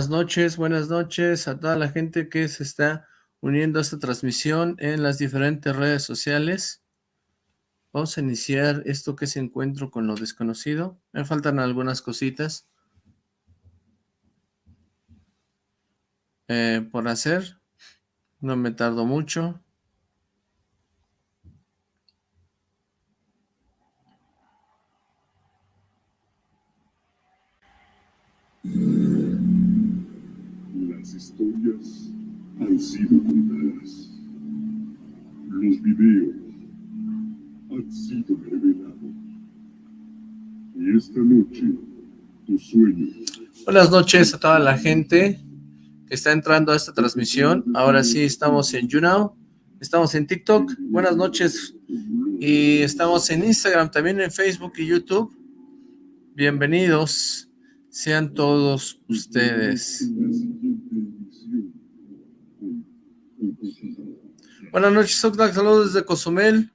Buenas noches, buenas noches a toda la gente que se está uniendo a esta transmisión en las diferentes redes sociales. Vamos a iniciar esto que es Encuentro con lo Desconocido. Me faltan algunas cositas eh, por hacer. No me tardo mucho. Han sido contadas. Los videos han sido revelados. Y esta noche, tus sueños. Buenas noches a toda la gente que está entrando a esta transmisión. Ahora sí estamos en YouNow, estamos en TikTok. Buenas noches. Y estamos en Instagram, también en Facebook y YouTube. Bienvenidos sean todos ustedes. Buenas noches, saludos desde Cozumel.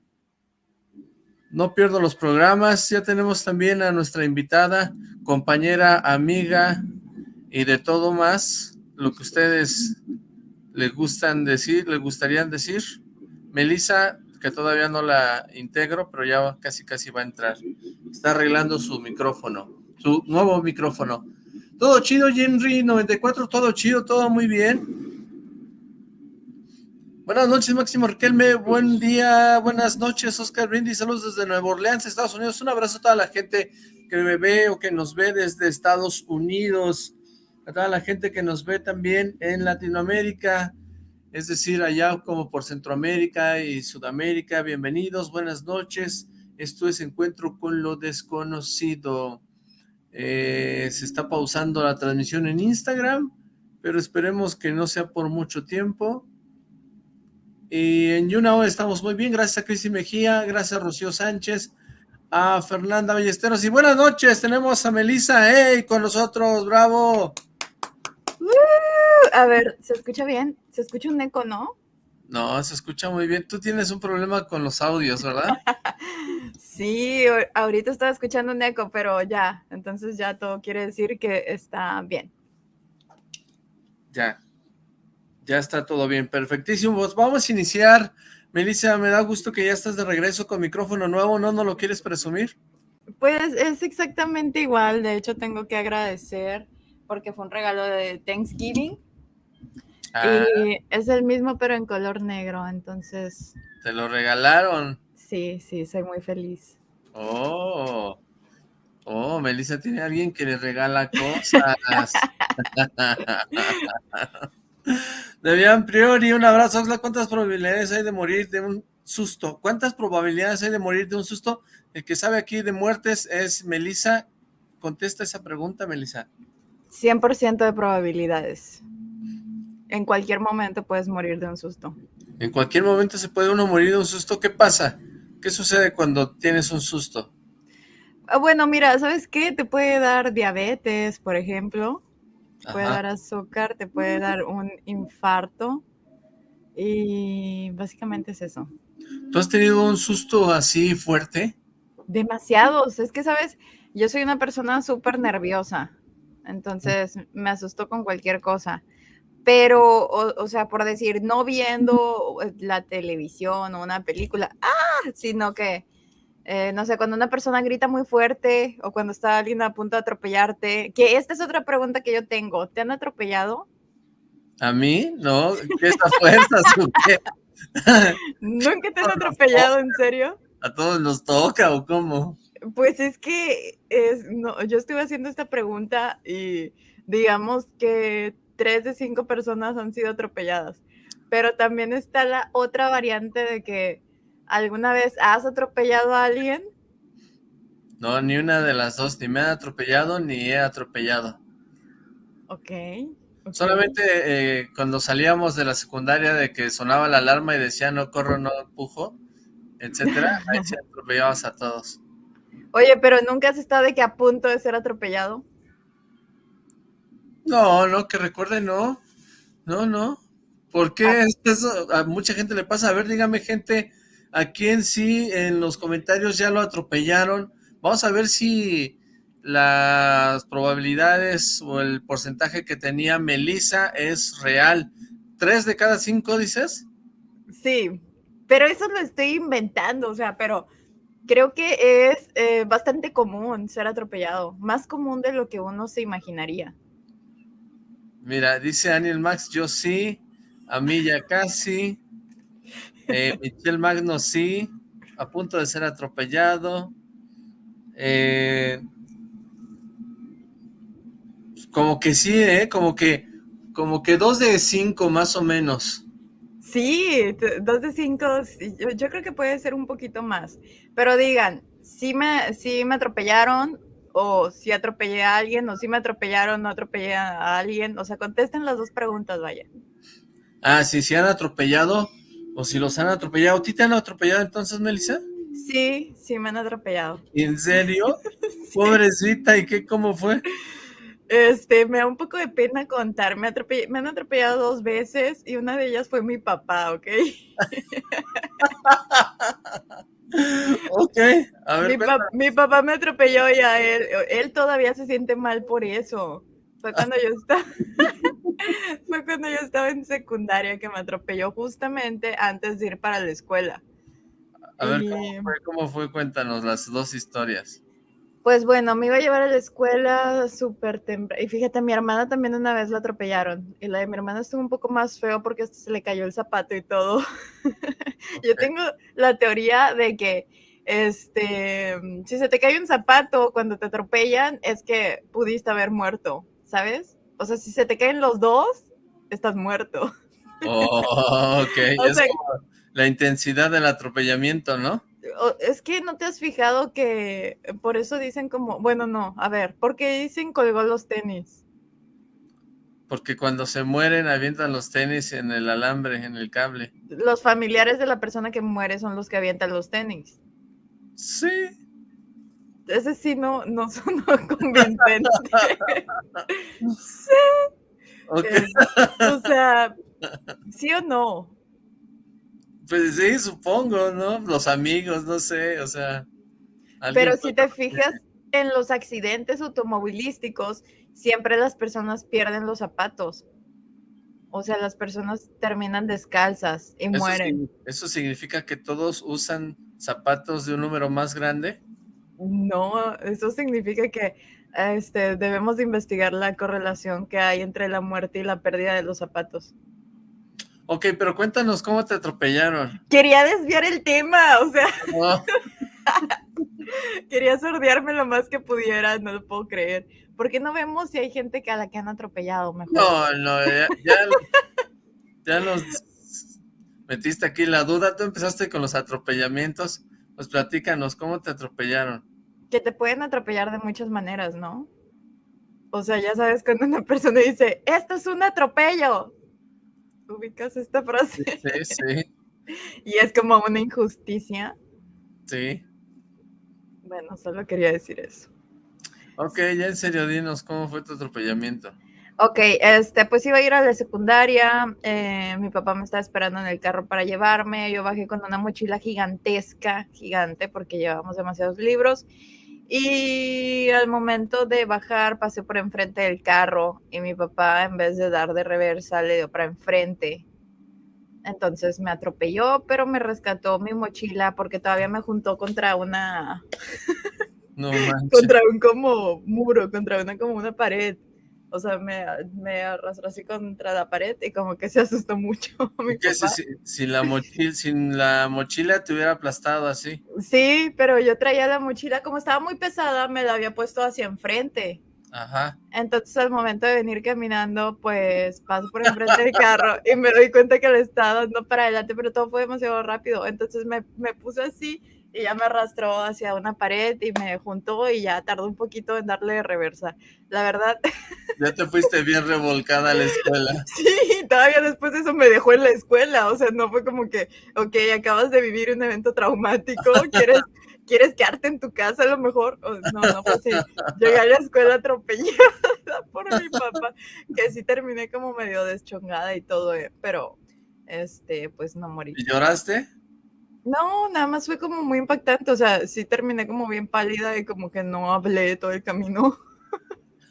No pierdo los programas, ya tenemos también a nuestra invitada, compañera, amiga y de todo más, lo que ustedes les gustan decir, les gustarían decir. Melissa, que todavía no la integro, pero ya casi casi va a entrar. Está arreglando su micrófono su nuevo micrófono. Todo chido, Henry94, todo chido, todo muy bien. Buenas noches, Máximo Riquelme, buen día, buenas noches, Oscar Brindy, saludos desde Nueva Orleans, Estados Unidos, un abrazo a toda la gente que me ve o que nos ve desde Estados Unidos, a toda la gente que nos ve también en Latinoamérica, es decir, allá como por Centroamérica y Sudamérica, bienvenidos, buenas noches, esto es Encuentro con lo Desconocido. Eh, se está pausando la transmisión en Instagram, pero esperemos que no sea por mucho tiempo. Y en YouNow estamos muy bien, gracias a Cristi Mejía, gracias a Rocío Sánchez, a Fernanda Ballesteros, y buenas noches, tenemos a Melissa, hey, con nosotros, bravo. a ver, ¿se escucha bien? ¿Se escucha un eco, no? No, se escucha muy bien. Tú tienes un problema con los audios, ¿verdad? sí, ahorita estaba escuchando un eco, pero ya, entonces ya todo quiere decir que está bien. Ya, ya está todo bien, perfectísimo. Pues vamos a iniciar. Melissa, me da gusto que ya estás de regreso con micrófono nuevo, ¿no? ¿No lo quieres presumir? Pues es exactamente igual, de hecho tengo que agradecer porque fue un regalo de Thanksgiving Ah. Y es el mismo, pero en color negro, entonces... ¿Te lo regalaron? Sí, sí, soy muy feliz. Oh, oh, Melissa tiene alguien que le regala cosas. Debian Priori, un abrazo. ¿Cuántas probabilidades hay de morir de un susto? ¿Cuántas probabilidades hay de morir de un susto? El que sabe aquí de muertes es Melissa. Contesta esa pregunta, Melissa. 100% de probabilidades en cualquier momento puedes morir de un susto. En cualquier momento se puede uno morir de un susto. ¿Qué pasa? ¿Qué sucede cuando tienes un susto? Ah, bueno, mira, ¿sabes qué? Te puede dar diabetes, por ejemplo. Te puede dar azúcar, te puede dar un infarto. Y básicamente es eso. ¿Tú has tenido un susto así fuerte? Demasiados. Es que, ¿sabes? Yo soy una persona súper nerviosa. Entonces me asustó con cualquier cosa pero, o, sea, por decir, no viendo la televisión o una película, ah, sino que, eh, no sé, cuando una persona grita muy fuerte o cuando está alguien a punto de atropellarte, que esta es otra pregunta que yo tengo, ¿te han atropellado? ¿A mí? No, ¿qué estas fuerzas? ¿Nunca te han atropellado, en serio? ¿A todos nos toca o cómo? Pues es que es, no, yo estuve haciendo esta pregunta y digamos que tres de cinco personas han sido atropelladas. Pero también está la otra variante de que alguna vez has atropellado a alguien. No, ni una de las dos, ni me han atropellado ni he atropellado. Ok. Solamente eh, cuando salíamos de la secundaria de que sonaba la alarma y decía no corro, no empujo, etcétera, ahí se atropellabas a todos. Oye, pero ¿nunca has estado de que a punto de ser atropellado? No, no, que recuerde, no. No, no. ¿Por qué ah. eso a mucha gente le pasa? A ver, dígame, gente, ¿a quién sí en los comentarios ya lo atropellaron? Vamos a ver si las probabilidades o el porcentaje que tenía Melissa es real. ¿Tres de cada cinco dices? Sí, pero eso lo estoy inventando, o sea, pero creo que es eh, bastante común ser atropellado, más común de lo que uno se imaginaría. Mira, dice Daniel Max, yo sí, a mí ya casi, eh, Michelle Magno sí, a punto de ser atropellado, eh, como que sí, ¿eh? Como que, como que dos de cinco más o menos. Sí, dos de cinco, yo, creo que puede ser un poquito más. Pero digan, si me, si me atropellaron, o si atropellé a alguien, o si me atropellaron, no atropellé a alguien. O sea, contesten las dos preguntas, vaya. Ah, sí, si han atropellado, o si los han atropellado. ¿A ti te han atropellado entonces, Melissa? Sí, sí me han atropellado. ¿En serio? Pobrecita, ¿y qué, cómo fue? Este, me da un poco de pena contar. Me, me han atropellado dos veces y una de ellas fue mi papá, ¿ok? ok, a ver. Mi, papá me atropelló y a él, él todavía se siente mal por eso. Fue cuando yo estaba, fue cuando yo estaba en secundaria que me atropelló justamente antes de ir para la escuela. A ver, ¿cómo fue? Cuéntanos las dos historias. Pues bueno, me iba a llevar a la escuela súper temprano. Y fíjate, mi hermana también una vez la atropellaron. Y la de mi hermana estuvo un poco más feo porque hasta se le cayó el zapato y todo. Yo tengo la teoría de que este, si se te cae un zapato cuando te atropellan, es que pudiste haber muerto, ¿sabes? O sea, si se te caen los dos, estás muerto. Oh, ok. es como la intensidad del atropellamiento, ¿no? es que no te has fijado que por eso dicen como, bueno, no, a ver, ¿por qué dicen colgó los tenis? Porque cuando se mueren avientan los tenis en el alambre, en el cable. Los familiares de la persona que muere son los que avientan los tenis. Sí. Ese sí no, no son convincente. sí. Okay. o sea, ¿sí o no? Pues sí, supongo, ¿no? Los amigos, no sé, o sea. Pero si te fijas en los accidentes automovilísticos, siempre las personas pierden los zapatos. O sea, las personas terminan descalzas y mueren. ¿Eso significa que todos usan zapatos de un número más grande? No, eso significa que este, debemos de investigar la correlación que hay entre la muerte y la pérdida de los zapatos. Ok, pero cuéntanos cómo te atropellaron. Quería desviar el tema, o sea. Quería sordearme lo más que pudiera, no lo puedo creer. ¿Por qué no vemos si hay gente que a la que han atropellado mejor? No, no, ya, ya, nos metiste aquí la duda. Tú empezaste con los atropellamientos. Pues platícanos, ¿cómo te atropellaron? Que te pueden atropellar de muchas maneras, ¿no? O sea, ya sabes cuando una persona dice, esto es un atropello, ubicas esta frase. Sí, sí. y es como una injusticia. Sí. Bueno, solo quería decir eso. Ok, ya en serio, dinos, ¿cómo fue tu atropellamiento? Ok, este, pues iba a ir a la secundaria, eh, mi papá me estaba esperando en el carro para llevarme, yo bajé con una mochila gigantesca, gigante, porque llevamos demasiados libros, y al momento de bajar pasé por enfrente del carro y mi papá en vez de dar de reversa le dio para enfrente. Entonces me atropelló, pero me rescató mi mochila porque todavía me juntó contra una... No contra un como muro, contra una como una pared o sea, me, me, arrastró así contra la pared y como que se asustó mucho. Mi Si, la mochila, sin la mochila te hubiera aplastado así. Sí, pero yo traía la mochila, como estaba muy pesada, me la había puesto hacia enfrente. Ajá. Entonces al momento de venir caminando, pues paso por enfrente del carro y me doy cuenta que le estaba dando para adelante, pero todo fue demasiado rápido. Entonces me, me puse así y ya me arrastró hacia una pared y me juntó y ya tardó un poquito en darle reversa. La verdad. Ya te fuiste bien revolcada a la escuela. Sí, todavía después de eso me dejó en la escuela, o sea, no fue como que, ok, acabas de vivir un evento traumático, quieres, quieres quedarte en tu casa a lo mejor. no, no pues sí. Llegué a la escuela atropellada por mi papá, que sí terminé como medio deschongada y todo, eh, pero este, pues no morí. ¿Y lloraste? No, nada más fue como muy impactante, o sea, sí terminé como bien pálida y como que no hablé todo el camino.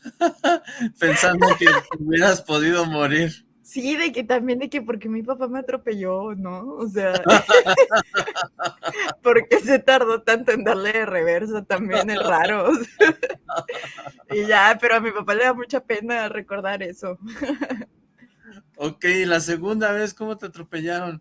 Pensando que hubieras podido morir. Sí, de que también de que porque mi papá me atropelló, ¿no? O sea, porque se tardó tanto en darle de reversa también es raro. y ya, pero a mi papá le da mucha pena recordar eso. ok, la segunda vez cómo te atropellaron?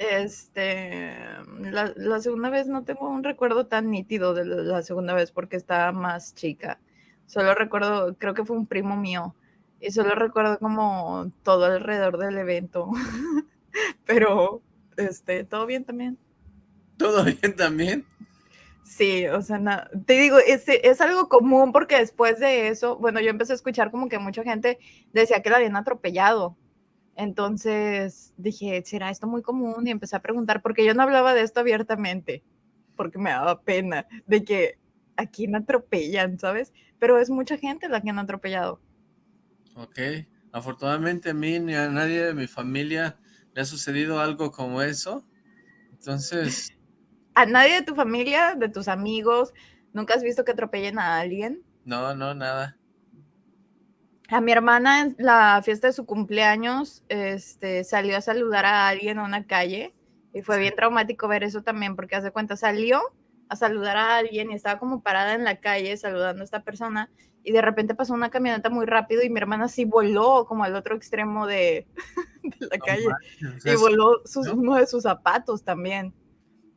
Este, la, la, segunda vez no tengo un recuerdo tan nítido de la segunda vez porque estaba más chica. Solo recuerdo, creo que fue un primo mío. Y solo recuerdo como todo alrededor del evento. Pero, este, ¿todo bien también? ¿Todo bien también? Sí, o sea, te digo, es, es, algo común porque después de eso, bueno, yo empecé a escuchar como que mucha gente decía que la habían atropellado entonces dije, ¿será esto muy común? Y empecé a preguntar, porque yo no hablaba de esto abiertamente, porque me daba pena de que a quién atropellan, ¿sabes? Pero es mucha gente la que han atropellado. Ok, afortunadamente a mí ni a nadie de mi familia le ha sucedido algo como eso, entonces... ¿A nadie de tu familia, de tus amigos, nunca has visto que atropellen a alguien? No, no, nada. A mi hermana en la fiesta de su cumpleaños, este, salió a saludar a alguien a una calle y fue bien traumático ver eso también, porque hace cuenta, salió a saludar a alguien y estaba como parada en la calle saludando a esta persona y de repente pasó una camioneta muy rápido y mi hermana sí voló como al otro extremo de, la calle y voló uno de sus zapatos también.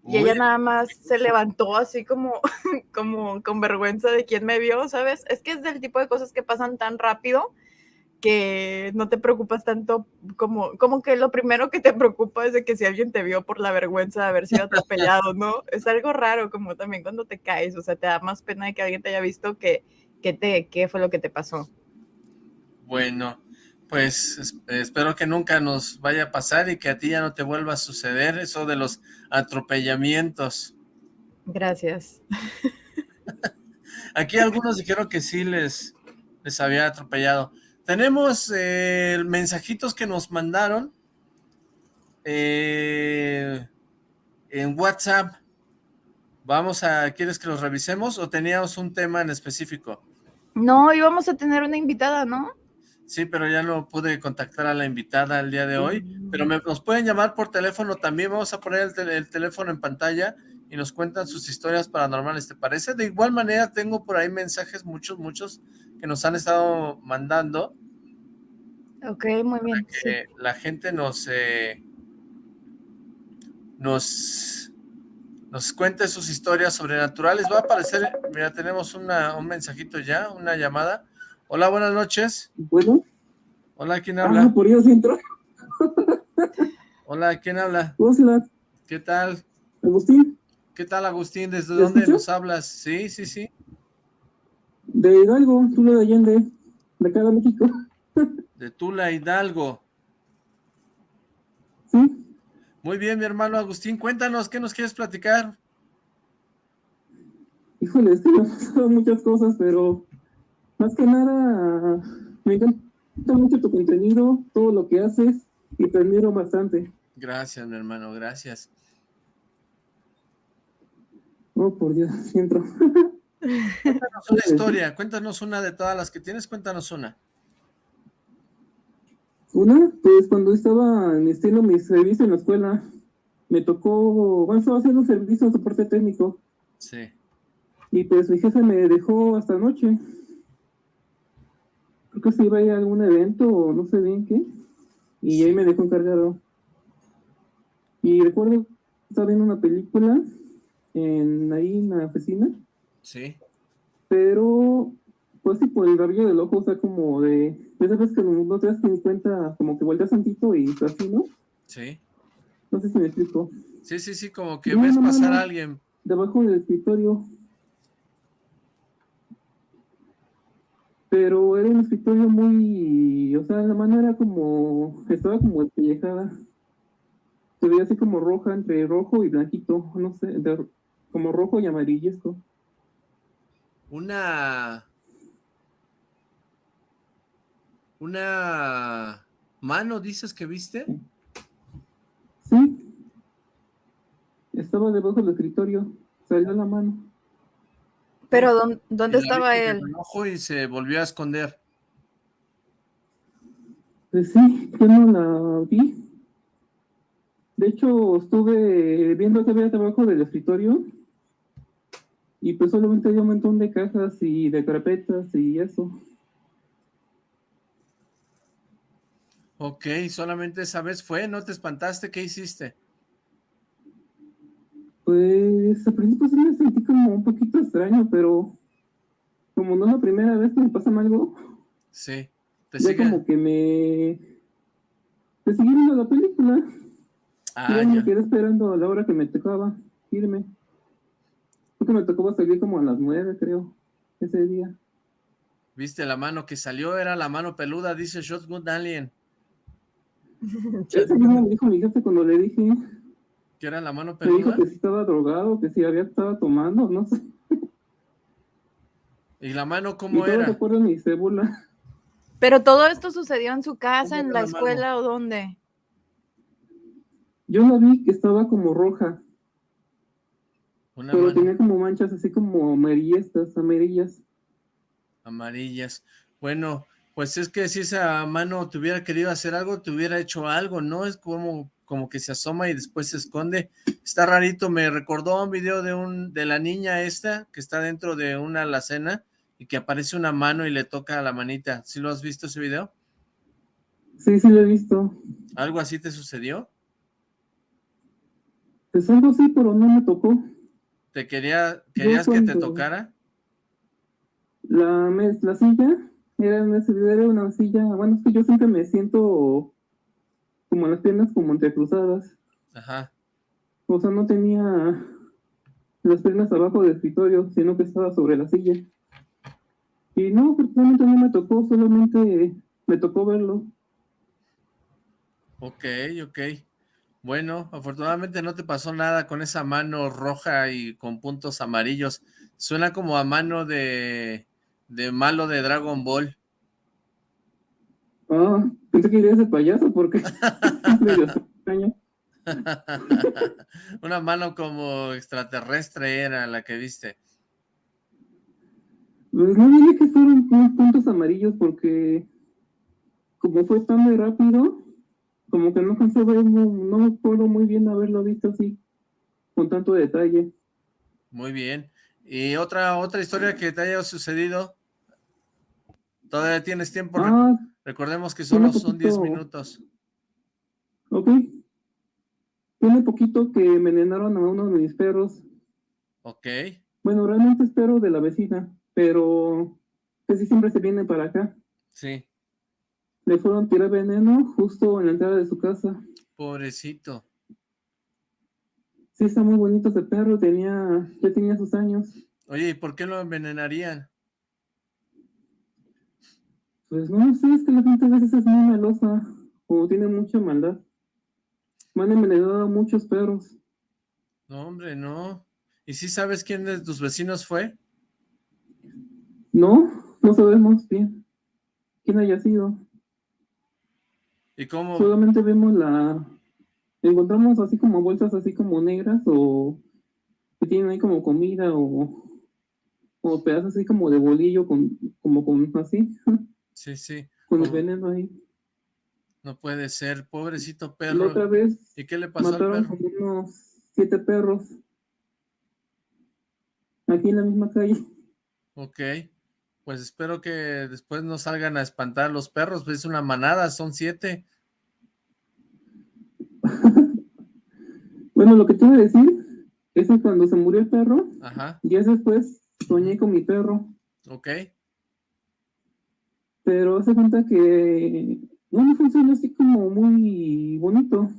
Y ella nada más se levantó así como, como con vergüenza de quién me vio, ¿sabes? Es que es del tipo de cosas que pasan tan rápido que no te preocupas tanto como, como que lo primero que te preocupa es de que si alguien te vio por la vergüenza de haber sido atropellado, ¿no? Es algo raro como también cuando te caes, o sea, te da más pena de que alguien te haya visto que, que te, qué fue lo que te pasó. Bueno, pues espero que nunca nos vaya a pasar y que a ti ya no te vuelva a suceder eso de los atropellamientos. Gracias. Aquí algunos dijeron que sí les, les había atropellado. Tenemos eh, mensajitos que nos mandaron eh, en WhatsApp. Vamos a, ¿quieres que los revisemos o teníamos un tema en específico? No, íbamos a tener una invitada, ¿no? Sí, pero ya no pude contactar a la invitada el día de hoy, pero me, nos pueden llamar por teléfono también, vamos a poner el, teléfono en pantalla y nos cuentan sus historias paranormales, ¿te parece? De igual manera tengo por ahí mensajes, muchos, muchos, que nos han estado mandando. Ok, muy bien. que la gente nos, eh, nos, nos cuente sus historias sobrenaturales. Va a aparecer, mira, tenemos una, un mensajito ya, una llamada. Hola, buenas noches. Bueno. Hola, ¿quién habla? Ah, por Dios, entro. Hola, ¿quién habla? Hola. ¿Qué tal? Agustín. ¿Qué tal, Agustín? ¿Desde dónde nos hablas? Sí, sí, sí. De Hidalgo, Tula de Allende, de acá de México. De Tula, Hidalgo. Sí. Muy bien, mi hermano Agustín, cuéntanos, ¿qué nos quieres platicar? Híjole, es que me han pasado muchas cosas, pero más que nada, me encanta mucho tu contenido, todo lo que haces y te admiro bastante. Gracias, mi hermano, gracias. Oh, por Dios, siento. Cuéntanos una historia, cuéntanos una de todas las que tienes, cuéntanos una. Una, pues cuando estaba en estilo mi servicio en la escuela, me tocó, bueno, estaba haciendo servicio de soporte técnico. Sí. Y pues mi jefe me dejó hasta noche creo que se iba a ir a algún evento o no sé bien qué, y ahí me dejó encargado. Y recuerdo, estaba viendo una película en ahí en la oficina. Sí. Pero, pues sí, por el rabillo del ojo, o sea, como de, esa vez que no, te das cuenta, como que volteas tantito y así, ¿no? Sí. No sé si me explico. Sí, sí, sí, como que ves pasar a alguien. Debajo del escritorio. Pero era un escritorio muy, o sea, la mano era como, estaba como despellejada. Se veía así como roja, entre rojo y blanquito, no sé, como rojo y amarillesco. Una... Una mano, dices que viste. Sí. estaba debajo del escritorio, salió la mano. ¿Pero dónde, dónde estaba él? Ojo y se volvió a esconder. Pues sí, yo no la vi. De hecho, estuve viendo que había debajo del escritorio y pues solamente había un montón de cajas y de carpetas y eso. Ok, solamente esa vez fue, ¿no te espantaste? ¿Qué hiciste? Pues al principio sí me sentí como un poquito extraño, pero como no es la primera vez que me pasa algo. Sí, te ya como que me... Te seguí viendo la película. Ah, ya. me quedé esperando a la hora que me tocaba irme. Porque me tocaba salir como a las nueve, creo, ese día. Viste, la mano que salió era la mano peluda, dice Shotgun Alien. Eso mismo me dijo mi jefe cuando le dije. ¿Que era la mano? Me dijo que si estaba drogado, que si había estado tomando, no sé. ¿Y la mano cómo era? recuerdo mi cébula. Pero todo esto sucedió en su casa, en la, escuela o dónde? Yo la vi que estaba como roja. pero tenía como manchas así como amarillas, amarillas. Amarillas. Bueno, pues es que si esa mano te hubiera querido hacer algo, te hubiera hecho algo, ¿no? Es como, como que se asoma y después se esconde. Está rarito, me recordó un video de, un, de la niña esta que está dentro de una alacena y que aparece una mano y le toca a la manita. ¿Sí lo has visto ese video? Sí, sí lo he visto. ¿Algo así te sucedió? Pues algo sí, pero no me tocó. ¿Te quería, querías que te tocara? La, la silla era una, una silla, bueno, es que yo siempre me siento como las piernas como entrecruzadas. Ajá. O sea, no tenía las piernas abajo del escritorio, sino que estaba sobre la silla. Y no, personalmente no me tocó, solamente me tocó verlo. Ok, ok. Bueno, afortunadamente no te pasó nada con esa mano roja y con puntos amarillos. Suena como a mano de, de malo de Dragon Ball. Ah, pensé que iría ese payaso porque. Una mano como extraterrestre era la que viste. Pues no diría que fueron puntos amarillos porque como fue tan muy rápido, como que no cansó ver, no, no me acuerdo muy bien haberlo visto así, con tanto detalle. Muy bien. ¿Y otra, otra historia que te haya sucedido? Todavía tienes tiempo. Ah, Recordemos que solo son 10 minutos. Ok. Tiene poquito que envenenaron a uno de mis perros. Ok. Bueno, realmente es perro de la vecina, pero casi siempre se viene para acá. Sí. Le fueron a tirar veneno justo en la entrada de su casa. Pobrecito. Sí, está muy bonito ese perro, tenía, ya tenía sus años. Oye, ¿y por qué lo envenenarían? Pues no sé, es que la gente a veces es muy malosa o tiene mucha maldad. Me han envenenado a muchos perros. No, hombre, no. ¿Y si sabes quién de tus vecinos fue? No, no sabemos bien quién haya sido. ¿Y cómo? Solamente vemos la... Encontramos así como bolsas así como negras o que tienen ahí como comida o, o pedazos así como de bolillo con, como con así. Sí, sí. Con el veneno ahí. No puede ser, pobrecito perro. otra vez ¿Y qué le pasó al perro? unos siete perros. Aquí en la misma calle. Ok. Pues espero que después no salgan a espantar los perros, pues es una manada, son siete. bueno, lo que te iba a decir es que cuando se murió el perro, Ajá. días después soñé con mi perro. Ok pero hace cuenta que no me funcionó así como muy bonito.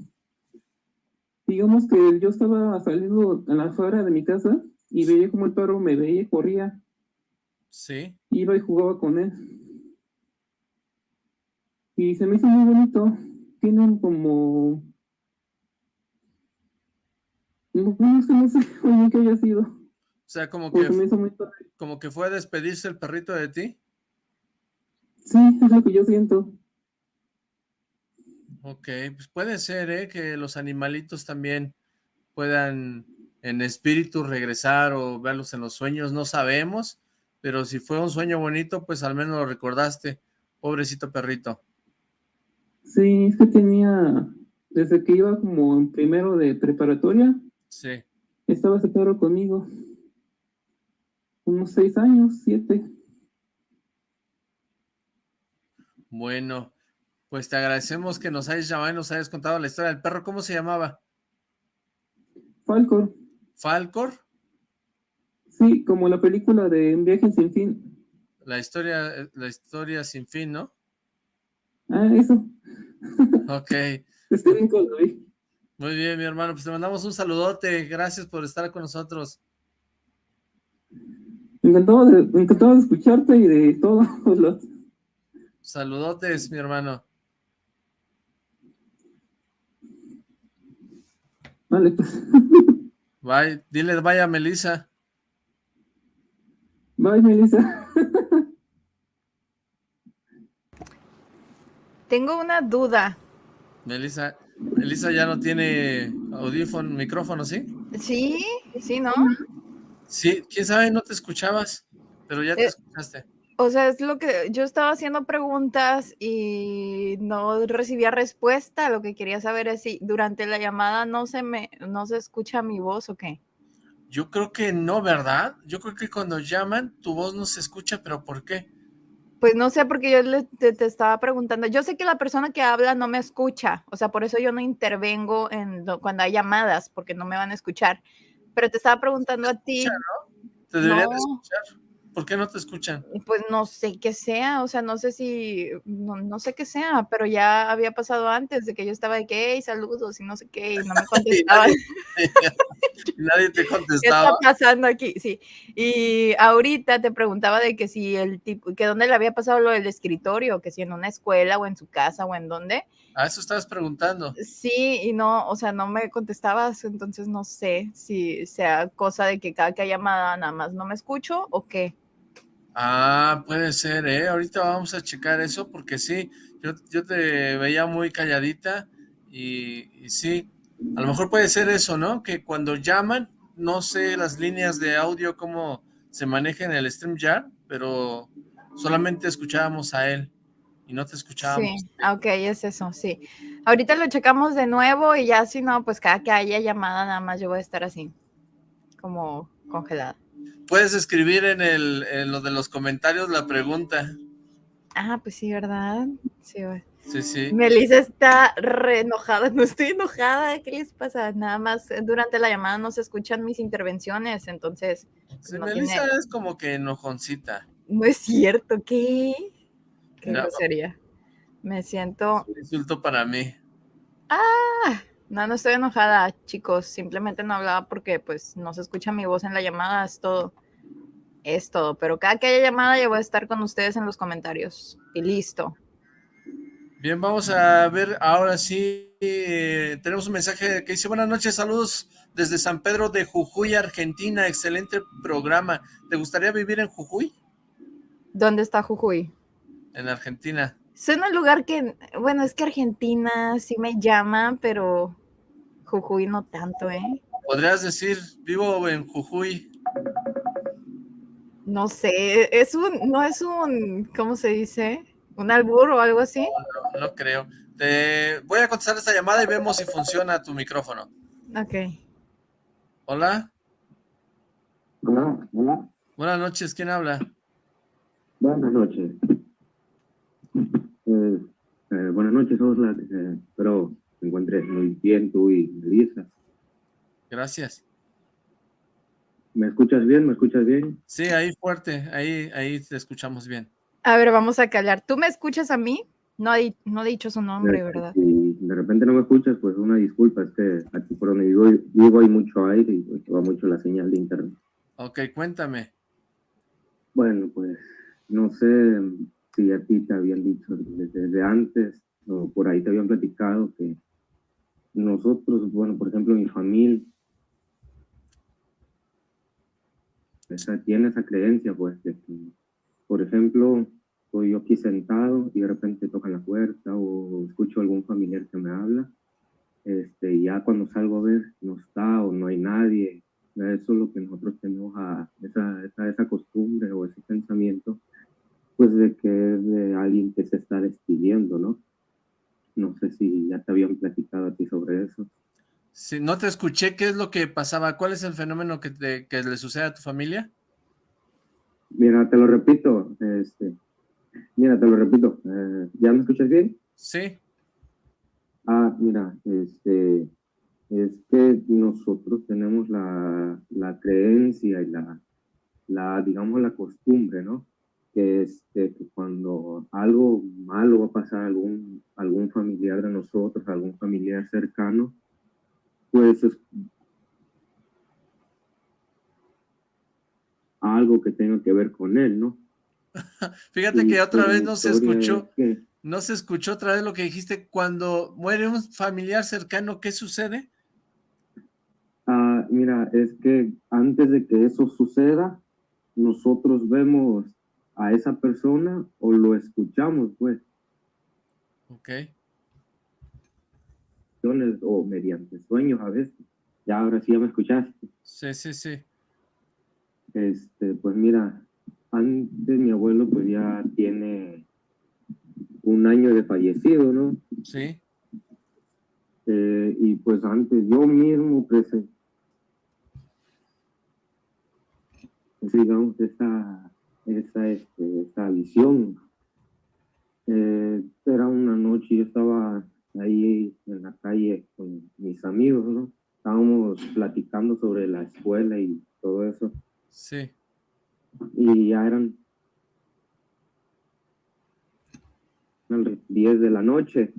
Digamos que yo estaba saliendo a la afuera de mi casa y veía como el perro me veía y corría. Sí. Iba y jugaba con él. Y se me hizo muy bonito. Tienen como... No, no sé, no sé qué haya sido. O sea, como que, como que fue a despedirse el perrito de ti. Sí, es lo que yo siento. Ok, pues puede ser, ¿eh? Que los animalitos también puedan en espíritu regresar o verlos en los sueños, no sabemos, pero si fue un sueño bonito, pues al menos lo recordaste, pobrecito perrito. Sí, es que tenía, desde que iba como en primero de preparatoria, sí. estaba ese perro conmigo, unos seis años, siete. Bueno, pues te agradecemos que nos hayas llamado y nos hayas contado la historia del perro. ¿Cómo se llamaba? Falcor. ¿Falcor? Sí, como la película de Viaje sin fin. La historia, la historia sin fin, ¿no? Ah, eso. Ok. Estoy bien con Muy bien, mi hermano. Pues te mandamos un saludote. Gracias por estar con nosotros. Encantado de, encantado de escucharte y de todos los Saludotes, mi hermano. Vale, pues. Bye. Dile vaya Melissa. Bye, Melissa. Tengo una duda. Melissa, Melissa ya no tiene audífono, micrófono, ¿sí? Sí, sí, ¿no? Sí, quién sabe, no te escuchabas, pero ya te Eh, escuchaste. O sea, es lo que yo estaba haciendo preguntas y no recibía respuesta. Lo que quería saber es si durante la llamada no se me, no se escucha mi voz o qué. Yo creo que no, ¿verdad? Yo creo que cuando llaman, tu voz no se escucha, pero ¿por qué? Pues no sé, porque yo le- te, te estaba preguntando. Yo sé que la persona que habla no me escucha, o sea, por eso yo no intervengo en lo- cuando hay llamadas, porque no me van a escuchar. Pero te estaba preguntando a ti, Te deberían de No. escuchar. ¿Por qué no te escuchan? pues no sé qué sea, o sea, no sé si, no, no sé qué sea, pero ya había pasado antes de que yo estaba de que, hey, saludos y no sé qué, y no me contestaban. Nadie te ¿Qué está contestaba. pasando aquí? Sí. Y ahorita te preguntaba de que si el tipo, que dónde le había pasado lo del escritorio, que si en una escuela o en su casa o en dónde. A eso estabas preguntando. Sí, y no, o sea, no me contestabas, entonces no sé si sea cosa de que cada que hay llamada nada más no me escucho o qué. Ah, puede ser, ¿eh? Ahorita vamos a checar eso porque sí, yo, yo te veía muy calladita y, sí, a lo mejor puede ser eso, ¿no? Que cuando llaman, no sé las líneas de audio cómo se maneja en el StreamYard, pero solamente escuchábamos a él y no te escuchábamos. Sí, ah, ok, es eso, sí. Ahorita lo checamos de nuevo y ya si no, pues cada que haya llamada nada más yo voy a estar así, como congelada. Puedes escribir en, el, en lo de los comentarios la pregunta. Ah, pues sí, ¿verdad? Sí. Sí, sí. Melissa está re enojada. No estoy enojada. ¿Qué les pasa? Nada más eh, durante la llamada no se escuchan mis intervenciones, entonces Sí, no Melissa tiene- es como que enojoncita. no es cierto. ¿Qué? Qué Mira, grosería. Me siento. Un insulto para mí. No, no estoy enojada, chicos. Simplemente no hablaba porque pues no se escucha mi voz en la llamada. Es todo. Es todo. Pero cada que haya llamada yo voy a estar con ustedes en los comentarios. Y listo. Bien, vamos a ver ahora sí. eh, tenemos un mensaje que dice: Buenas noches, saludos desde San Pedro de Jujuy, Argentina. Excelente programa. ¿Te gustaría vivir en Jujuy? ¿Dónde está Jujuy? En Argentina. Suena un lugar que, bueno, es que Argentina sí me llama, pero Jujuy no tanto, ¿eh? Podrías decir: Vivo en Jujuy. No sé, es un, no es un, ¿cómo se dice? ¿Un albur o algo así? No, no creo. Te voy a contestar esta llamada y vemos si funciona tu micrófono. Ok. Hola, Hola, hola. buenas noches. ¿Quién habla? Buenas noches. Eh, eh, buenas noches, Osla. Eh, espero te encuentres muy bien tú y Melissa. Gracias. ¿Me escuchas bien? ¿Me escuchas bien? Sí, ahí fuerte. Ahí, ahí te escuchamos bien. A ver, vamos a callar. ¿Tú me escuchas a mí? No, no he dicho su nombre, Eh, ¿verdad? Si de repente no me escuchas, pues una disculpa. Es que aquí por donde vivo, vivo hay mucho aire y pues, va mucho la señal de internet. Ok, cuéntame. Bueno, pues no sé si a ti te habían dicho desde, desde antes o por ahí te habían platicado que nosotros, bueno, por ejemplo, mi familia esa, tiene esa creencia, pues, de que, por ejemplo, estoy yo aquí sentado y de repente tocan la puerta o escucho algún familiar que me habla, este, y ya cuando salgo a ver no está o no hay nadie, Eso es lo que nosotros tenemos a esa, esa, esa costumbre o ese pensamiento, pues de que es de alguien que se está despidiendo, ¿no? No sé si ya te habían platicado a ti sobre eso. Si no te escuché, ¿qué es lo que pasaba? ¿Cuál es el fenómeno que, te, que le sucede a tu familia? Mira, te lo repito, este, mira, te lo repito, eh, ¿ya me escuchas bien? Sí. Ah, mira, este, es que nosotros tenemos la, la creencia y la, la, digamos, la costumbre, ¿no? Que, este, que cuando algo malo va a pasar a algún, algún familiar de nosotros, algún familiar cercano, pues es algo que tenga que ver con él, ¿no? Fíjate que otra vez no se escuchó, no se escuchó otra vez lo que dijiste, cuando muere un familiar cercano, ¿qué sucede? Ah, mira, es que antes de que eso suceda, nosotros vemos a esa persona o lo escuchamos, pues. Ok. O mediante sueños a veces. Ya ahora sí ya me escuchaste. Sí, sí, sí. Este, pues mira, antes mi abuelo pues ya tiene un año de fallecido, ¿no? Sí. Eh, y pues antes yo mismo presenté, digamos, esa, esa, este, esa visión. Eh, era una noche, yo estaba ahí en la calle con mis amigos, ¿no? Estábamos platicando sobre la escuela y todo eso. Sí. Y ya eran 10 de la noche.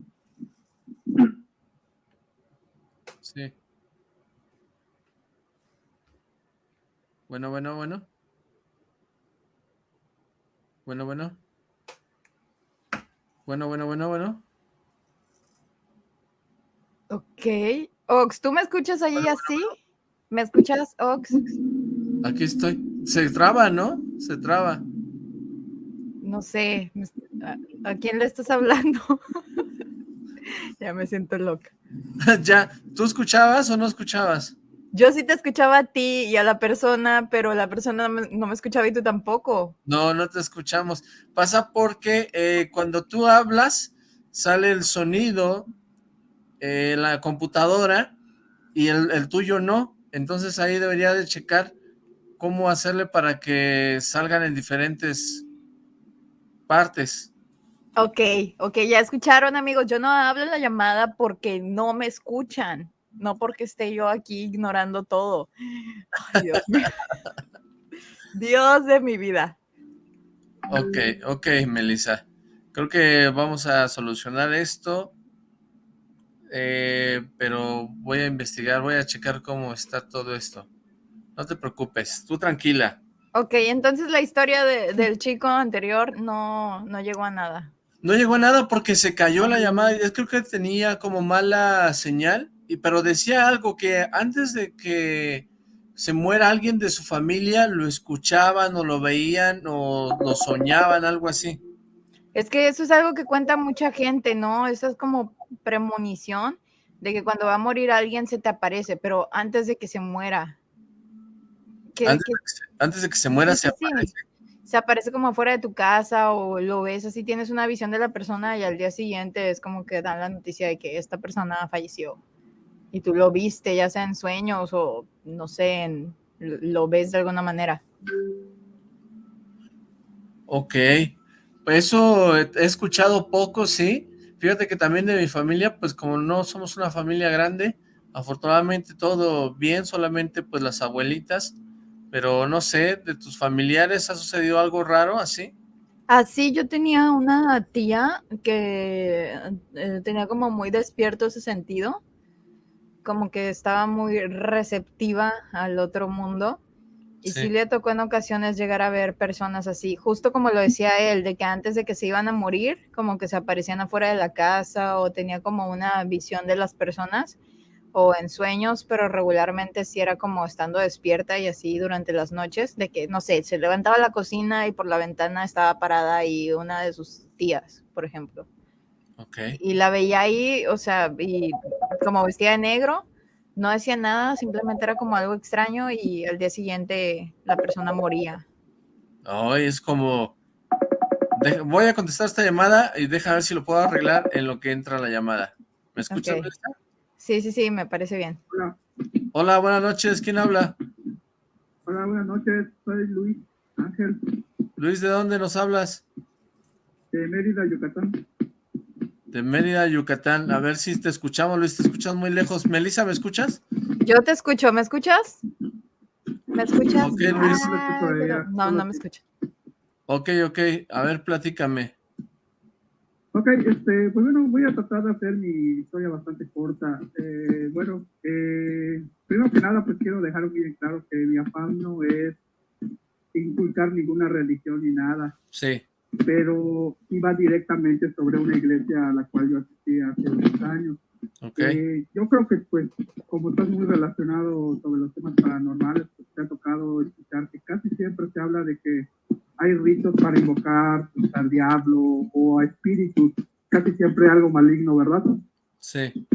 Sí. Bueno, bueno, bueno. Bueno, bueno. Bueno, bueno, bueno, bueno. Ok. Ox, ¿tú me escuchas allí así? ¿Me escuchas, Ox? Aquí estoy. Se traba, ¿no? Se traba. No sé. ¿A, quién le estás hablando? ya me siento loca. ya. ¿Tú escuchabas o no escuchabas? Yo sí te escuchaba a ti y a la persona, pero la persona no me, escuchaba y tú tampoco. No, no te escuchamos. Pasa porque eh, cuando tú hablas, sale el sonido en la computadora y el, el tuyo no. Entonces ahí debería de checar cómo hacerle para que salgan en diferentes partes. Ok, ok, ya escucharon amigos, yo no hablo en la llamada porque no me escuchan, no porque esté yo aquí ignorando todo. Dios, Dios de mi vida. Ok, ok, Melissa. Creo que vamos a solucionar esto, eh, pero voy a investigar, voy a checar cómo está todo esto. No te preocupes, tú tranquila. Ok, entonces la historia del chico anterior no, no llegó a nada. No llegó a nada porque se cayó la llamada. Yo creo que tenía como mala señal, y, pero decía algo que antes de que se muera alguien de su familia, lo escuchaban o lo veían o lo soñaban, algo así. Es que eso es algo que cuenta mucha gente, ¿no? Eso es como premonición de que cuando va a morir alguien se te aparece, pero antes de que se muera antes, de que se muera se aparece. Se aparece como fuera de tu casa o lo ves así, tienes una visión de la persona y al día siguiente es como que dan la noticia de que esta persona falleció. Y tú lo viste, ya sea en sueños o no sé, lo ves de alguna manera. Ok, pues eso he escuchado poco, sí. Fíjate que también de mi familia, pues como no somos una familia grande, afortunadamente todo bien, solamente pues las abuelitas, pero no sé, ¿de tus familiares ha sucedido algo raro así? Así, yo tenía una tía que eh, tenía como muy despierto ese sentido, como que estaba muy receptiva al otro mundo. Y sí. le tocó en ocasiones llegar a ver personas así, justo como lo decía él, de que antes de que se iban a morir, como que se aparecían afuera de la casa o tenía como una visión de las personas o en sueños, pero regularmente sí era como estando despierta y así durante las noches, de que, no sé, se levantaba la cocina y por la ventana estaba parada y una de sus tías, por ejemplo. Okay. Y la veía ahí, o sea, y como vestida de negro, no decía nada, simplemente era como algo extraño y al día siguiente la persona moría. Ay, es como... voy a contestar esta llamada y deja ver si lo puedo arreglar en lo que entra la llamada. ¿Me escuchas, Ok. Sí, sí, sí, me parece bien. Hola, Hola, buenas noches. ¿Quién habla? hola, buenas noches. Soy Luis Ángel Luis, ¿de dónde nos hablas? de Mérida, Yucatán. De Mérida, Yucatán. A ver si te escuchamos, Luis. Te escuchas muy lejos. Melissa, ¿me escuchas? Yo te escucho, ¿me escuchas? ¿Me escuchas? Ok, Luis. Ah, No pero- no, me ti. escucho. Ok, ok. A ver, platícame. Ok, este, pues bueno, voy a tratar de hacer mi historia bastante corta. Eh, bueno, eh, primero que nada, pues quiero dejar bien claro que mi afán no es inculcar ninguna religión ni nada, Sí. Pero iba directamente sobre una iglesia a la cual yo asistí hace unos años. Ok. Eh, yo creo que, pues, como estás muy relacionado sobre los temas paranormales, pues, te ha tocado escuchar que casi siempre se habla de que hay ritos para invocar pues, al diablo o a espíritus, casi siempre algo maligno, ¿verdad? Sí.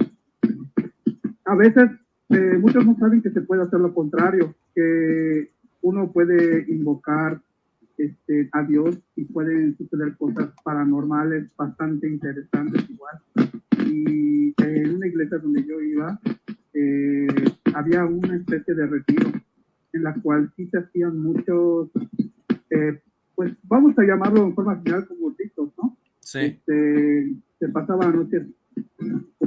A veces eh, muchos no saben que se puede hacer lo contrario, que uno puede invocar este, a Dios y pueden suceder cosas paranormales bastante interesantes igual. Y en una iglesia donde yo iba, eh, había una especie de retiro en la cual sí se hacían muchos, eh, pues vamos a llamarlo en forma general como ritos, ¿no? Sí. Este, se pasaban noches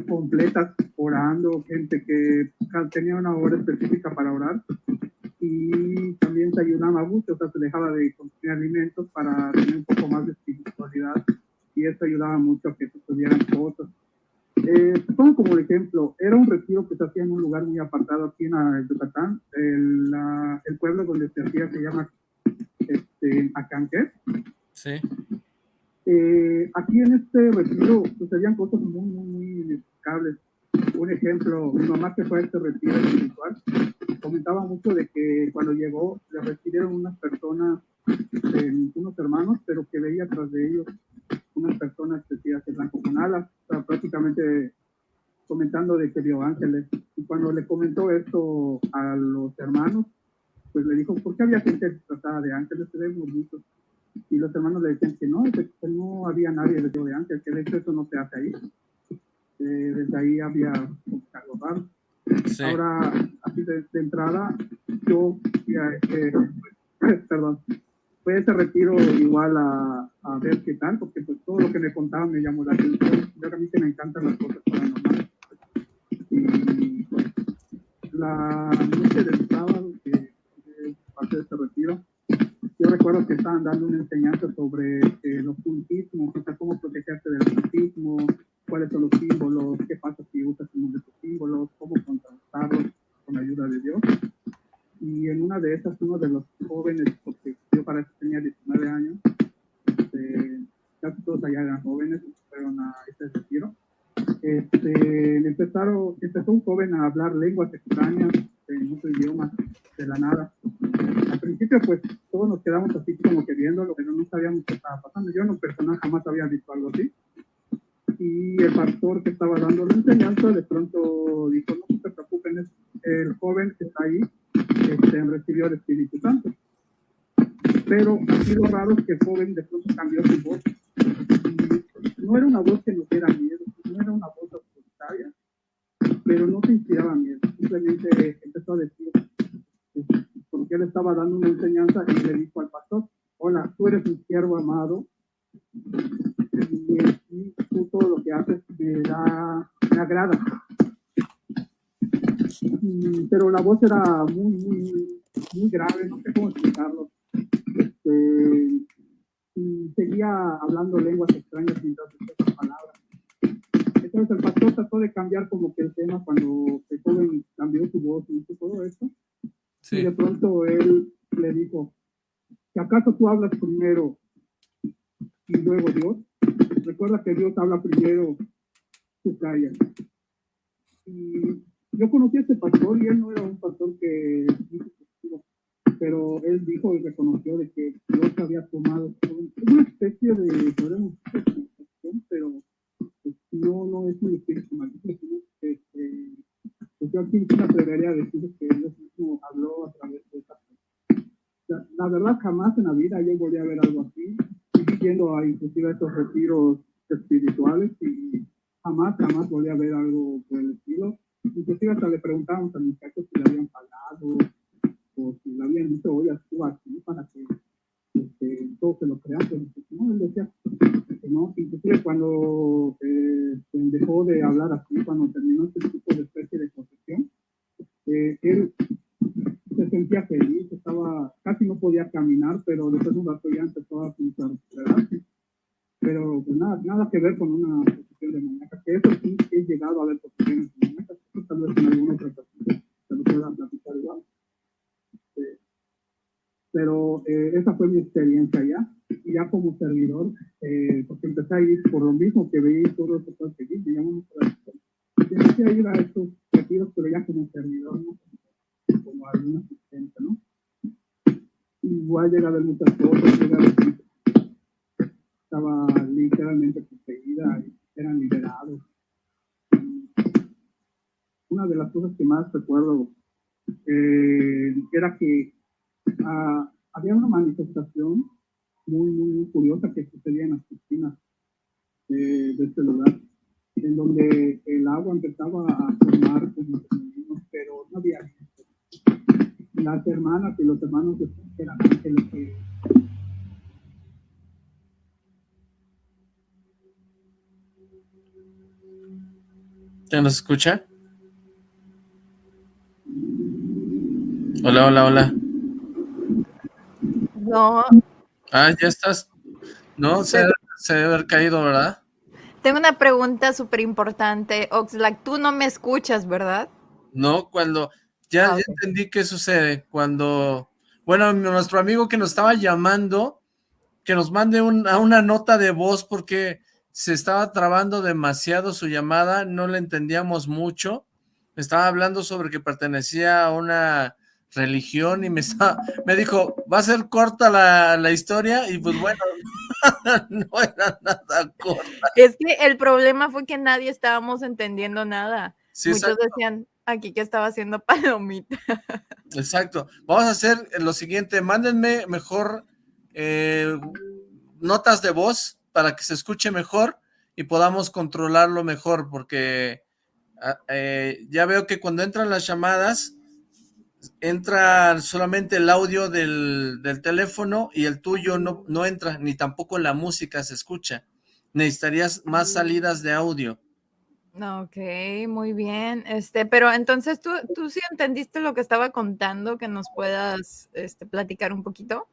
completas orando, gente que tenía una hora específica para orar y también se ayunaba mucho, o sea, se dejaba de consumir alimentos para tener un poco más de espiritualidad y eso ayudaba mucho a que sucedieran cosas. Eh, pongo como ejemplo, era un retiro que se hacía en un lugar muy apartado aquí en Yucatán, el, la- el pueblo donde se hacía se llama este, Acanque. Sí. Eh, aquí en este retiro sucedían cosas muy, muy, muy inexplicables. Un ejemplo, mi mamá que fue a este retiro espiritual, comentaba mucho de que cuando llegó le recibieron unas personas, eh, unos hermanos, pero que veía tras de ellos unas personas vestidas de blanco con alas, o sea, prácticamente comentando de que vio ángeles. Y cuando le comentó esto a los hermanos, pues le dijo, ¿por qué había gente disfrazada de ángeles? Se ven bonitos y los hermanos le decían que no, que que no había nadie vestido de ángel, que de hecho eso no se hace ahí. Eh, desde ahí había algo raro. Sí. Ahora, así de, de entrada, yo este, perdón, fue ese retiro igual a, a ver qué tal, porque pues todo lo que me contaban me llamó la atención. Yo a mí que me encantan las cosas paranormales. Y pues, la noche del sábado, que es parte de este retiro, yo recuerdo que estaban dando una enseñanza sobre eh, el ocultismo, o sea, cómo protegerte del ocultismo, cuáles son los símbolos, qué pasa si usas uno de esos símbolos, cómo contrastarlos con ayuda de Dios. Y en una de esas, uno de los jóvenes, porque yo para eso tenía 19 años, este, casi todos allá eran jóvenes, fueron a ese retiro. Este, empezaron, empezó un joven a hablar lenguas extrañas en otro idioma de la nada. Al principio, pues todos nos quedamos así como que viéndolo, pero no sabíamos qué estaba pasando. Yo en lo personal jamás había visto algo así. Y el pastor que estaba dando la enseñanza de pronto dijo, no se preocupen, es el joven que está ahí este, recibió el Espíritu Santo. Pero aquí lo raro que el joven de pronto cambió su voz. No era una voz que nos diera miedo, no era una voz autoritaria, pero no se inspiraba miedo. Simplemente empezó a decir, este, porque él estaba dando una enseñanza y le dijo al pastor, hola, tú eres un siervo amado y, y todo lo que haces me da, me agrada. Mm, Pero la voz era muy, muy, muy grave, no sé cómo explicarlo. Este, y seguía hablando lenguas extrañas mientras decía esas palabras. Entonces el pastor trató de cambiar como que el tema cuando el joven cambió su voz y hizo todo esto. Y de Sí. pronto él le dijo, ¿que acaso tú hablas primero y luego Dios? Recuerda que Dios habla primero, tú callas. Y yo conocí a este pastor y él no era un pastor que pero él dijo y reconoció de que Dios había tomado una especie de, podemos pero pues, no, no es un espíritu maligno, este, pues, yo sí, me atrevería a decir que Dios mismo habló a través de esta la, la, verdad, jamás en la vida yo volví a ver algo así, yendo a inclusive a estos retiros espirituales y jamás, jamás volví a ver algo por el estilo. Inclusive hasta le preguntábamos al muchacho si le habían pagado o si le habían dicho, oye, tú aquí para que este, todos se lo crean, pero no, él decía que no, inclusive cuando eh, dejó de hablar así, cuando terminó este tipo de especie de confesión, eh, él se sentía feliz, estaba, casi no podía caminar, pero después de un rato ya empezó a recuperarse. Pero pues nada, nada que ver con una nos escucha? Hola, hola, hola. No. Ah, ya estás. No, se, se debe haber caído, ¿verdad? Tengo una pregunta súper importante. Oxlack, tú no me escuchas, ¿verdad? No, cuando ya, Ah, entendí qué sucede cuando, bueno, nuestro amigo que nos estaba llamando, que nos mande un- a una nota de voz porque se estaba trabando demasiado su llamada, no le entendíamos mucho, estaba hablando sobre que pertenecía a una religión y me estaba, me dijo, va a ser corta la, la historia y pues bueno, no era nada corta. Es que el problema fue que nadie estábamos entendiendo nada. Sí, Muchos exacto. decían aquí que estaba haciendo palomita. Exacto. Vamos a hacer lo siguiente, mándenme mejor eh, notas de voz para que se escuche mejor y podamos controlarlo mejor, porque ah, eh, ya veo que cuando entran las llamadas, entra solamente el audio del, del teléfono y el tuyo no, no entra, ni tampoco la música se escucha. Necesitarías más salidas de audio. Ok, muy bien. Este, pero entonces tú, tú sí entendiste lo que estaba contando, que nos puedas este, platicar un poquito.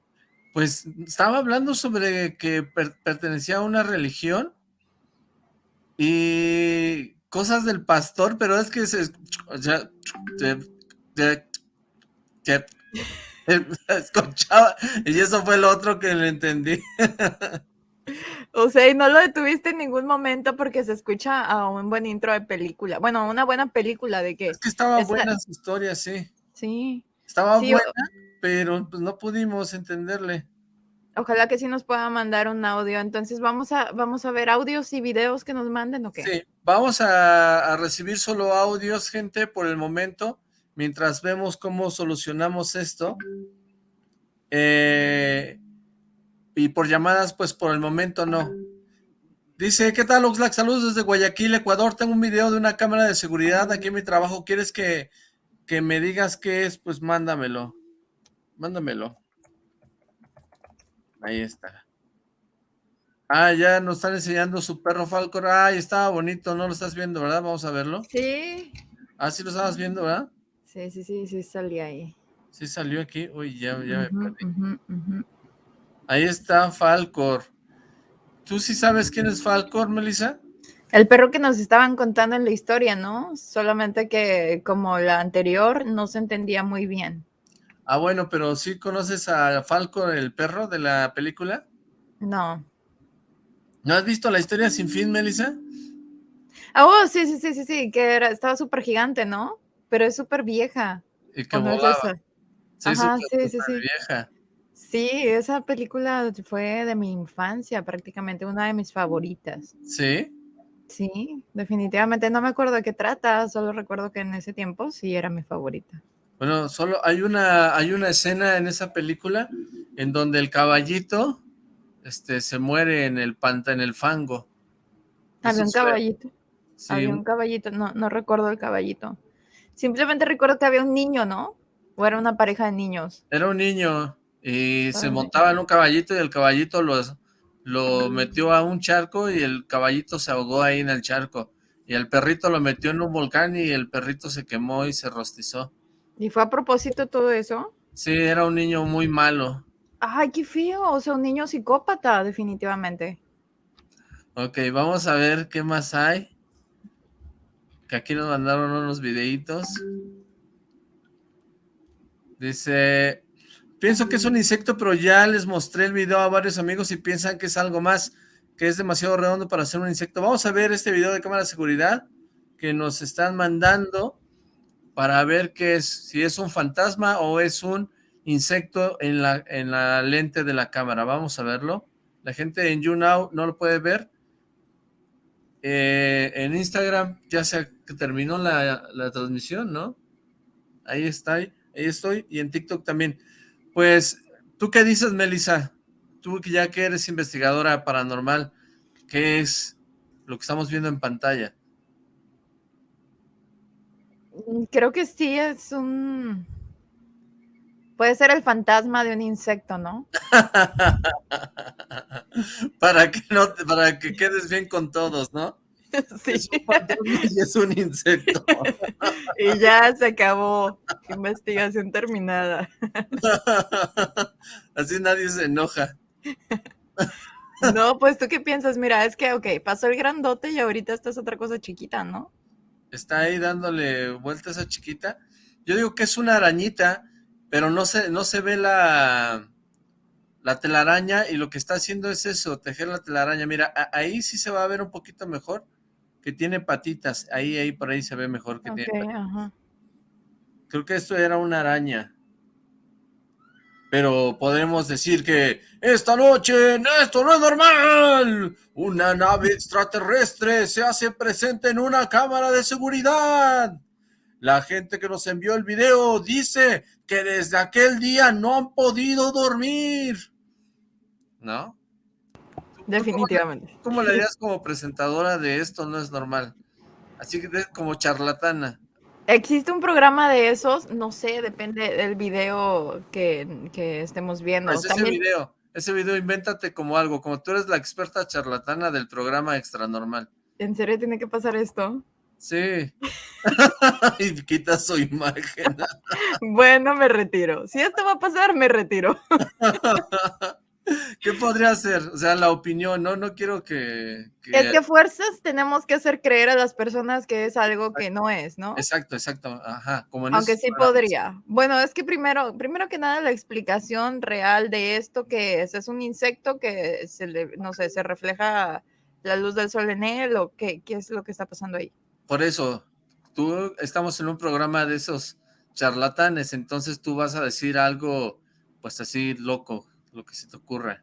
Pues estaba hablando sobre que per- pertenecía a una religión y cosas del pastor, pero es que se escucha- se- se- se- escuchaba y eso fue lo otro que le entendí. O sea, y no lo detuviste en ningún momento porque se escucha a un buen intro de película. Bueno, una buena película de que Es que estaba Esa- buena su historia, sí. sí. Estaba Sí, o- buena, pero pues no pudimos entenderle. Ojalá que sí nos pueda mandar un audio. Entonces vamos a, vamos a ver audios y videos que nos manden o qué. Sí, vamos a, a recibir solo audios, gente, por el momento, mientras vemos cómo solucionamos esto. Eh, y por llamadas, pues por el momento no. Dice, ¿qué tal Oxlack? Saludos desde Guayaquil, Ecuador. Tengo un video de una cámara de seguridad aquí en mi trabajo. ¿Quieres que, que me digas qué es? Pues mándamelo. Mándamelo. Ahí está. Ah, ya nos están enseñando su perro Falcor. Ay, estaba bonito, no lo estás viendo, ¿verdad? Vamos a verlo. Sí. Ah, sí lo estabas viendo, ¿verdad? Sí, sí, sí, sí, salí ahí. Sí salió aquí. Uy, ya, ya me perdí. Ahí está Falcor. ¿Tú sí sabes quién es Falcor, Melissa? El perro que nos estaban contando en la historia, ¿no? Solamente que como la anterior no se entendía muy bien. Ah, bueno, pero ¿sí conoces a Falcor, el perro de la película? No. ¿No has visto la historia sin fin, Melissa? Ah, oh, sí, sí, sí, sí, sí, que era, estaba súper gigante, ¿no? Pero es súper vieja. Y que ¿o no es volaba. Sí, Ajá, súper, sí, sí. vieja. Sí, esa película fue de mi infancia, prácticamente una de mis favoritas. ¿Sí? Sí, definitivamente no me acuerdo de qué trata, solo recuerdo que en ese tiempo sí era mi favorita. Bueno, solo hay una, hay una escena en esa película en donde el caballito este, se muere en el panta, en el fango. Había un caballito, sí, había un caballito, no, no recuerdo el caballito. Simplemente recuerdo que había un niño, ¿no? O era una pareja de niños. era un niño y se montaba en un caballito y el caballito los, lo metió a un charco y el caballito se ahogó ahí en el charco. Y el perrito lo metió en un volcán y el perrito se quemó y se rostizó. ¿Y fue a propósito todo eso? Sí, era un niño muy malo. Ay, qué feo, o sea, un niño psicópata, definitivamente. Ok, vamos a ver qué más hay. Que aquí nos mandaron unos videitos. Dice, pienso que es un insecto, pero ya les mostré el video a varios amigos y piensan que es algo más, que es demasiado redondo para ser un insecto. Vamos a ver este video de cámara de seguridad que nos están mandando para ver qué es, si es un fantasma o es un insecto en la, en la lente de la cámara. Vamos a verlo. La gente en YouNow no lo puede ver. Eh, en Instagram ya se terminó la, la transmisión, ¿no? Ahí está, ahí estoy, y en TikTok también. Pues, ¿tú qué dices, Melissa? Tú que ya que eres investigadora paranormal, ¿qué es lo que estamos viendo en pantalla? Mm, Creo que sí es un... Puede ser el fantasma de un insecto, ¿no? para que no, para que quedes bien con todos, ¿no? Sí. Es un fantasma y es un insecto. Y ya se acabó. Investigación terminada. Así nadie se enoja. No, pues tú qué piensas, mira, es que, ok, pasó el grandote y ahorita esta es otra cosa chiquita, ¿no? Está ahí dándole vuelta a chiquita. Yo digo que es una arañita, pero no se, no se ve la, la telaraña y lo que está haciendo es eso, tejer la telaraña. Mira, ahí sí se va a ver un poquito mejor, que tiene patitas. Ahí, ahí, por ahí se ve mejor que tiene patitas. ajá. Creo que esto era una araña. Pero podemos decir que esta noche esto no es normal. Una nave extraterrestre se hace presente en una cámara de seguridad. La gente que nos envió el video dice que desde aquel día no han podido dormir. ¿No? Definitivamente. ¿Cómo le harías como presentadora de esto no es normal? Así que como charlatana. ¿Existe un programa de esos? No sé, depende del video que, que estemos viendo. Es ese También, video, ese video invéntate como algo, como tú eres la experta charlatana del programa Extra Normal. ¿En serio tiene que pasar esto? Sí. y quita su imagen. Bueno, me retiro. Si esto va a pasar, me retiro. ¿Qué podría ser? O sea, la opinión, ¿no? No quiero que... que- Es que fuerzas tenemos que hacer creer a las personas que es algo que no es, ¿no? Exacto, exacto. Ajá, como en Aunque sí podría. Bueno, es que primero, primero que nada la explicación real de esto que es, es un insecto que se le, no sé, se refleja la luz del sol en él o qué, qué es lo que está pasando ahí. Por eso, tú estamos en un programa de esos charlatanes, entonces tú vas a decir algo, pues así loco, lo que se te ocurra.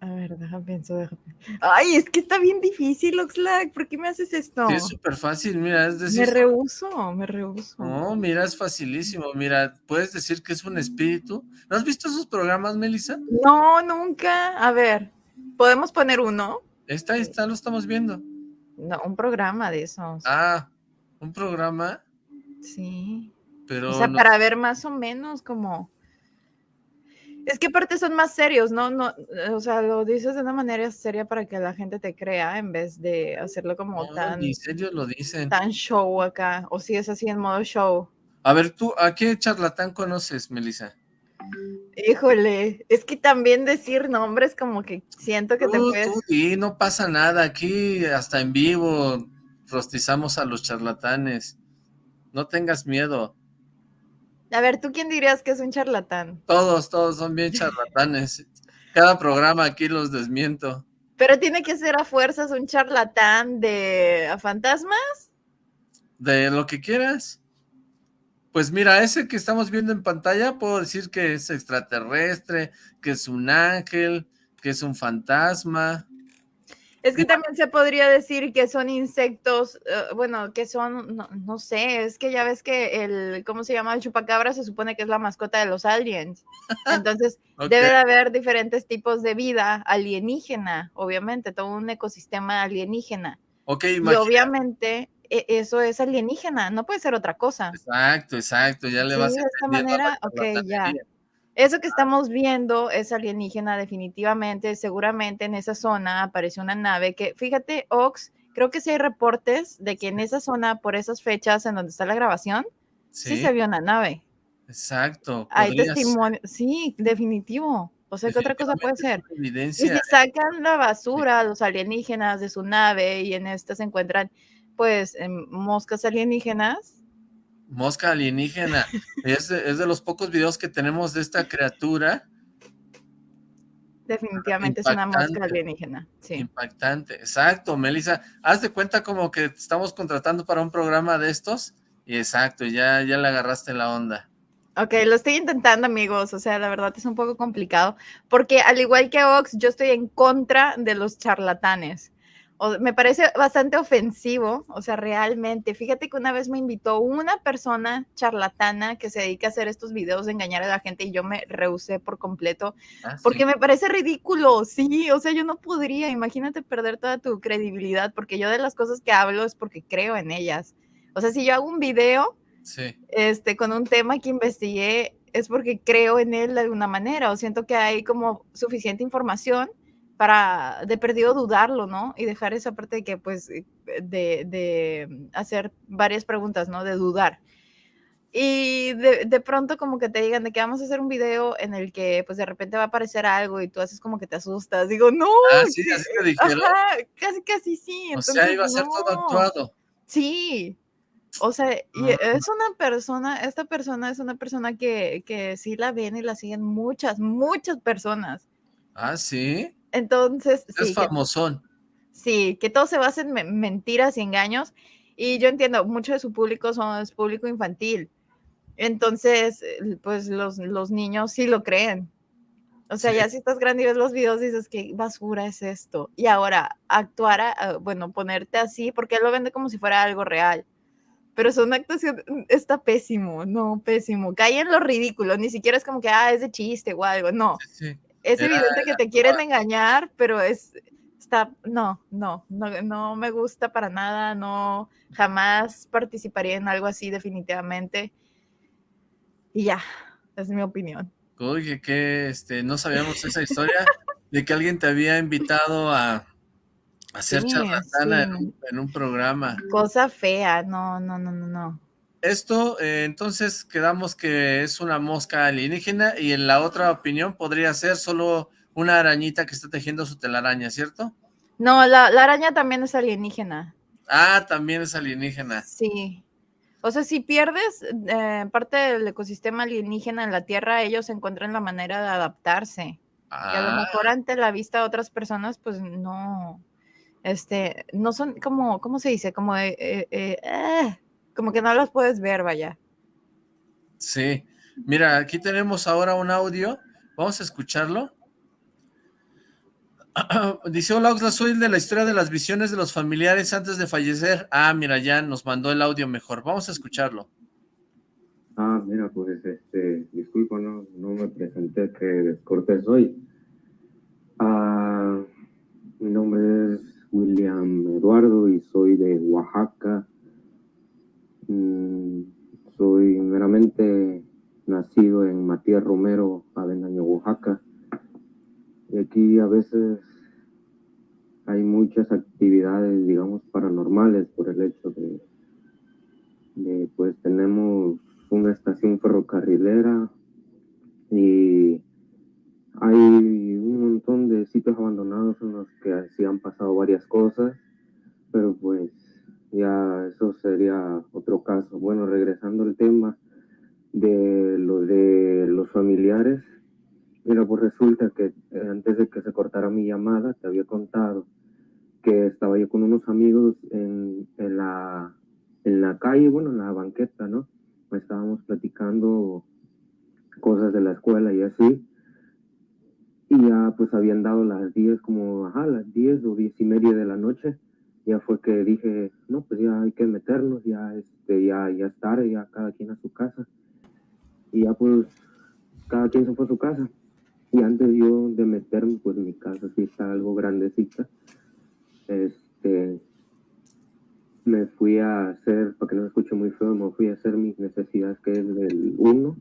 A ver, déjame pienso, déjame. Ay, es que está bien difícil, Oxlack. ¿Por qué me haces esto? Sí, es súper fácil, mira, es me decir... rehuso, me rehuso. No, mira, es facilísimo. Mira, puedes decir que es un espíritu. ¿No has visto esos programas, Melissa? No, nunca. A ver, ¿podemos poner uno? Está, ahí está, lo estamos viendo. No, un programa de esos. Ah, un programa, Sí. pero O sea, no- para ver más o menos como... Es que aparte son más serios, ¿no? no O sea, lo dices de una manera seria para que la gente te crea en vez de hacerlo como no, tan, ni serio lo dicen. tan show acá. O si es así en modo show. A ver, tú, ¿a qué charlatán conoces, Melissa? Híjole, es que también decir nombres como que siento que te puedes... tú di, no pasa nada. Aquí, hasta en vivo, rostizamos a los charlatanes. No tengas miedo. A ver, ¿tú quién dirías que es un charlatán? Todos, todos son bien charlatanes. Cada programa aquí los desmiento. Pero tiene que ser a fuerzas un charlatán de a fantasmas. De lo que quieras. Pues mira, ese que estamos viendo en pantalla, puedo decir que es extraterrestre, que es un ángel, que es un fantasma. Es que también se podría decir que son insectos, uh, bueno, que son, no, no, sé, es que ya ves que el, ¿cómo se llama? El chupacabra se supone que es la mascota de los aliens. Entonces, okay. debe de haber diferentes tipos de vida alienígena, obviamente, todo un ecosistema alienígena. Ok, imagina. Y obviamente e, eso es alienígena, no puede ser otra cosa. Exacto, exacto, ya le sí, vas a de esta manera, ok, ya. Eso que estamos viendo es alienígena definitivamente, seguramente en esa zona apareció una nave que, fíjate, Ox, creo que sí hay reportes de que en esa zona, por esas fechas en donde está la grabación, sí, sí se vio una nave. Exacto. Hay testimonio, sí, definitivo. O sea, ¿qué otra cosa puede ser? Evidencia. Y si sacan la basura, los alienígenas de su nave y en esta se encuentran, pues, moscas alienígenas, Mosca alienígena. es, de, es, de, los pocos videos que tenemos de esta criatura. Definitivamente Impactante. es una mosca alienígena. Sí. Impactante, exacto, Melissa. Haz de cuenta como que estamos contratando para un programa de estos. Y exacto, ya, ya le agarraste la onda. Ok, lo estoy intentando, amigos. O sea, la verdad es un poco complicado. Porque al igual que Ox, yo estoy en contra de los charlatanes me parece bastante ofensivo, o sea, realmente. Fíjate que una vez me invitó una persona charlatana que se dedica a hacer estos videos de engañar a la gente y yo me rehusé por completo ah, porque ¿sí? me parece ridículo, sí, o sea, yo no podría, imagínate perder toda tu credibilidad porque yo de las cosas que hablo es porque creo en ellas. O sea, si yo hago un video sí. este, con un tema que investigué, es porque creo en él de alguna manera o siento que hay como suficiente información para de perdido dudarlo, ¿no? Y dejar esa parte de que, pues, de, de hacer varias preguntas, ¿no? De dudar. Y de, de, pronto como que te digan de que vamos a hacer un video en el que pues de repente va a aparecer algo y tú haces como que te asustas. Digo, no. Ah, sí, así te dijeron. Ajá, casi, casi sí. Entonces, o sea, iba a ser no. todo actuado. Sí. O sea, y es una persona, esta persona es una persona que, que sí la ven y la siguen muchas, muchas personas. Ah, sí. Entonces, es sí, famosón. Que, sí, que todo se basa en mentiras y engaños. Y yo entiendo, mucho de su público son, es público infantil. Entonces, pues los, los niños sí lo creen. O sea, sí. ya si estás grande y ves los videos, dices, ¿qué basura es esto? Y ahora, actuar, a, bueno, ponerte así, porque él lo vende como si fuera algo real. Pero es una actuación, está pésimo, no, pésimo. Cae en lo ridículo, ni siquiera es como que, ah, es de chiste o algo, no. Sí, es evidente que te quieren engañar, pero es, está, no, no, no, no me gusta para nada, no, jamás participaría en algo así definitivamente. Y ya, es mi opinión. Oye, que este, no sabíamos esa historia de que alguien te había invitado a, ser sí, charlatana sí. en, un, en un programa. Cosa fea, no, no, no, no, no. Esto, eh, entonces, quedamos que es una mosca alienígena y en la otra opinión podría ser solo una arañita que está tejiendo su telaraña, ¿cierto? No, la, la araña también es alienígena. Ah, también es alienígena. Sí. O sea, si pierdes eh, parte del ecosistema alienígena en la Tierra, ellos encuentran la manera de adaptarse. Ah. Y a lo mejor ante la vista de otras personas, pues no, este, no son como, ¿cómo se dice? Como eh, eh, eh como que no los puedes ver, vaya. Sí, mira, aquí tenemos ahora un audio, vamos a escucharlo. Dice, hola Oxla, soy el de la historia de las visiones de los familiares antes de fallecer. Ah, mira, ya nos mandó el audio mejor, vamos a escucharlo. Ah, mira, pues, este, disculpa, no, no me presenté, que descortés soy. Ah, mi nombre es William Eduardo y soy de Oaxaca, soy meramente nacido en Matías Romero, Avendaño, Oaxaca. Y aquí a veces hay muchas actividades, digamos, paranormales por el hecho de, de pues tenemos una estación ferrocarrilera y hay un montón de sitios abandonados en los que sí han pasado varias cosas, pero pues ya eso sería otro caso. Bueno, regresando al tema de lo de los familiares, mira, pues resulta que eh, antes de que se cortara mi llamada, te había contado que estaba yo con unos amigos en, en la, en la calle, bueno, en la banqueta, ¿no? Estábamos platicando cosas de la escuela y así. Y ya pues habían dado las 10, como, ajá, las 10 o 10 y media de la noche ya fue que dije, no, pues ya hay que meternos, ya, este, ya, ya es ya cada quien a su casa. Y ya pues cada quien se fue a su casa. Y antes yo de meterme, pues mi casa sí está algo grandecita. Este, me fui a hacer, para que no me escuche muy feo, me fui a hacer mis necesidades, que es del 1.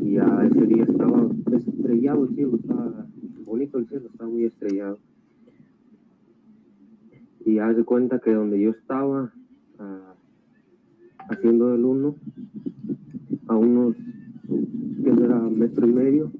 Y ya ese día estaba estrellado el cielo, estaba bonito el cielo, estaba muy estrellado y haz de cuenta que donde yo estaba uh, haciendo el uno, a unos que era metro y medio,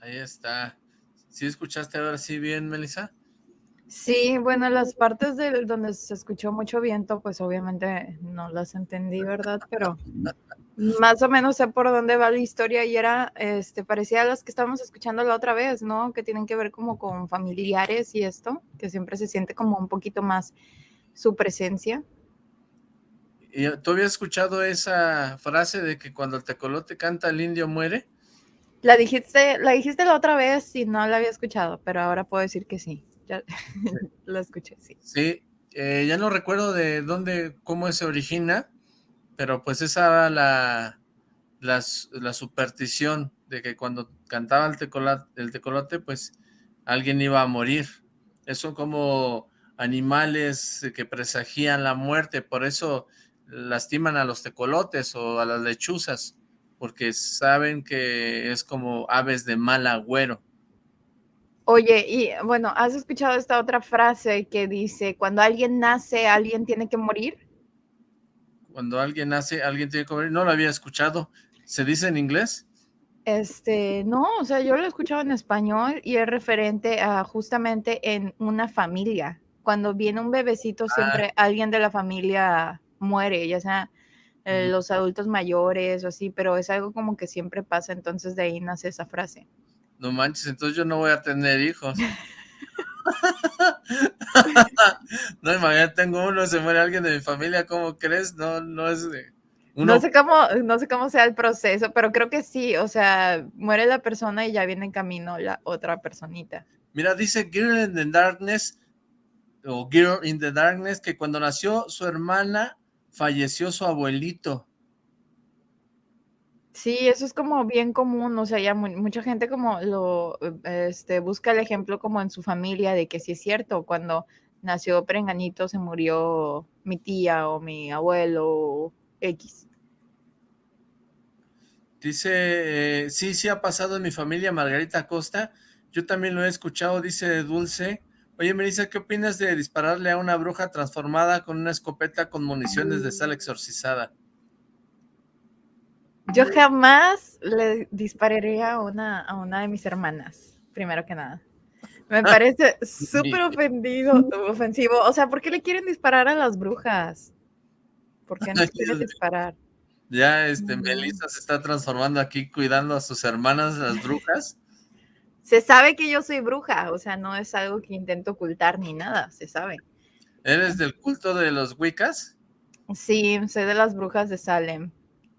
Ahí está. ¿Sí escuchaste ahora sí bien, Melissa? Sí, bueno, las partes de donde se escuchó mucho viento, pues obviamente no las entendí, ¿verdad? Pero más o menos sé por dónde va la historia y era, este, parecía a las que estábamos escuchando la otra vez, ¿no? Que tienen que ver como con familiares y esto, que siempre se siente como un poquito más su presencia. ¿Y ¿Tú habías escuchado esa frase de que cuando el tecolote canta, el indio muere? La dijiste, la dijiste la otra vez y no la había escuchado, pero ahora puedo decir que sí. Ya la escuché, sí. Sí, eh, ya no recuerdo de dónde, cómo se origina, pero pues esa era la, la, la superstición de que cuando cantaba el tecolote, el tecolote, pues alguien iba a morir. Eso como animales que presagían la muerte, por eso lastiman a los tecolotes o a las lechuzas, porque saben que es como aves de mal agüero. Oye, y bueno, ¿has escuchado esta otra frase que dice, cuando alguien nace, alguien tiene que morir? Cuando alguien nace, alguien tiene que morir. No lo había escuchado. ¿Se dice en inglés? Este, no, o sea, yo lo he escuchado en español y es referente a justamente en una familia. Cuando viene un bebecito, Ah. siempre alguien de la familia muere, ya sea eh, los adultos mayores o así, pero es algo como que siempre pasa, entonces de ahí nace esa frase. No manches, entonces yo no voy a tener hijos. no, imagínate, tengo uno, se muere alguien de mi familia, ¿cómo crees? No, no es de... Uno, No sé cómo, no sé cómo sea el proceso, pero creo que sí, o sea, muere la persona y ya viene en camino la otra personita. mira, dice Girl in the Darkness, o Girl in the Darkness, que cuando nació su hermana, falleció su abuelito. Sí, eso es como bien común, o sea, ya mu- mucha gente como lo, este, busca el ejemplo como en su familia de que sí es cierto, cuando nació Perenganito se murió mi tía o mi abuelo X. Dice, eh, sí, sí ha pasado en mi familia, Margarita Costa. Yo también lo he escuchado, dice Dulce. Oye, Melissa, ¿qué opinas de dispararle a una bruja transformada con una escopeta con municiones de sal exorcizada? Yo jamás le dispararía a una, a una de mis hermanas, primero que nada. Me parece súper ofendido, ofensivo. O sea, ¿por qué le quieren disparar a las brujas? ¿Por qué no quieren disparar? Ya, este. Melissa se está transformando aquí cuidando a sus hermanas, las brujas. Se sabe que yo soy bruja, o sea, no es algo que intento ocultar ni nada, se sabe. ¿Eres del culto de los Wiccas? Sí, soy de las brujas de Salem.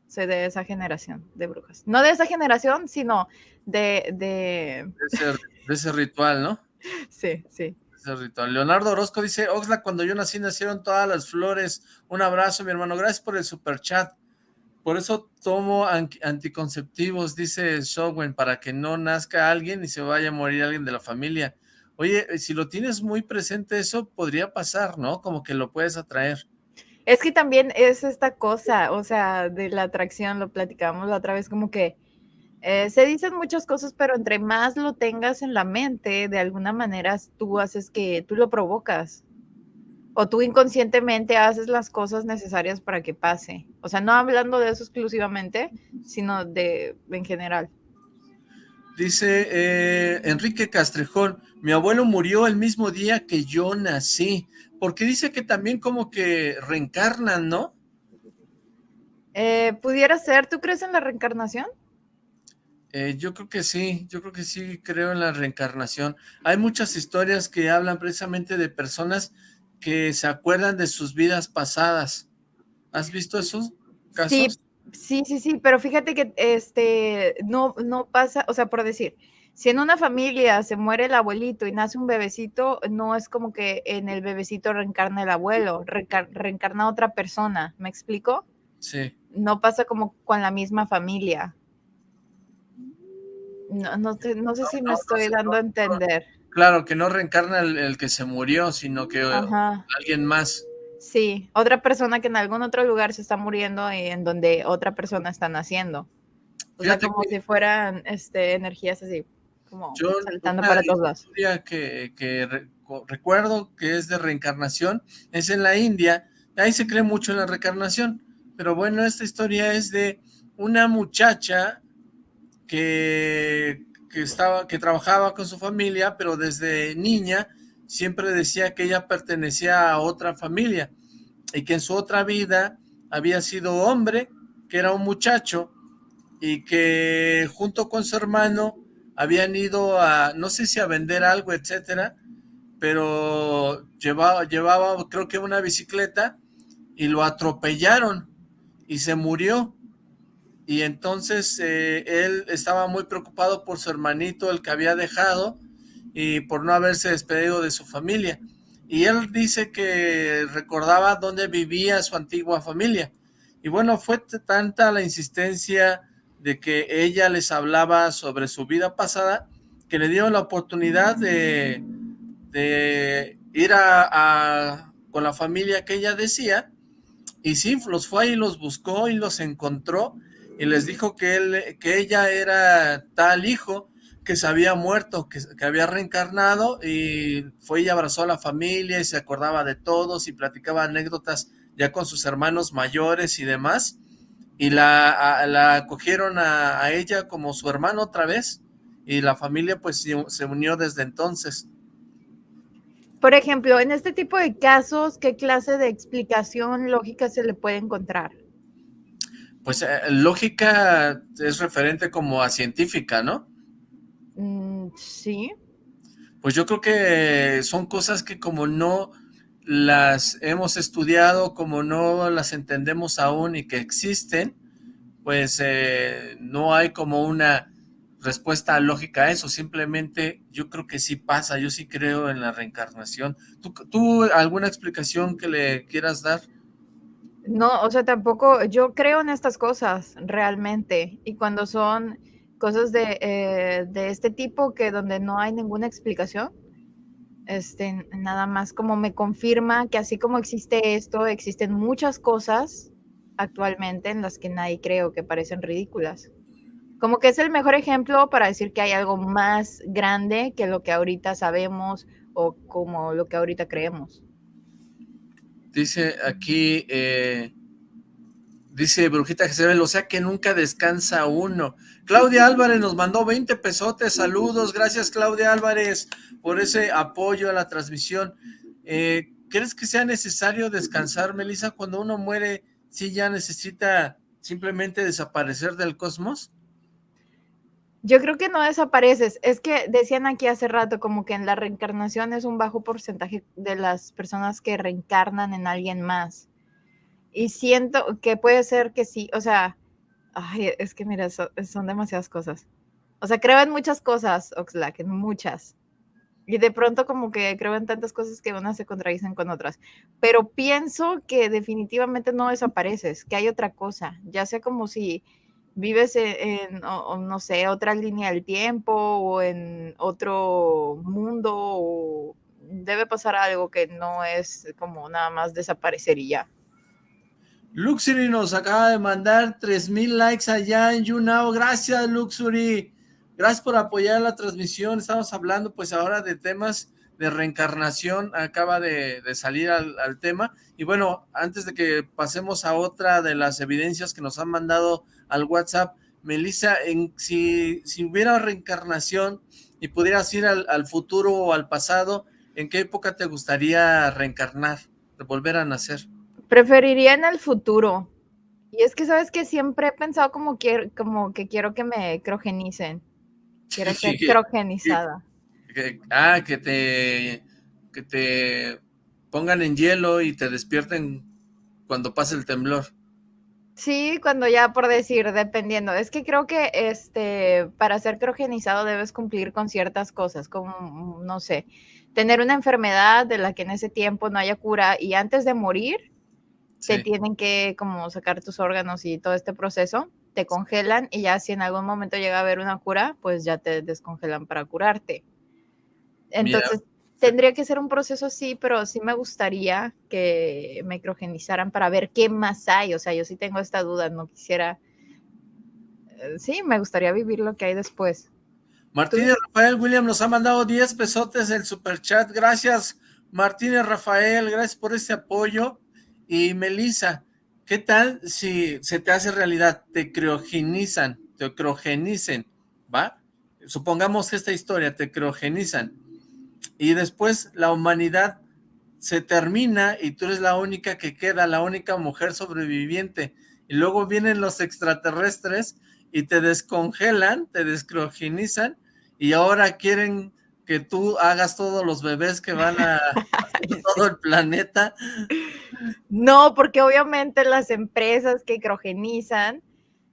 Soy de esa generación de brujas. No de esa generación, sino de, de... De ese, de ese ritual, ¿no? Sí, sí. Ese ritual. Leonardo Orozco dice, Oxla, cuando yo nací nacieron todas las flores. Un abrazo, mi hermano. Gracias por el super chat. Por eso tomo an- anticonceptivos, dice Showen, para que no nazca alguien y se vaya a morir alguien de la familia. Oye, eh, si lo tienes muy presente, eso podría pasar, ¿no? Como que lo puedes atraer. Es que también es esta cosa, o sea, de la atracción, lo platicábamos la otra vez, como que eh, se dicen muchas cosas, pero entre más lo tengas en la mente, de alguna manera tú haces que tú lo provocas. O tú inconscientemente haces las cosas necesarias para que pase. O sea, no hablando de eso exclusivamente, sino de en general. Dice eh, Enrique Castrejón, mi abuelo murió el mismo día que yo nací, porque dice que también como que reencarnan, ¿no? Eh, ¿Pudiera ser? ¿Tú crees en la reencarnación? Eh, yo creo que sí, yo creo que sí creo en la reencarnación. Hay muchas historias que hablan precisamente de personas que se acuerdan de sus vidas pasadas. ¿Has visto esos casos? Sí, sí, sí, sí, pero fíjate que este no, no pasa, o sea, por decir, si en una familia se muere el abuelito y nace un bebecito, no es como que en el bebecito reencarna el abuelo, reencar- reencarna otra persona, ¿me explico? Sí. No pasa como con la misma familia. No, no, te- no sé si me estoy dando a entender. Claro, que no reencarna el, el que se murió, sino que eh, Ajá. alguien más. Sí, otra persona que en algún otro lugar se está muriendo y en donde otra persona está naciendo. O sea, como que- si fueran este, energías así, como Yo saltando para todos lados. historia que, que re- co- recuerdo que es de reencarnación es en la India. Ahí se cree mucho en la reencarnación. Pero bueno, esta historia es de una muchacha que, que estaba, que trabajaba con su familia, pero desde niña siempre decía que ella pertenecía a otra familia y que en su otra vida había sido hombre, que era un muchacho y que junto con su hermano habían ido a, no sé si a vender algo, etcétera, pero llevaba, llevaba creo que una bicicleta y lo atropellaron y se murió. Y entonces eh, él estaba muy preocupado por su hermanito, el que había dejado, y por no haberse despedido de su familia. Y él dice que recordaba dónde vivía su antigua familia. Y bueno, fue tanta la insistencia de que ella les hablaba sobre su vida pasada, que le dio la oportunidad de, ir a, con la familia que ella decía, y sí, los fue y los buscó y los encontró, y les dijo que, él, que ella era tal hijo, que se había muerto, que, que, había reencarnado, y fue y abrazó a la familia, y se acordaba de todos, y platicaba anécdotas ya con sus hermanos mayores y demás, y la, la acogieron a, a ella como su hermano otra vez, y la familia pues se unió desde entonces. Por ejemplo, en este tipo de casos, ¿qué clase de explicación lógica se le puede encontrar? Pues eh, lógica es referente como a científica, ¿no? Mm, sí. Pues yo creo que son cosas que como no las hemos estudiado, como no las entendemos aún y que existen, pues eh, no hay como una respuesta lógica a eso, simplemente yo creo que sí pasa, yo sí creo en la reencarnación. ¿Tú, tú alguna explicación que le quieras dar? No, o sea, tampoco, yo creo en estas cosas realmente, y cuando son cosas de, eh, de este tipo que donde no hay ninguna explicación, este, nada más como me confirma que así como existe esto, existen muchas cosas actualmente en las que nadie creo que parecen ridículas. Como que es el mejor ejemplo para decir que hay algo más grande que lo que ahorita sabemos o como lo que ahorita creemos. Dice aquí, eh, dice Brujita Jezebel, o sea que nunca descansa uno. Claudia Álvarez nos mandó 20 pesotes, saludos, gracias Claudia Álvarez por ese apoyo a la transmisión. Eh, ¿Crees que sea necesario descansar, Melissa, cuando uno muere, si ya necesita simplemente desaparecer del cosmos? Yo creo que no desapareces. Es que decían aquí hace rato como que en la reencarnación es un bajo porcentaje de las personas que reencarnan en alguien más. Y siento que puede ser que sí, o sea, ay, es que mira, son demasiadas cosas. O sea, creo en muchas cosas, Oxlack, en muchas. Y de pronto como que creo en tantas cosas que unas se contradicen con otras. Pero pienso que definitivamente no desapareces, que hay otra cosa. Ya sea como si vives e-, en, no sé, otra línea del tiempo o en otro mundo o debe pasar algo que no es como nada más desaparecer y ya. Luxury nos acaba de mandar 3000 likes allá en YouNow. Gracias, Luxury. Gracias por apoyar la transmisión. Estamos hablando pues ahora de temas de reencarnación. Acaba de, salir al, al, tema. Y bueno, antes de que pasemos a otra de las evidencias que nos han mandado al WhatsApp. Melissa, en, si, si hubiera reencarnación y pudieras ir al, al, futuro o al pasado, ¿en qué época te gustaría reencarnar, volver a nacer? Preferiría en el futuro. Y es que, ¿sabes que Siempre he pensado como, que, como que quiero que me crogenicen. Quiero ser crogenizada. Que, ah, que te, que te pongan en hielo y te despierten cuando pase el temblor. Sí, cuando ya por decir, dependiendo. Es que creo que este, para ser crogenizado debes cumplir con ciertas cosas, como, no sé, tener una enfermedad de la que en ese tiempo no haya cura y antes de morir sí. te tienen que como sacar tus órganos y todo este proceso, te congelan y ya si en algún momento llega a haber una cura, pues ya te descongelan para curarte. Entonces, Mira tendría que ser un proceso así, pero sí me gustaría que me criogenizaran para ver qué más hay. O sea, yo sí tengo esta duda, no quisiera. Eh, sí, me gustaría vivir lo que hay después. Martínez Rafael William nos ha mandado 10 pesotes el super chat. Gracias, Martínez Rafael, gracias por este apoyo. Y Melissa, ¿qué tal si se te hace realidad? Te criogenizan, te criogenicen, ¿va? Supongamos esta historia, te criogenizan y después la humanidad se termina y tú eres la única que queda, la única mujer sobreviviente, y luego vienen los extraterrestres y te descongelan, te descriogenizan, y ahora quieren que tú hagas todos los bebés que van a todo el planeta. No, porque obviamente las empresas que crogenizan,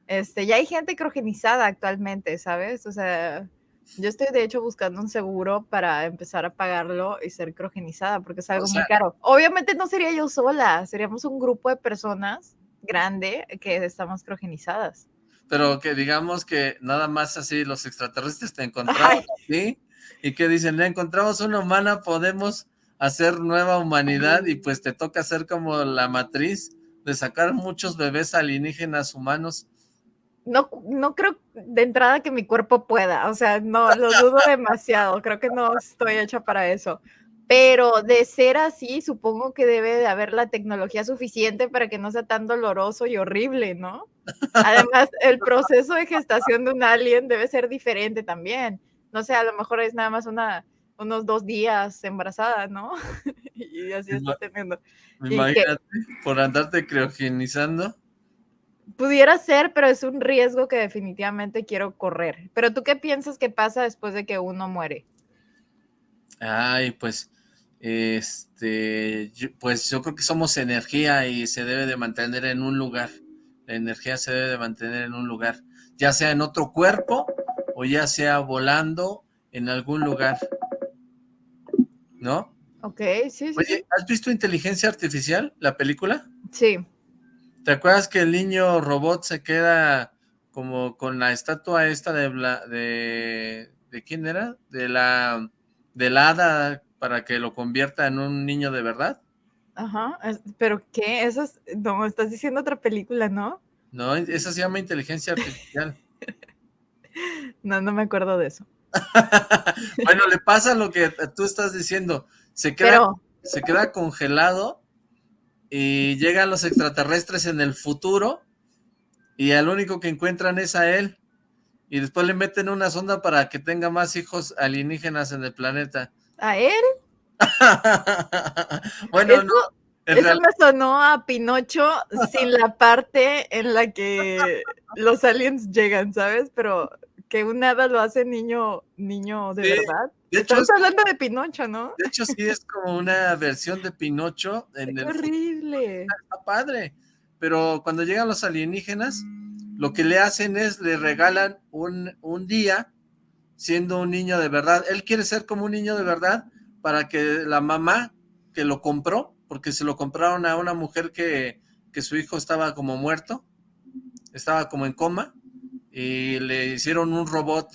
este, ya hay gente crogenizada actualmente, ¿sabes? O sea, yo estoy de hecho buscando un seguro para empezar a pagarlo y ser crogenizada, porque es algo muy caro. Obviamente no sería yo sola, seríamos un grupo de personas grande que estamos crogenizadas. Pero que digamos que nada más así los extraterrestres te encontraron, ¿sí? Y que dicen, encontramos una humana, podemos hacer nueva humanidad y pues te toca ser como la matriz de sacar muchos bebés alienígenas humanos. No, no creo de entrada que mi cuerpo pueda, o sea, no, lo dudo demasiado, creo que no estoy hecha para eso. Pero de ser así, supongo que debe de haber la tecnología suficiente para que no sea tan doloroso y horrible, ¿no? Además, el proceso de gestación de un alien debe ser diferente también. No sé, a lo mejor es nada más una, unos dos días embarazada, ¿no? y así está teniendo. Imagínate, por andarte criogenizando. Pudiera ser, pero es un riesgo que definitivamente quiero correr. Pero tú qué piensas que pasa después de que uno muere? Ay, pues, este, pues yo creo que somos energía y se debe de mantener en un lugar. La energía se debe de mantener en un lugar, ya sea en otro cuerpo o ya sea volando en algún lugar. ¿no? Ok, sí, sí. ¿has visto Inteligencia Artificial, la película? Sí. ¿Te acuerdas que el niño robot se queda como con la estatua esta de, de, de quién era? De la, de la hada para que lo convierta en un niño de verdad. Ajá, pero ¿qué? Eso es, no, estás diciendo otra película, ¿no? No, esa se llama Inteligencia Artificial. no, no me acuerdo de eso. bueno, le pasa lo que tú estás diciendo. Se queda, se queda congelado y llegan los extraterrestres en el futuro y al único que encuentran es a él. Y después le meten una sonda para que tenga más hijos alienígenas en el planeta. ¿A él? bueno, no. Eso me sonó a Pinocho sin la parte en la que los aliens llegan, ¿sabes? Pero que un hada lo hace niño, niño de verdad. Estamos hablando de Pinocho, ¿no? De hecho, sí es como una versión de Pinocho. En horrible. Está padre. Pero cuando llegan los alienígenas, lo que le hacen es, le regalan un, un día siendo un niño de verdad. Él quiere ser como un niño de verdad para que la mamá que lo compró, porque se lo compraron a una mujer que, que su hijo estaba como muerto, estaba como en coma, y le hicieron un robot.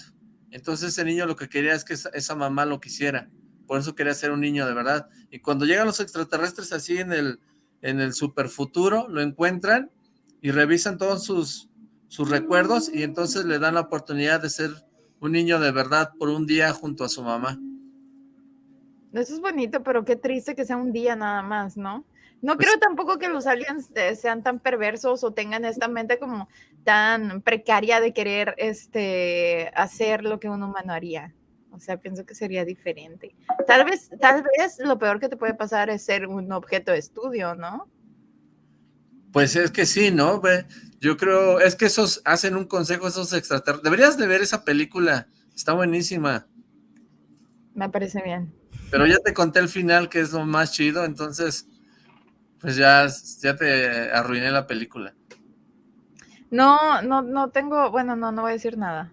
Entonces ese niño lo que quería es que esa, mamá lo quisiera. Por eso quería ser un niño de verdad. Y cuando llegan los extraterrestres así en el, en el superfuturo, lo encuentran y revisan todos sus, sus recuerdos y entonces le dan la oportunidad de ser un niño de verdad por un día junto a su mamá. Eso es bonito, pero qué triste que sea un día nada más, ¿no? No pues creo tampoco que los aliens eh, sean tan perversos o tengan esta mente como tan precaria de querer este, hacer lo que un humano haría. O sea, pienso que sería diferente. Tal vez, tal vez lo peor que te puede pasar es ser un objeto de estudio, ¿no? Pues es que sí, ¿no? Yo creo, es que esos hacen un consejo, esos extraterrestres. Deberías de ver esa película, está buenísima. Me parece bien. Pero ya te conté el final, que es lo más chido, entonces pues ya, ya te arruiné la película. No, no, no tengo, bueno, no, no voy a decir nada.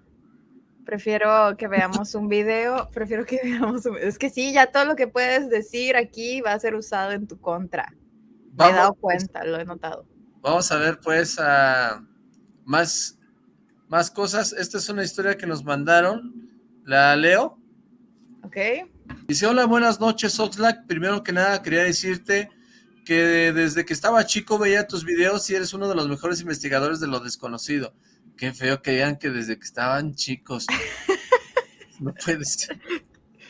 Prefiero que veamos un video, prefiero que veamos un Es que sí, ya todo lo que puedes decir aquí va a ser usado en tu contra. Me he dado cuenta, lo he notado. Vamos a ver pues más, más cosas. Esta es una historia que nos mandaron. La leo. Ok. Dice, hola, buenas noches, Oxlack. Primero que nada, quería decirte que desde que estaba chico veía tus videos y eres uno de los mejores investigadores de lo desconocido. Qué feo que digan que desde que estaban chicos. No puede ser.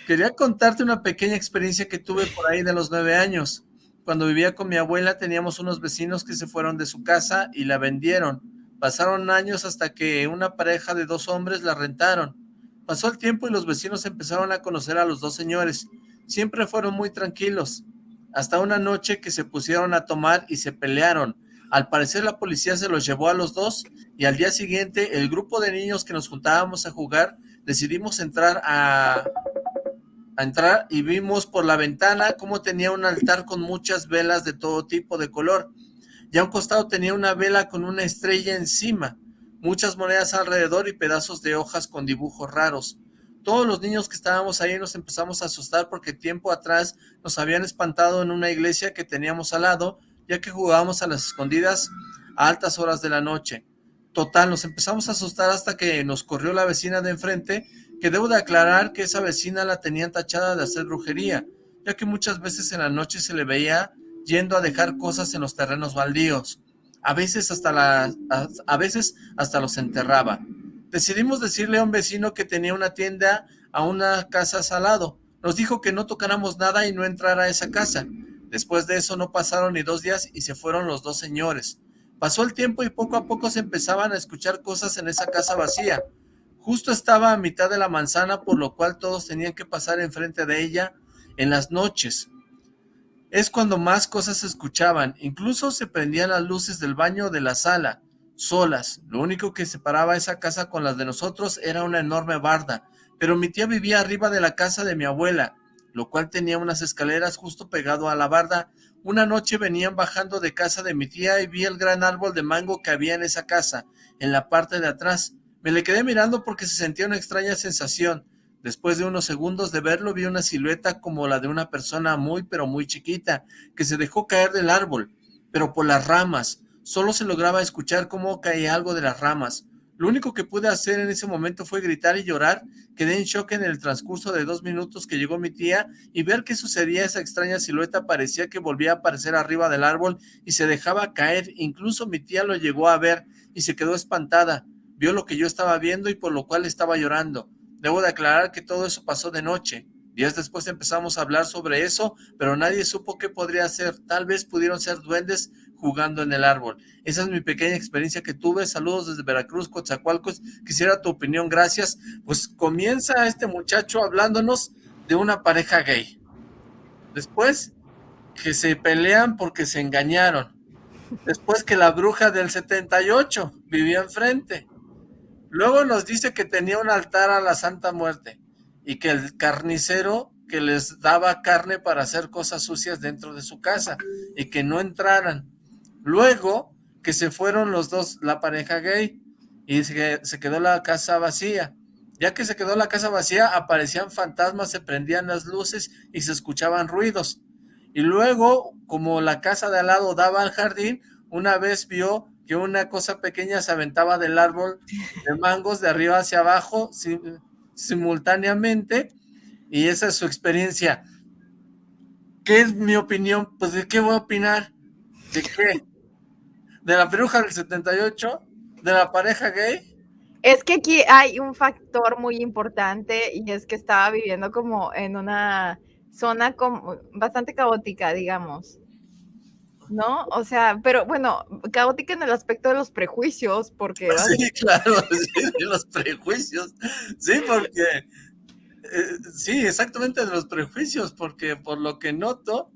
Quería contarte una pequeña experiencia que tuve por ahí de los nueve años. Cuando vivía con mi abuela teníamos unos vecinos que se fueron de su casa y la vendieron. Pasaron años hasta que una pareja de dos hombres la rentaron. Pasó el tiempo y los vecinos empezaron a conocer a los dos señores. Siempre fueron muy tranquilos hasta una noche que se pusieron a tomar y se pelearon. Al parecer la policía se los llevó a los dos y al día siguiente el grupo de niños que nos juntábamos a jugar decidimos entrar a, entrar y vimos por la ventana cómo tenía un altar con muchas velas de todo tipo de color. Y a un costado tenía una vela con una estrella encima, muchas monedas alrededor y pedazos de hojas con dibujos raros. Todos los niños que estábamos ahí nos empezamos a asustar porque tiempo atrás nos habían espantado en una iglesia que teníamos al lado, ya que jugábamos a las escondidas a altas horas de la noche. Total, nos empezamos a asustar hasta que nos corrió la vecina de enfrente, que debo de aclarar que esa vecina la tenían tachada de hacer brujería, ya que muchas veces en la noche se le veía yendo a dejar cosas en los terrenos baldíos. A veces hasta, la, a, a veces hasta los enterraba. Decidimos decirle a un vecino que tenía una tienda a una casa al lado. Nos dijo que no tocáramos nada y no entrara a esa casa. Después de eso no pasaron ni dos días y se fueron los dos señores. Pasó el tiempo y poco a poco se empezaban a escuchar cosas en esa casa vacía. Justo estaba a mitad de la manzana, por lo cual todos tenían que pasar enfrente de ella en las noches. Es cuando más cosas se escuchaban, incluso se prendían las luces del baño de la sala, solas. Lo único que separaba esa casa con las de nosotros era una enorme barda, pero mi tía vivía arriba de la casa de mi abuela, lo cual tenía unas escaleras justo pegado a la barda una noche venían bajando de casa de mi tía y vi el gran árbol de mango que había en esa casa, en la parte de atrás. Me le quedé mirando porque se sentía una extraña sensación. Después de unos segundos de verlo vi una silueta como la de una persona muy pero muy chiquita, que se dejó caer del árbol, pero por las ramas. Solo se lograba escuchar cómo caía algo de las ramas. Lo único que pude hacer en ese momento fue gritar y llorar. Quedé en shock en el transcurso de dos minutos que llegó mi tía y ver qué sucedía esa extraña silueta parecía que volvía a aparecer arriba del árbol y se dejaba caer. Incluso mi tía lo llegó a ver y se quedó espantada. Vio lo que yo estaba viendo y por lo cual estaba llorando. Debo de aclarar que todo eso pasó de noche. Días después empezamos a hablar sobre eso, pero nadie supo qué podría ser. Tal vez pudieron ser duendes jugando en el árbol. Esa es mi pequeña experiencia que tuve. Saludos desde Veracruz, Coatzacoalcos. Quisiera tu opinión, gracias. Pues comienza este muchacho hablándonos de una pareja gay. Después, que se pelean porque se engañaron. Después que la bruja del 78 vivía enfrente. Luego nos dice que tenía un altar a la Santa Muerte y que el carnicero que les daba carne para hacer cosas sucias dentro de su casa y que no entraran. Luego que se fueron los dos, la pareja gay, y se, quedó la casa vacía. Ya que se quedó la casa vacía, aparecían fantasmas, se prendían las luces y se escuchaban ruidos. Y luego, como la casa de al lado daba al jardín, una vez vio que una cosa pequeña se aventaba del árbol de mangos de arriba hacia abajo simultáneamente y esa es su experiencia. ¿Qué es mi opinión? Pues de qué voy a opinar. ¿De qué? ¿De la bruja del 78? ¿De la pareja gay? Es que aquí hay un factor muy importante y es que estaba viviendo como en una zona como bastante caótica, digamos. ¿No? O sea, pero bueno, caótica en el aspecto de los prejuicios, porque... Sí, claro, sí, los prejuicios. Sí, porque... Eh, sí, exactamente de los prejuicios, porque por lo que noto,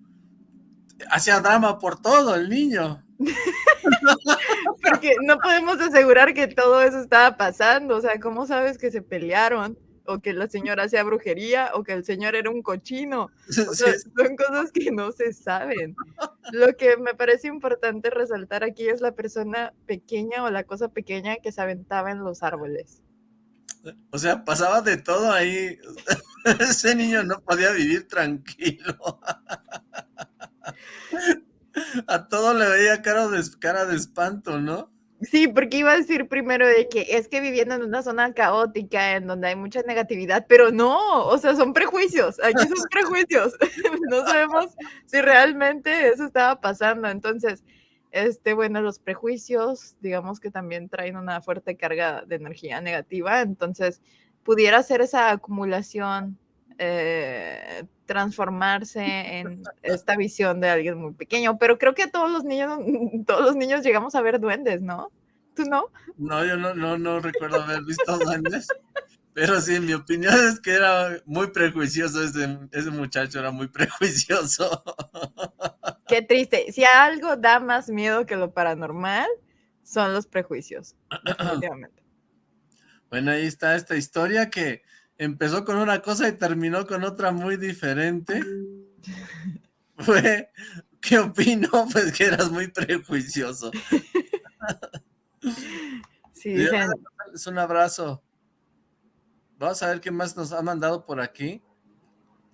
hacía drama por todo el niño. Porque no podemos asegurar que todo eso estaba pasando. O sea, ¿cómo sabes que se pelearon? O que la señora hacía brujería, o que el señor era un cochino. Son cosas que no se saben. Lo que me parece importante resaltar aquí es la persona pequeña o la cosa pequeña que se aventaba en los árboles. O sea, pasaba de todo ahí. Ese niño no podía vivir tranquilo. A todo le veía cara de, cara de espanto, ¿no? Sí, porque iba a decir primero de que es que viviendo en una zona caótica, en donde hay mucha negatividad, pero no, o sea, son prejuicios, aquí son prejuicios, no sabemos si realmente eso estaba pasando, entonces, este, bueno, los prejuicios, digamos que también traen una fuerte carga de energía negativa, entonces, pudiera ser esa acumulación eh, transformarse en esta visión de alguien muy pequeño, pero creo que todos los niños, todos los niños llegamos a ver duendes, ¿no? ¿Tú no? No, yo no, no, no recuerdo haber visto duendes, pero sí, mi opinión es que era muy prejuicioso, ese, ese muchacho era muy prejuicioso. Qué triste, si algo da más miedo que lo paranormal, son los prejuicios, definitivamente. Bueno, ahí está esta historia que empezó con una cosa y terminó con otra muy diferente. Fue, ¿qué opino? Pues que eras muy prejuicioso. Sí, dicen, Es un abrazo. Vamos a ver qué más nos ha mandado por aquí.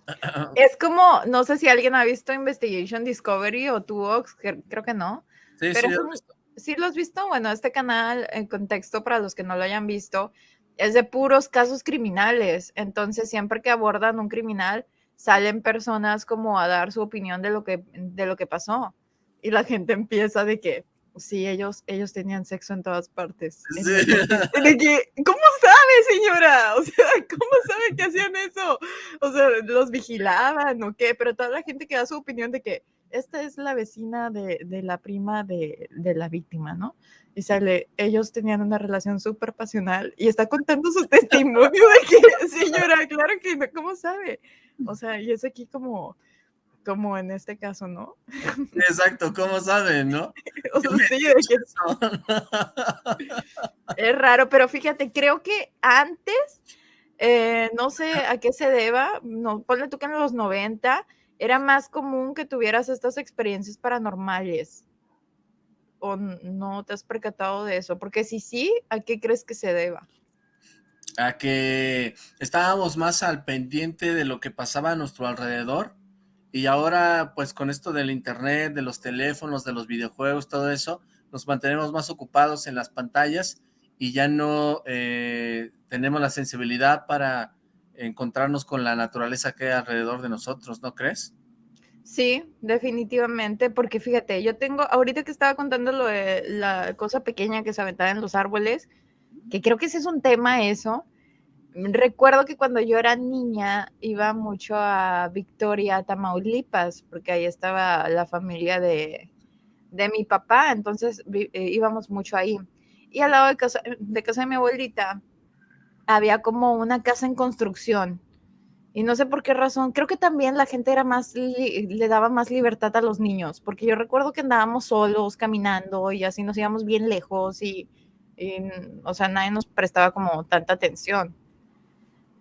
es como, no sé si alguien ha visto Investigation Discovery o tu Ox, creo que no. Sí, Pero sí, visto. ¿Sí lo has visto? Bueno, este canal, en contexto para los que no lo hayan visto, es de puros casos criminales. Entonces, siempre que abordan un criminal, salen personas como a dar su opinión de lo que, de lo que pasó. Y la gente empieza de que, sí, ellos, ellos tenían sexo en todas partes. Sí. De que, ¿cómo sabe, señora? O sea, ¿cómo sabe que hacían eso? O sea, ¿los vigilaban o qué? Pero toda la gente que da su opinión de que esta es la vecina de, de la prima de, de la víctima, ¿no? Y sale, ellos tenían una relación súper pasional y está contando su testimonio de que, señora, claro que no, ¿cómo sabe? O sea, y es aquí como, como en este caso, ¿no? Exacto, ¿cómo saben, no? O sea, sí, de que Es raro, pero fíjate, creo que antes, eh, no sé a qué se deba, no, ponle tú que en los 90 era más común que tuvieras estas experiencias paranormales. ¿O no te has percatado de eso? Porque si sí, ¿a qué crees que se deba? a que estábamos más al pendiente de lo que pasaba a nuestro alrededor y ahora pues con esto del internet, de los teléfonos, de los videojuegos, todo eso, nos mantenemos más ocupados en las pantallas y ya no eh, tenemos la sensibilidad para encontrarnos con la naturaleza que hay alrededor de nosotros, ¿no crees? Sí, definitivamente, porque fíjate, yo tengo, ahorita que estaba contando lo de la cosa pequeña que se aventaba en los árboles, que creo que ese es un tema eso. Recuerdo que cuando yo era niña iba mucho a Victoria, Tamaulipas, porque ahí estaba la familia de, de mi papá, entonces eh, íbamos mucho ahí. Y al lado de casa, de casa de mi abuelita había como una casa en construcción. Y no sé por qué razón, creo que también la gente era más, le daba más libertad a los niños, porque yo recuerdo que andábamos solos caminando y así nos íbamos bien lejos y, y, o sea, nadie nos prestaba como tanta atención.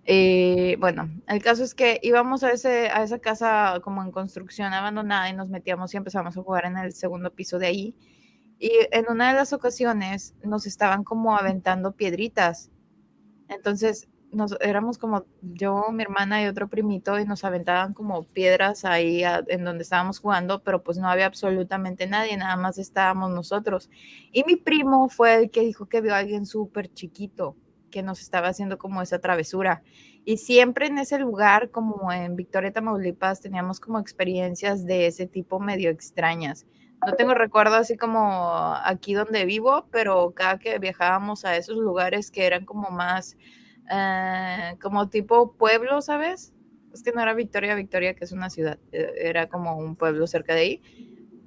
Eh, bueno, el caso es que íbamos a, ese, a esa casa como en construcción abandonada y nos metíamos y empezamos a jugar en el segundo piso de ahí. Y en una de las ocasiones nos estaban como aventando piedritas. Entonces nos éramos como yo, mi hermana y otro primito y nos aventaban como piedras ahí en donde estábamos jugando, pero pues no había absolutamente nadie, nada más estábamos nosotros. Y mi primo fue el que dijo que vio a alguien súper chiquito que nos estaba haciendo como esa travesura. Y siempre en ese lugar, como en Victoria, Tamaulipas, teníamos como experiencias de ese tipo medio extrañas. No tengo recuerdo así como aquí donde vivo, pero cada que viajábamos a esos lugares que eran como más eh, como tipo pueblo, ¿sabes? Es que no era Victoria, Victoria, que es una ciudad, eh, era como un pueblo cerca de ahí.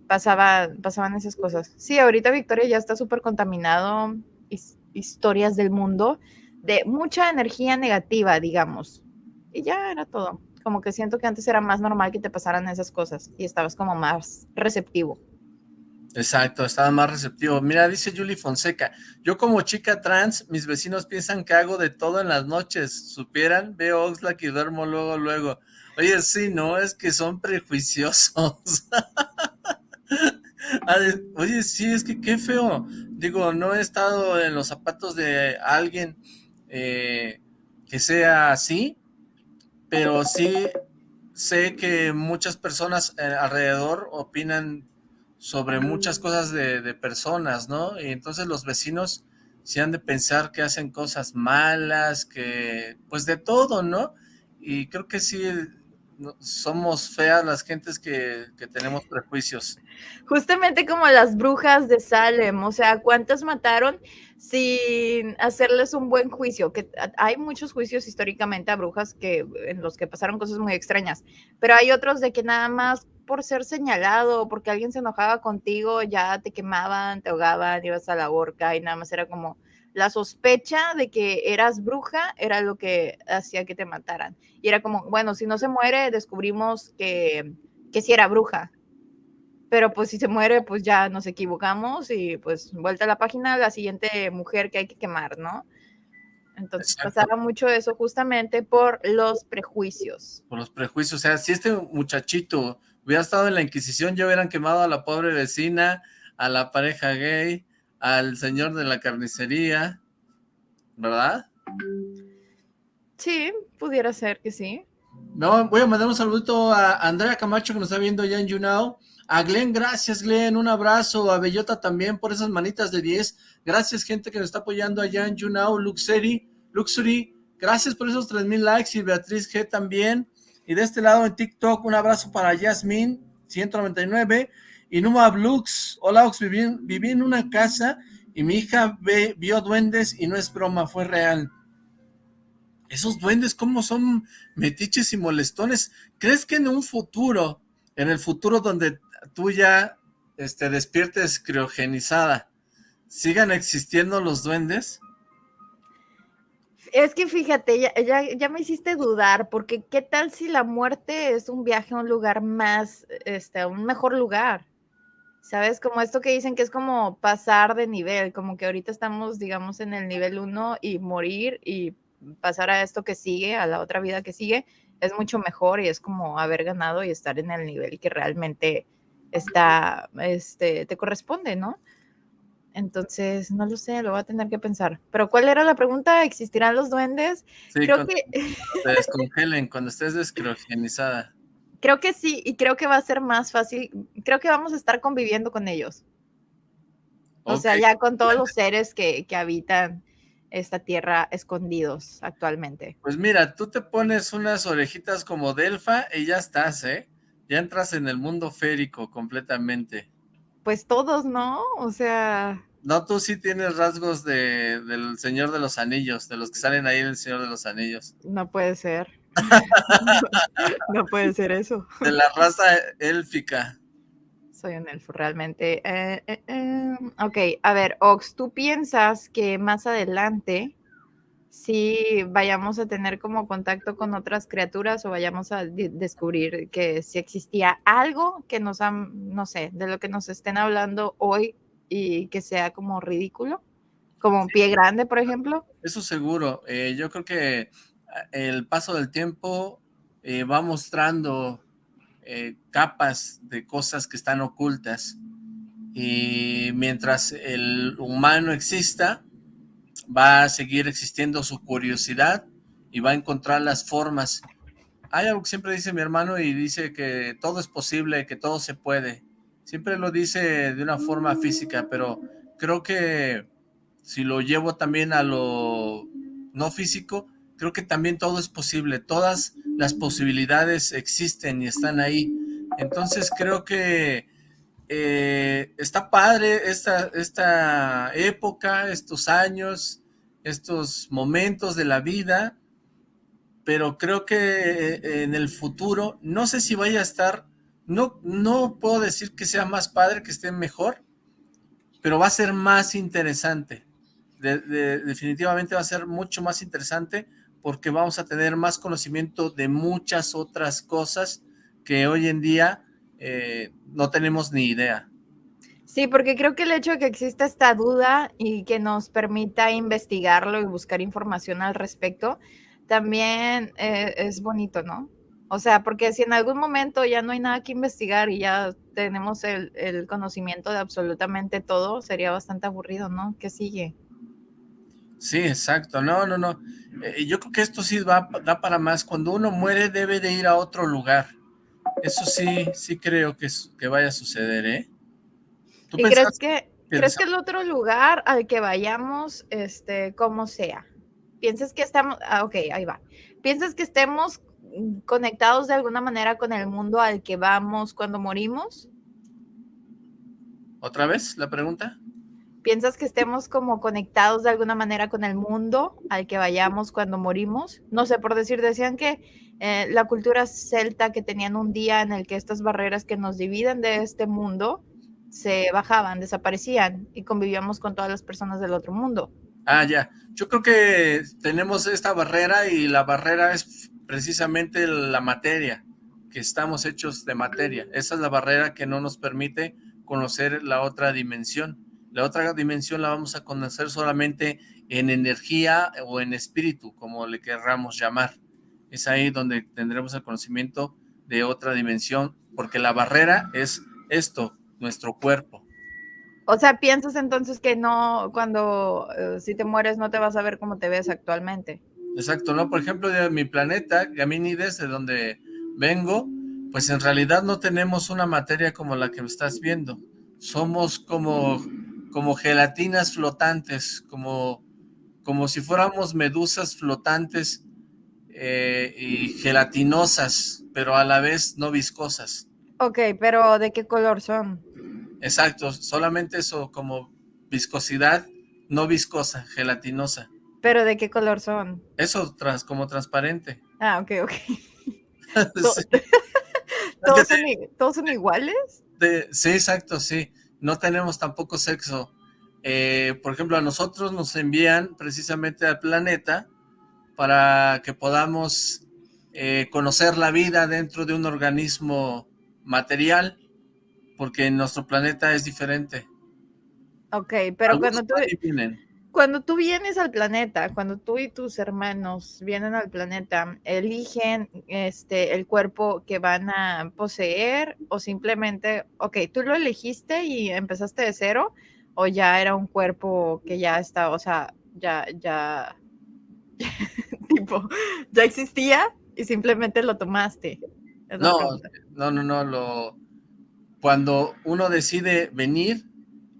Pasaba, pasaban esas cosas. Sí, ahorita Victoria ya está súper contaminado, his- historias del mundo, de mucha energía negativa, digamos. Y ya era todo. Como que siento que antes era más normal que te pasaran esas cosas y estabas como más receptivo. Exacto, estaba más receptivo. Mira, dice Julie Fonseca, yo como chica trans, mis vecinos piensan que hago de todo en las noches. Supieran, veo Oxlack y duermo luego, luego. Oye, sí, no, es que son prejuiciosos. Oye, sí, es que qué feo. Digo, no he estado en los zapatos de alguien eh, que sea así, pero sí sé que muchas personas eh, alrededor opinan sobre muchas cosas de, de personas, ¿no? Y entonces los vecinos se han de pensar que hacen cosas malas, que pues de todo, ¿no? Y creo que sí somos feas las gentes que, que tenemos prejuicios. Justamente como las brujas de Salem, o sea, ¿cuántas mataron sin hacerles un buen juicio? Que hay muchos juicios históricamente a brujas que en los que pasaron cosas muy extrañas, pero hay otros de que nada más por ser señalado, porque alguien se enojaba contigo, ya te quemaban, te ahogaban, ibas a la horca y nada más era como la sospecha de que eras bruja era lo que hacía que te mataran. Y era como, bueno, si no se muere, descubrimos que, que sí era bruja pero pues si se muere, pues ya nos equivocamos y pues vuelta a la página, la siguiente mujer que hay que quemar, ¿no? Entonces pasaba mucho eso justamente por los prejuicios. Por los prejuicios, o sea, si este muchachito hubiera estado en la Inquisición, ya hubieran quemado a la pobre vecina, a la pareja gay, al señor de la carnicería, ¿verdad? Sí, pudiera ser que sí. No, voy a mandar un saludito a Andrea Camacho que nos está viendo ya en YouNow. A Glenn, gracias Glenn, un abrazo. A Bellota también por esas manitas de 10. Gracias gente que nos está apoyando allá en YouNow. Luxury, Luxury, gracias por esos 3000 likes y Beatriz G también. Y de este lado en TikTok, un abrazo para Yasmin, 199. Y Numa Blux, hola Ox, viví, en una casa y mi hija vio duendes y no es broma, fue real. Esos duendes, ¿cómo son metiches y molestones? ¿Crees que en un futuro, en el futuro donde tú ya este, despiertes criogenizada, sigan existiendo los duendes? Es que fíjate, ya, ya, me hiciste dudar, porque ¿qué tal si la muerte es un viaje a un lugar más, este, un mejor lugar? ¿Sabes? Como esto que dicen que es como pasar de nivel, como que ahorita estamos, digamos, en el nivel 1 y morir y pasar a esto que sigue, a la otra vida que sigue, es mucho mejor y es como haber ganado y estar en el nivel que realmente está, este, te corresponde, ¿no? Entonces, no lo sé, lo voy a tener que pensar. Pero ¿cuál era la pregunta? ¿Existirán los duendes? Sí, creo que... Te descongelen cuando estés descriogenizada. Creo que sí, y creo que va a ser más fácil. Creo que vamos a estar conviviendo con ellos. O sea, ya con todos los seres que, que habitan esta tierra escondidos actualmente. Pues mira, tú te pones unas orejitas como Delfa y ya estás, ¿eh? Ya entras en el mundo férico completamente. Pues todos, ¿no? O sea... No, tú sí tienes rasgos de, del Señor de los Anillos, de los que salen ahí del Señor de los Anillos. No puede ser. no puede ser eso. De la raza élfica. Soy un elfo, realmente. Eh, eh, eh, ok, a ver, Ox, ¿tú piensas que más adelante si vayamos a tener como contacto con otras criaturas o vayamos a descubrir que si existía algo que nos han, no sé, de lo que nos estén hablando hoy y que sea como ridículo? Como un pie grande, por ejemplo. Eso seguro. yo creo que el paso del tiempo eh, va mostrando eh, capas de cosas que están ocultas y mientras el humano exista va a seguir existiendo su curiosidad y va a encontrar las formas. Hay algo que siempre dice mi hermano y dice que todo es posible, que todo se puede. Siempre lo dice de una forma física, pero creo que si lo llevo también a lo no físico, creo que también todo es posible, todas las posibilidades existen y están ahí. Entonces creo que eh, está padre esta, esta época, estos años, estos momentos de la vida, pero creo que eh, en el futuro, no sé si vaya a estar, no, no puedo decir que sea más padre, que esté mejor, pero va a ser más interesante. definitivamente va a ser mucho más interesante porque vamos a tener más conocimiento de muchas otras cosas que hoy en día eh, no tenemos ni idea. Sí, porque creo que el hecho de que exista esta duda y que nos permita investigarlo y buscar información al respecto, también eh, es bonito, ¿no? O sea, porque si en algún momento ya no hay nada que investigar y ya tenemos el, conocimiento de absolutamente todo, sería bastante aburrido, ¿no? ¿Qué sigue? Sí, exacto. No, no, no. Eh, yo creo que esto sí va, da para más. Cuando uno muere debe de ir a otro lugar. Eso sí, sí creo que vaya a suceder, ¿eh? ¿Y crees que, crees que el otro lugar al que vayamos, este, como sea? ¿Piensas que estamos, ah, ok, ahí va. ¿Piensas que estemos conectados de alguna manera con el mundo al que vamos cuando morimos? ¿Otra vez la pregunta? ¿Piensas que estemos como conectados de alguna manera con el mundo al que vayamos cuando morimos? No sé, por decir, decían que eh, la cultura celta que tenían un día en el que estas barreras que nos dividen de este mundo se bajaban, desaparecían y convivíamos con todas las personas del otro mundo. Ah, ya. Yo creo que tenemos esta barrera y la barrera es precisamente la materia, que estamos hechos de materia. Esa es la barrera que no nos permite conocer la otra dimensión. La otra dimensión la vamos a conocer solamente en energía o en espíritu, como le querramos llamar. Es ahí donde tendremos el conocimiento de otra dimensión, porque la barrera es esto, nuestro cuerpo. O sea, piensas entonces que no, cuando eh, si te mueres no te vas a ver como te ves actualmente. Exacto, ¿no? Por ejemplo, de mi planeta, Gaminides, de donde vengo, pues en realidad no tenemos una materia como la que estás viendo. Somos como, como gelatinas flotantes, como, como si fuéramos medusas flotantes eh, y gelatinosas, pero a la vez no viscosas. Ok, pero ¿de qué color son? Exacto, solamente eso, como viscosidad, no viscosa, gelatinosa. ¿Pero de qué color son? Eso, trans, como transparente. Ah, ok, ok. ¿Todos, son, iguales? sí, exacto, sí. No tenemos tampoco sexo. Eh, por ejemplo, a nosotros nos envían precisamente al planeta para que podamos eh, conocer la vida dentro de un organismo material porque nuestro planeta es diferente. Ok, pero cuando tú, cuando tú vienes al planeta, cuando tú y tus hermanos vienen al planeta, ¿eligen este, el cuerpo que van a poseer o simplemente, ok, tú lo elegiste y empezaste de cero o ya era un cuerpo que ya está, o sea, ya, ya, tipo, ya existía y simplemente lo tomaste? No, no, no, no, lo cuando uno decide venir,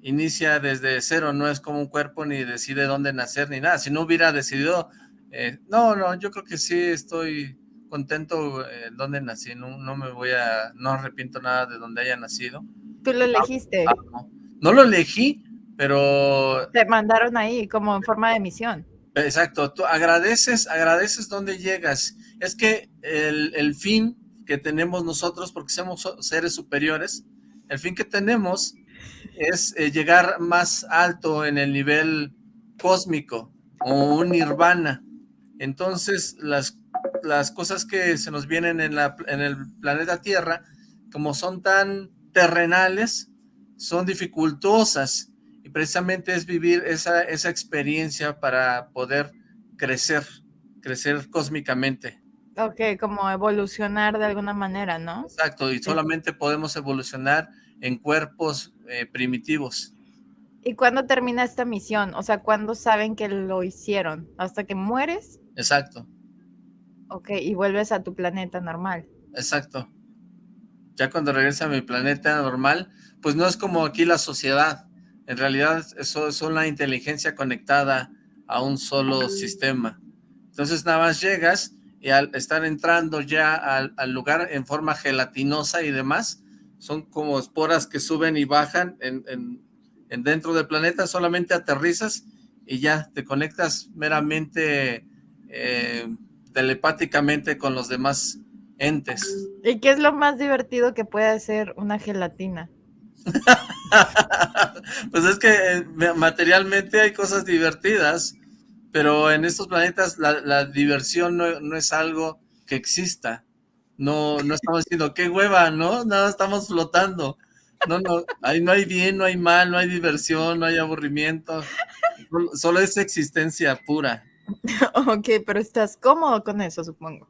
inicia desde cero, no es como un cuerpo ni decide dónde nacer ni nada. Si no hubiera decidido, eh, no, no, yo creo que sí estoy contento en dónde nací, no, no, me voy a, no arrepiento nada de dónde haya nacido. ¿Tú lo elegiste? no. no lo elegí, pero... Te mandaron ahí como en forma de misión. Exacto, tú agradeces, agradeces dónde llegas. Es que el, el fin que tenemos nosotros, porque somos seres superiores, el fin que tenemos es eh, llegar más alto en el nivel cósmico o un nirvana. Entonces, las, las cosas que se nos vienen en, la, en el planeta Tierra, como son tan terrenales, son dificultosas y precisamente es vivir esa, esa experiencia para poder crecer, crecer cósmicamente. Ok, como evolucionar de alguna manera, ¿no? Exacto, y solamente podemos evolucionar en cuerpos eh, primitivos. ¿Y cuándo termina esta misión? O sea, ¿cuándo saben que lo hicieron? ¿Hasta que mueres? Exacto. Ok, y vuelves a tu planeta normal. Exacto. Ya cuando regresa a mi planeta normal, pues no es como aquí la sociedad. En realidad eso es una inteligencia conectada a un solo sistema. Entonces nada más llegas y al estar entrando ya al, lugar en forma gelatinosa y demás, son como esporas que suben y bajan en, en, dentro del planeta, solamente aterrizas y ya te conectas meramente eh, telepáticamente con los demás entes. ¿Y qué es lo más divertido que puede hacer una gelatina? pues es que eh, materialmente hay cosas divertidas, pero en estos planetas la, diversión no, es algo que exista. No, no estamos diciendo, qué hueva, ¿no? Nada, estamos flotando. No, no, ahí no hay bien, no hay mal, no hay diversión, no hay aburrimiento. Solo es existencia pura. Ok, pero estás cómodo con eso, supongo.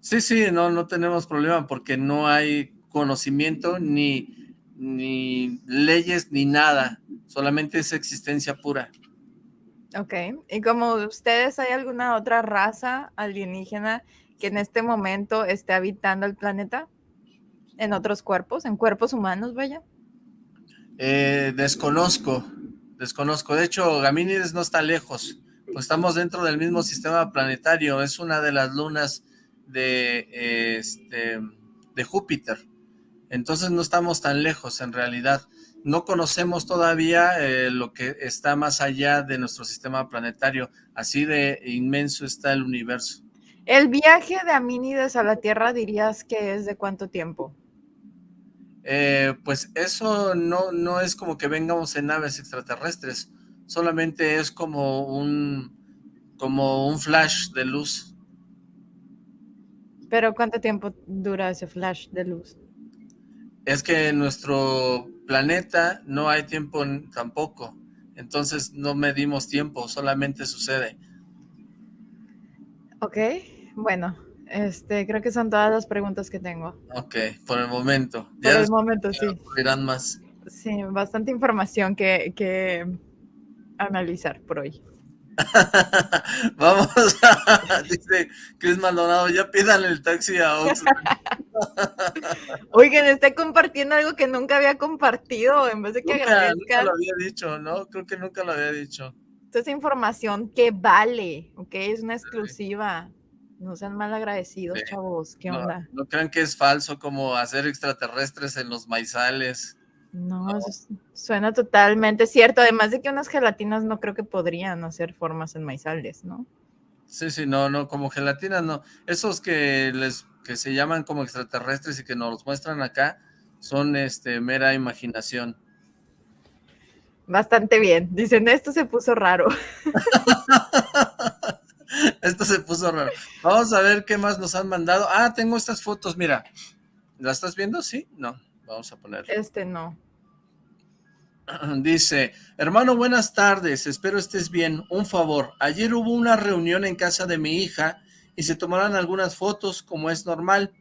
Sí, sí, no, no tenemos problema porque no hay conocimiento ni, ni leyes ni nada. Solamente es existencia pura. Ok, y como ustedes, ¿hay alguna otra raza alienígena que en este momento esté habitando el planeta? ¿En otros cuerpos? ¿En cuerpos humanos, vaya? Eh, desconozco, desconozco. De hecho, Gamínides no está lejos. Pues estamos dentro del mismo sistema planetario. Es una de las lunas de, este, de Júpiter. Entonces no estamos tan lejos en realidad no conocemos todavía eh, lo que está más allá de nuestro sistema planetario. Así de inmenso está el universo. ¿El viaje de Amínides a la Tierra dirías que es de cuánto tiempo? Eh, pues eso no, no es como que vengamos en naves extraterrestres, solamente es como un, como un flash de luz. ¿Pero cuánto tiempo dura ese flash de luz? Es que nuestro planeta no hay tiempo tampoco. entonces no medimos tiempo, solamente sucede. Ok, bueno, este, creo que son todas las preguntas que tengo. Ok, por el momento. Por el momento, sí. Dirán más. Sí, bastante información que, que analizar por hoy. Vamos a, dice Chris Maldonado, ya pidan el taxi a Oxford. Oigan, está compartiendo algo que nunca había compartido, en vez de que nunca, agradezcan. Nunca lo había dicho, ¿no? Creo que nunca lo había dicho. Esta es información que vale, ¿ok? Es una exclusiva. No sean mal agradecidos, Sí. chavos. ¿Qué No, onda? no crean que es falso como hacer extraterrestres en los maizales. No, suena totalmente cierto. Además de que unas gelatinas no creo que podrían hacer formas en maizales, ¿no? Sí, sí, no, no, como gelatinas, no. Esos que les que se llaman como extraterrestres y que nos los muestran acá son este mera imaginación. Bastante bien. Dicen, esto se puso raro. Esto se puso raro. Vamos a ver qué más nos han mandado. Ah, tengo estas fotos, mira. ¿Las estás viendo? Sí, no. Vamos a poner. Este no. Dice, hermano, buenas tardes, espero estés bien. Un favor, ayer hubo una reunión en casa de mi hija y se tomaron algunas fotos como es normal,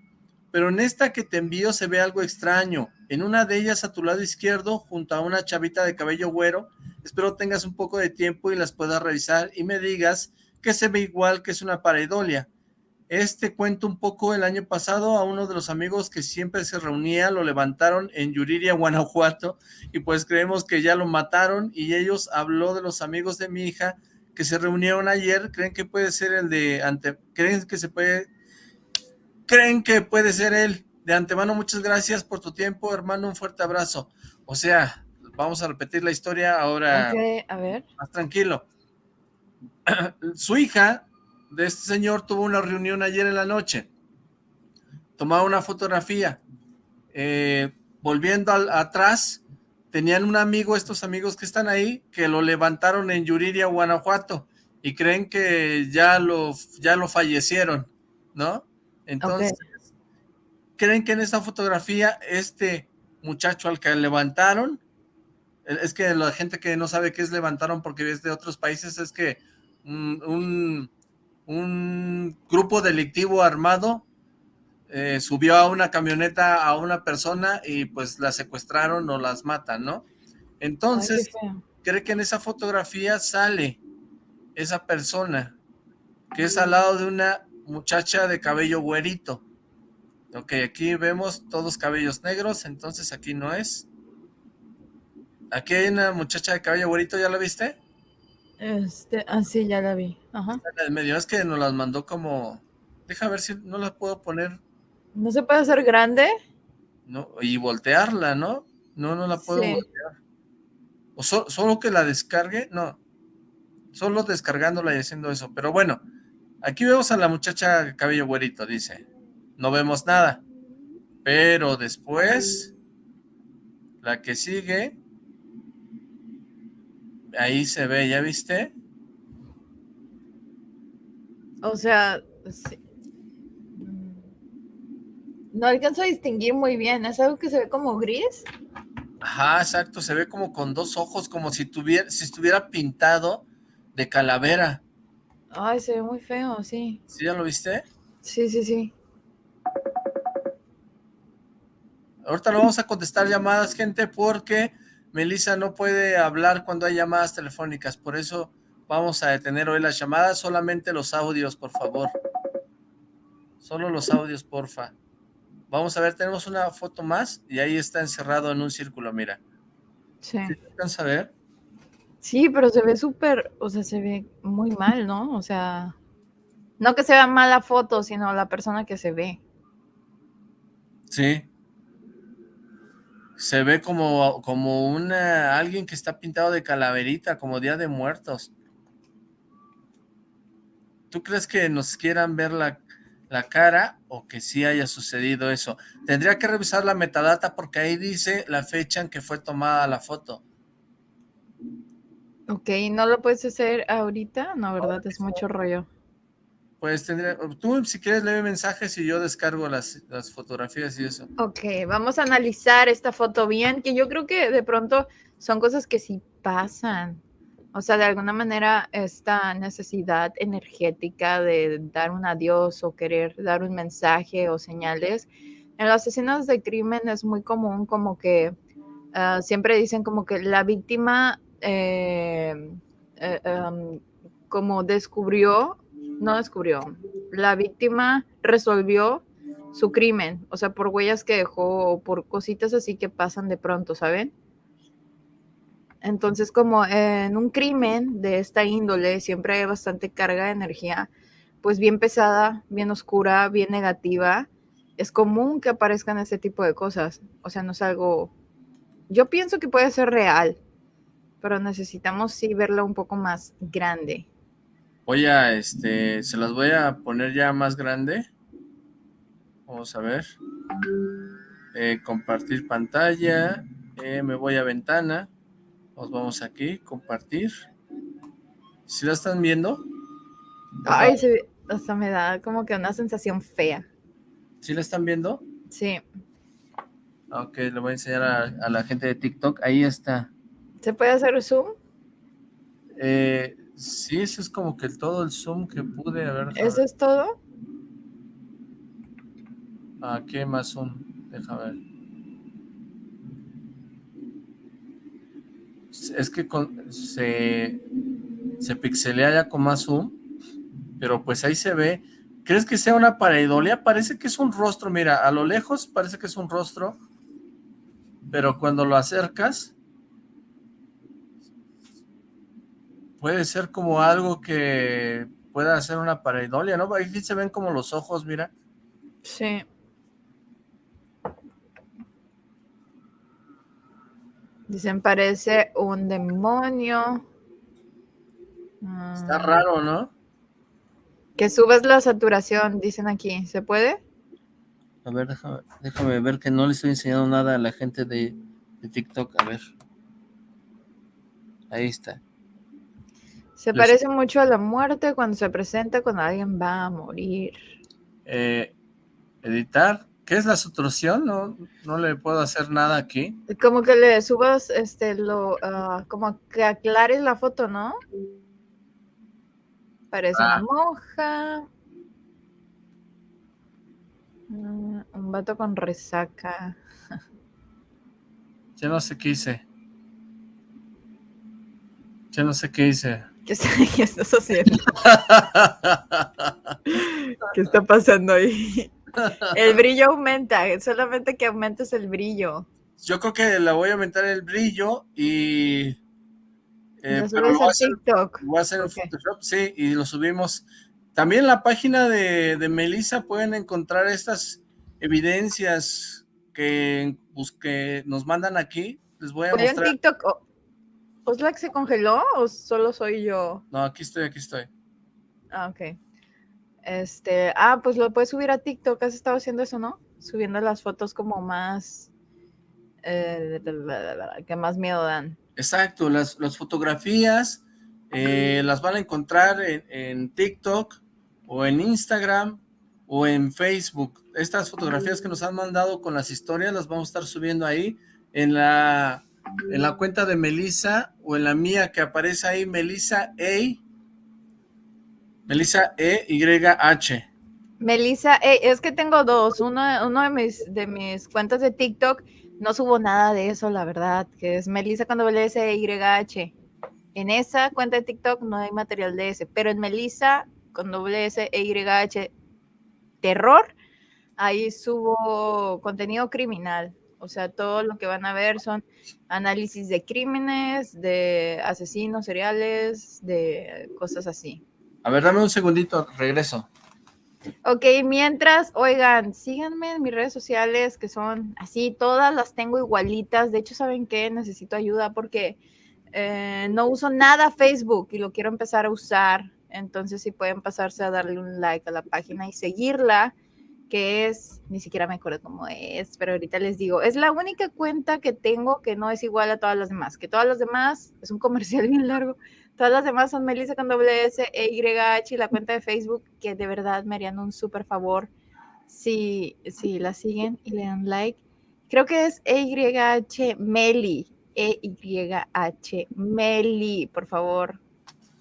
pero en esta que te envío se ve algo extraño. En una de ellas a tu lado izquierdo, junto a una chavita de cabello güero, espero tengas un poco de tiempo y las puedas revisar y me digas que se ve igual que es una pareidolia. Este cuento un poco el año pasado a uno de los amigos que siempre se reunía, lo levantaron en Yuriria, Guanajuato, y pues creemos que ya lo mataron y ellos habló de los amigos de mi hija que se reunieron ayer, creen que puede ser el de ante, creen que se puede, creen que puede ser él. De antemano, muchas gracias por tu tiempo, hermano, un fuerte abrazo. O sea, vamos a repetir la historia ahora a ver. más tranquilo. Su hija de este señor tuvo una reunión ayer en la noche. Tomaba una fotografía. Eh, volviendo al- atrás, tenían un amigo, estos amigos que están ahí, que lo levantaron en Yuriria, Guanajuato, y creen que ya lo, ya lo fallecieron, ¿no? Entonces, creen que en esta fotografía, este muchacho al que levantaron, es que la gente que no sabe qué es levantaron porque es de otros países, es que un, un, grupo delictivo armado eh, subió a una camioneta a una persona y pues la secuestraron o las matan, ¿no? Entonces, Ay, cree que en esa fotografía sale esa persona, que es al lado de una muchacha de cabello güerito. Ok, aquí vemos todos cabellos negros, entonces aquí no es. Aquí hay una muchacha de cabello güerito, ¿ya la viste? Este, ah, sí, ya la vi. Ajá. Medio, es que nos las mandó como... Deja ver si no la puedo poner ¿No se puede hacer grande? no y voltearla, ¿no? No, no la puedo Sí. voltear. O so- solo que la descargue, no. Solo descargándola y haciendo eso. Pero bueno, aquí vemos a la muchacha cabello güerito, dice. No vemos nada. Pero después, la que sigue, ahí se ve, ¿ya viste? O sea, sí. No alcanzo a distinguir muy bien. ¿Es algo que se ve como gris? Ajá, exacto, se ve como con dos ojos, como si tuviera, si estuviera pintado de calavera. Ay, se ve muy feo, sí. ¿Sí ya lo viste? Sí, sí, sí. Ahorita no vamos a contestar llamadas, gente, porque Melissa no puede hablar cuando hay llamadas telefónicas. Por eso vamos a detener hoy las llamadas, solamente los audios, por favor. Solo los audios, porfa. Vamos a ver, tenemos una foto más y ahí está encerrado en un círculo, mira. Sí. ¿Sí alcanza a ver? Sí, pero se ve súper, o sea, se ve muy mal, ¿no? O sea, no que se vea mal la foto, sino la persona que se ve. Sí. Se ve como, como una, alguien que está pintado de calaverita, como Día de Muertos. ¿Tú crees que nos quieran ver la, la cara o que sí haya sucedido eso? Tendría que revisar la metadata porque ahí dice la fecha en que fue tomada la foto. Ok, ¿no lo puedes hacer ahorita? No, ¿verdad? Es mucho rollo. Pues tendría, tú si quieres leer mensajes y yo descargo las, las fotografías y eso. Ok, vamos a analizar esta foto bien, que yo creo que de pronto son cosas que sí pasan. O sea, de alguna manera esta necesidad energética de dar un adiós o querer dar un mensaje o señales, en las escenas de crimen es muy común como que ah, siempre dicen como que la víctima eh, eh, em, como descubrió, no descubrió, la víctima resolvió su crimen, o sea, por huellas que dejó o por cositas así que pasan de pronto, ¿saben? Entonces, como en un crimen de esta índole siempre hay bastante carga de energía, pues bien pesada, bien oscura, bien negativa, es común que aparezcan ese tipo de cosas. O sea, no es algo... Yo pienso que puede ser real, pero necesitamos sí verlo un poco más grande. Voy a, este, se las voy a poner ya más grande. Vamos a ver. Eh, compartir pantalla. Eh, me voy a ventana. Nos vamos aquí, compartir. ¿Sí la están viendo? Ay, se, hasta me da como que una sensación fea. ¿Sí la están viendo? Sí. Ok, le voy a enseñar a, la gente de TikTok. Ahí está. ¿Se puede hacer zoom? Eh, sí, eso es como que todo el zoom que pude haber. ¿Eso es todo? Aquí hay más zoom. Deja ver. es que se, se pixelea ya con más zoom, pero pues ahí se ve. ¿Crees que sea una pareidolia? Parece que es un rostro, mira, a lo lejos parece que es un rostro, pero cuando lo acercas, puede ser como algo que pueda ser una pareidolia, ¿no? Aquí se ven como los ojos, mira. Sí. Dicen, parece un demonio. Está raro, ¿no? Que subes la saturación, dicen aquí. ¿Se puede? A ver, déjame, ver que no le estoy enseñando nada a la gente de, TikTok. A ver. Ahí está. Se parece mucho a la muerte cuando se presenta cuando alguien va a morir. Eh, editar. ¿Qué es la sustrucción? No, no le puedo hacer nada aquí. Como que le subas, este, lo, ah, como que aclares la foto, ¿no? Parece una ah. monja. Mm, un vato con resaca. Ya no sé qué hice. Ya no sé qué hice. ¿Qué, estás haciendo? ¿Qué está pasando ahí? El brillo aumenta, solamente que aumentes el brillo. Yo creo que le voy a aumentar el brillo y... Eh, lo voy a hacer, TikTok. Voy a hacer en Photoshop, sí, y lo subimos. También en la página de, de Melissa pueden encontrar estas evidencias que, pues, que nos mandan aquí. Les voy a mostrar. en TikTok? ¿Oslac se congeló o solo soy yo? No, aquí estoy, aquí estoy. Ah, ok. Este, ah, pues lo puedes subir a TikTok, has estado haciendo eso, ¿no? Subiendo las fotos como más, eh, que más miedo dan. Exacto, las, fotografías eh, las van a encontrar en, TikTok o en Instagram o en Facebook. Estas fotografías que nos han mandado con las historias las vamos a estar subiendo ahí en la, en la cuenta de Melissa o en la mía que aparece ahí, Melissa A. Melissa E-Y-H. Melissa E, es que tengo dos. Uno, uno de, mis, de mis cuentas de TikTok no subo nada de eso, la verdad, que es Melissa con doble S E Y H. En esa cuenta de TikTok no hay material de ese, pero en Melissa con doble S E Y H terror, ahí subo contenido criminal. O sea, todo lo que van a ver son análisis de crímenes, de asesinos seriales, de cosas así. A ver, dame un segundito, regreso. Ok, mientras, oigan, síganme en mis redes sociales que son así, todas las tengo igualitas. De hecho, ¿saben qué? Necesito ayuda porque eh, no uso nada Facebook y lo quiero empezar a usar. Entonces, si pueden pasarse a darle un like a la página y seguirla, que es, ni siquiera me acuerdo cómo es, pero ahorita les digo, es la única cuenta que tengo que no es igual a todas las demás, que todas las demás, es un comercial bien largo, Todas las demás son Melissa con doble S e YH y la cuenta de Facebook, que de verdad me harían un súper favor si, si la siguen y le dan like. Creo que es EYH Meli. E-Y-H. Meli, por favor,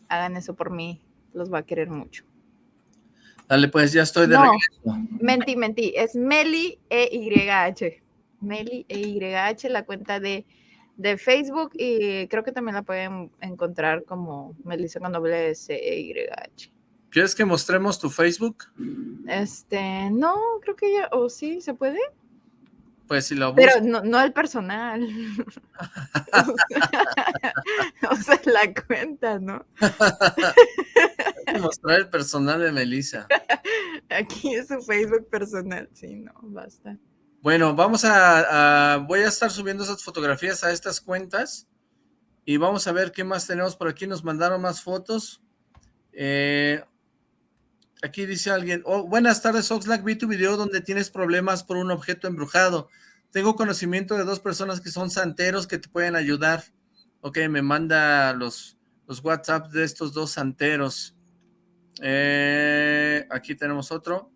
hagan eso por mí. Los va a querer mucho. Dale, pues ya estoy de No. regreso. Mentí, mentí. Es Meli E-Y-H. Meli E-Y-H, la cuenta de, de Facebook. Y creo que también la pueden encontrar como Melissa con doble S E-Y-H. ¿Quieres que mostremos tu Facebook? Este, no, creo que ya, o sí, se puede. Pues si lo Pero no, no el personal. o sea, la cuenta, ¿no? mostrar el personal de Melissa. Aquí es su Facebook personal. Sí, no, basta. Bueno, vamos a, a- voy a estar subiendo esas fotografías a estas cuentas y vamos a ver qué más tenemos por aquí. Nos mandaron más fotos. Eh, aquí dice alguien, oh, buenas tardes Oxlack, vi tu video donde tienes problemas por un objeto embrujado. Tengo conocimiento de dos personas que son santeros que te pueden ayudar. Ok, me manda los, los WhatsApp de estos dos santeros. Eh, aquí tenemos otro.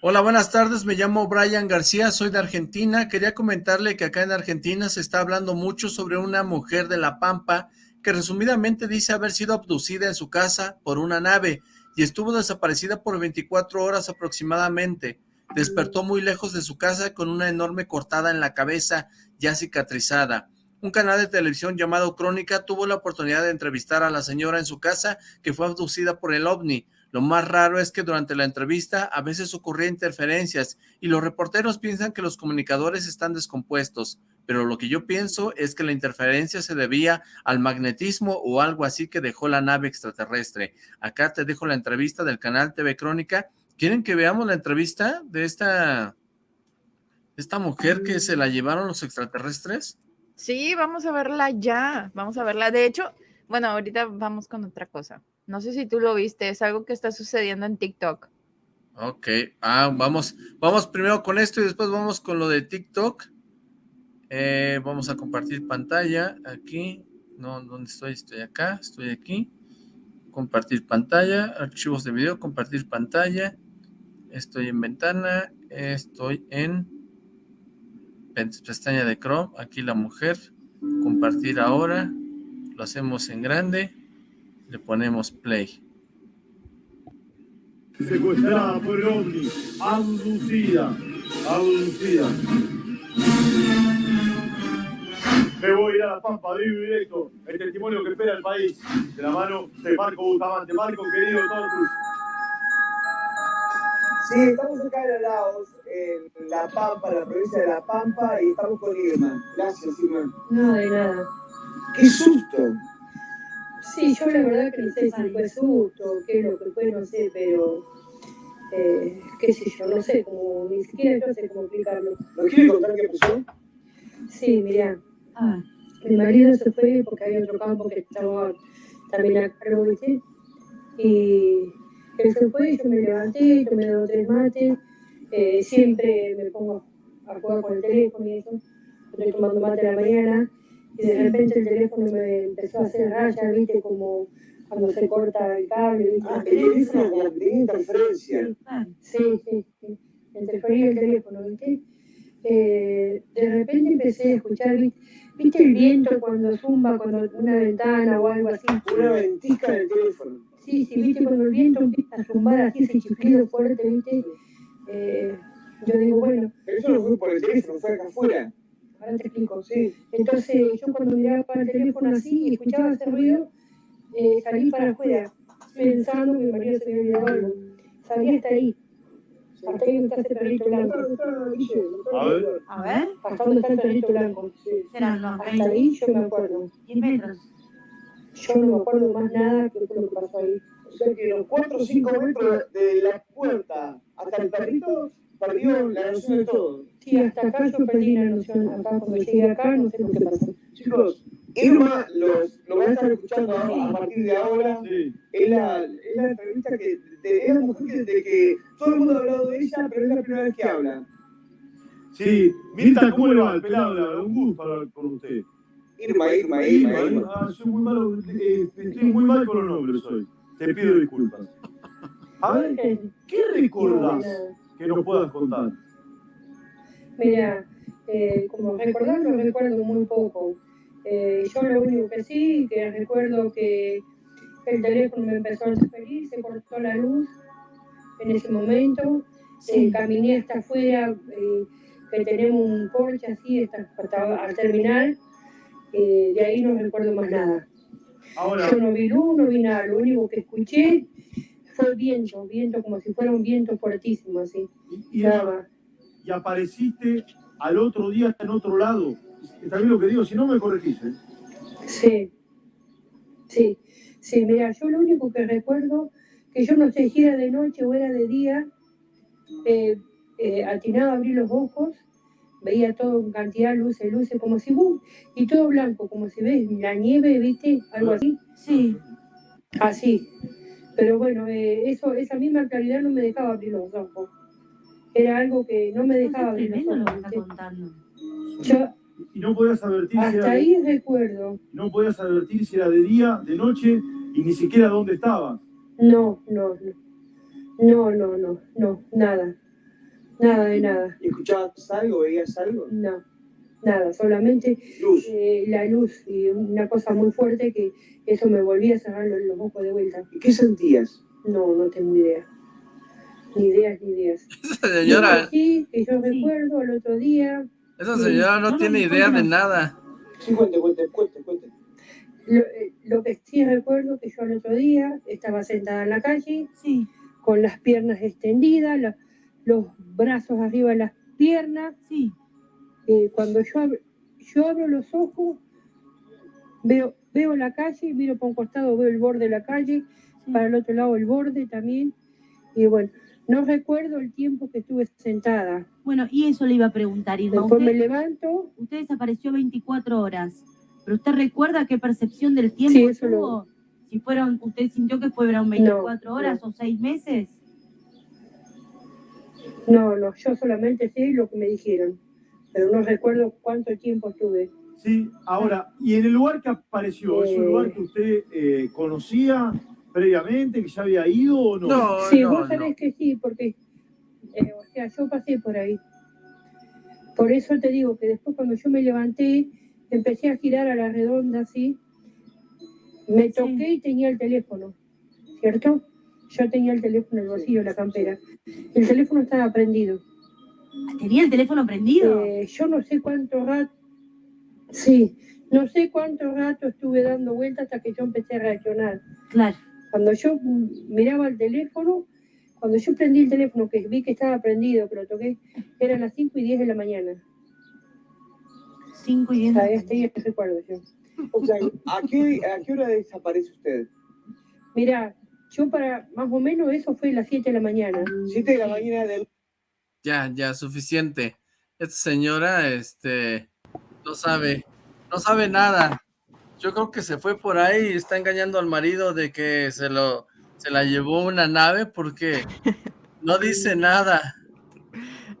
Hola, buenas tardes. Me llamo Brian García, soy de Argentina. Quería comentarle que acá en Argentina se está hablando mucho sobre una mujer de La Pampa que resumidamente dice haber sido abducida en su casa por una nave y estuvo desaparecida por 24 horas aproximadamente. Despertó muy lejos de su casa con una enorme cortada en la cabeza ya cicatrizada. Un canal de televisión llamado Crónica tuvo la oportunidad de entrevistar a la señora en su casa que fue abducida por el ovni. Lo más raro es que durante la entrevista a veces ocurría interferencias y los reporteros piensan que los comunicadores están descompuestos, pero lo que yo pienso es que la interferencia se debía al magnetismo o algo así que dejó la nave extraterrestre. Acá te dejo la entrevista del canal TV Crónica. ¿Quieren que veamos la entrevista de esta, esta mujer que se la llevaron los extraterrestres? Sí, vamos a verla ya. Vamos a verla. De hecho, bueno, ahorita vamos con otra cosa. No sé si tú lo viste, es algo que está sucediendo en TikTok. Ok, ah, vamos, vamos primero con esto y después vamos con lo de TikTok. Eh, vamos a compartir pantalla aquí. No, ¿dónde estoy? Estoy acá, estoy aquí. Compartir pantalla, archivos de video, compartir pantalla. Estoy en ventana, estoy en pestaña de Chrome. Aquí la mujer. Compartir ahora. Lo hacemos en grande. Le ponemos play. secuestrada por el ovni, abducida. Me voy a ir a la Pampa, vivo y directo, el testimonio que espera el país, de la mano de Marco Bustamante. Marco, querido, todo tuyo. Sí, estamos acá en Laos, en La Pampa, en la provincia de La Pampa, y estamos con Irma. Gracias, Irma. No, de nada. ¡Qué susto! Sí, yo la verdad que no sé si fue susto, qué es lo que fue, no sé, pero eh, qué sé yo, no sé cómo, ni siquiera yo sé cómo explicarlo. ¿Nos quiere contar qué pasó? Sí, mirá, mi marido se fue porque había otro campo que estaba también a cargo, ¿viste? Y él se fue, yo me levanté, tomé dos o tres mates, eh, siempre me pongo a jugar con el teléfono y eso, estoy tomando mate a la mañana, y de repente el teléfono me empezó a hacer rayas, ¿viste? Como cuando se corta el cable, ¿viste? Ah, el teléfono como que tenía interferencia. Sí, sí, sí. Interfería el teléfono, ¿viste? Eh, de repente empecé a escuchar, ¿viste? ¿Viste el viento cuando zumba, cuando una ventana o algo así? Una ventica en el teléfono. Sí, sí, ¿viste? Cuando el viento empieza a zumbar así, ese chiflido fuerte, ¿viste? Eh, yo digo, bueno, Pero eso no fue por el teléfono, fue acá afuera. ahora te explico. Sí. Entonces yo cuando miraba para el teléfono así y escuchaba ese ruido, eh, salí para afuera, pensando que marido se había olvidado algo. Salí hasta ahí. Hasta ahí donde está ese perrito blanco. A ver. A ver. Hasta donde está el perrito blanco. Serán los Hasta ahí yo me acuerdo. 10 metros. Yo no me acuerdo más nada que lo que pasó ahí. O sea que los 4 o 5 metros de la puerta hasta el perrito perdió la noción de todo. Sí, hasta acá yo perdí la noción. Acá cuando llegué acá no sé lo que pasó. Chicos, Irma los, lo van a estar escuchando a, a partir de ahora. Sí. Es la, es la entrevista que de, es la mujer que, de que todo el mundo ha hablado de ella, pero es la primera vez que habla. Sí, Mirta, ¿cómo le va? El pelado, un gusto hablar con usted. Irma, Irma, Irma, Irma. Ah, soy muy malo, eh, estoy muy mal con los nombres hoy. Te pido disculpas. A ver, ¿qué recordás que nos puedas contar? Mira, eh, como recordarlo, recuerdo muy poco. Eh, yo lo único que sí, que recuerdo que el teléfono me empezó a hacer feliz, se cortó la luz en ese momento, eh, caminé hasta afuera, eh, que tenemos un porche así, hasta, hasta al terminal, eh, de ahí no recuerdo más nada. Ahora, Yo no vi luz, no vi nada, lo único que escuché fue viento, viento como si fuera un viento fuertísimo así, y, y- nada y apareciste al otro día en otro lado. Está bien lo que digo, si no me corregís. ¿eh? Sí, sí, sí, mira, yo lo único que recuerdo, que yo no sé si era de noche o era de día, eh, eh, atinaba a abrir los ojos, veía todo en cantidad de luces, luces, como si, ¡bum! y todo blanco, como si ves la nieve, ¿viste? Algo así. Sí. Así. Pero bueno, eh, eso, esa misma claridad no me dejaba abrir los ojos. Era algo que no me dejaba abrir los tremendo lo ojos. que está contando. Yo Y no podías advertir si hasta era de, ahí recuerdo. no podías advertir si era de día, de noche y ni siquiera dónde estabas. No, no, no. No, no, no, no, nada. Nada de nada. ¿Y escuchabas algo, veías algo? No, nada, solamente Luz. eh, la luz y una cosa muy fuerte que eso me volvía a cerrar los, los ojos de vuelta. ¿Y qué sentías? No, no tengo idea. Ni ideas, ni ideas. Señora, sí, que yo Sí. recuerdo el otro día, esa señora no No, no, tiene no, idea no. de nada. Sí, cuente, cuente, cuente, cuente. lo, eh, lo que sí recuerdo que yo el otro día estaba sentada en la calle Sí, con las piernas extendidas, la- los brazos arriba de las piernas, sí. eh, cuando yo, ab- yo abro los ojos, veo, veo la calle, miro para un costado, veo el borde de la calle, sí. para el otro lado el borde también. Y bueno, no recuerdo el tiempo que estuve sentada. Bueno, y eso le iba a preguntar, Irma. Después me Usted, levanto, usted desapareció 24 horas, pero ¿usted recuerda qué percepción del tiempo Sí, eso lo- tuvo? Si fueron, ¿Usted sintió que fueron 24 No, horas o 6 meses? no, no, yo solamente sé lo que me dijeron, pero no recuerdo cuánto tiempo estuve. Sí, ahora, y en el lugar que apareció, ¿es un Eh. lugar que usted eh, conocía previamente, que ya había ido o no? No, Sí, no, vos sabés no. que sí, porque, eh, o sea, yo pasé por ahí. Por eso te digo que después cuando yo me levanté, empecé a girar a la redonda así, me toqué y tenía el teléfono, ¿cierto? Yo tenía el teléfono en el bolsillo, la campera. El teléfono estaba prendido. ¿Tenía el teléfono prendido? Eh, yo no sé cuánto rato, sí, no sé cuánto rato estuve dando vueltas hasta que yo empecé a reaccionar. Claro. Cuando yo miraba el teléfono, cuando yo prendí el teléfono, que vi que estaba prendido, que lo toqué, eran las 5 y 10 de la mañana. 5 y 10. O sea, este día recuerdo yo. O sea, ¿a qué, ¿a qué hora desaparece usted? Mira, yo para más o menos eso fue a las 7 de la mañana. Siete de la mañana del... Ya, ya, suficiente. Esta señora, este, no sabe, no sabe nada. Yo creo que se fue por ahí y está engañando al marido de que se lo, se la llevó una nave porque no dice nada.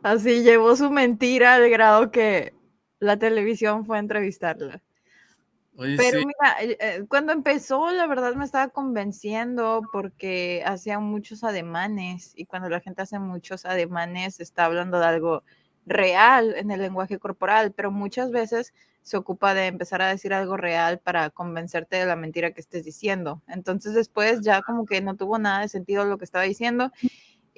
Así llevó su mentira al grado que la televisión fue a entrevistarla. Oye, Pero sí, mira, eh, eh, cuando empezó, la verdad me estaba convenciendo porque hacía muchos ademanes y cuando la gente hace muchos ademanes está hablando de algo real en el lenguaje corporal, pero muchas veces se ocupa de empezar a decir algo real para convencerte de la mentira que estés diciendo. Entonces después ya como que no tuvo nada de sentido lo que estaba diciendo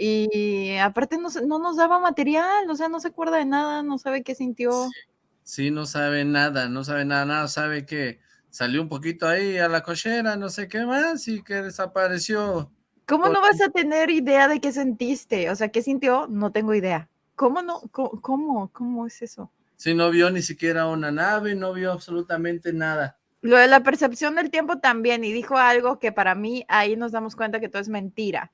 y aparte no, no nos daba material, o sea, no se acuerda de nada, no sabe qué sintió. sí, no sabe nada, no sabe nada, nada, sabe que salió un poquito ahí a la cochera, no sé qué más, y que desapareció. ¿Cómo no vas a tener idea de qué sentiste? O sea, ¿qué sintió? No tengo idea. ¿Cómo no? ¿Cómo? ¿Cómo, ¿Cómo es eso? Sí, no vio ni siquiera una nave, no vio absolutamente nada. Lo de la percepción del tiempo también, y dijo algo que para mí ahí nos damos cuenta que todo es mentira.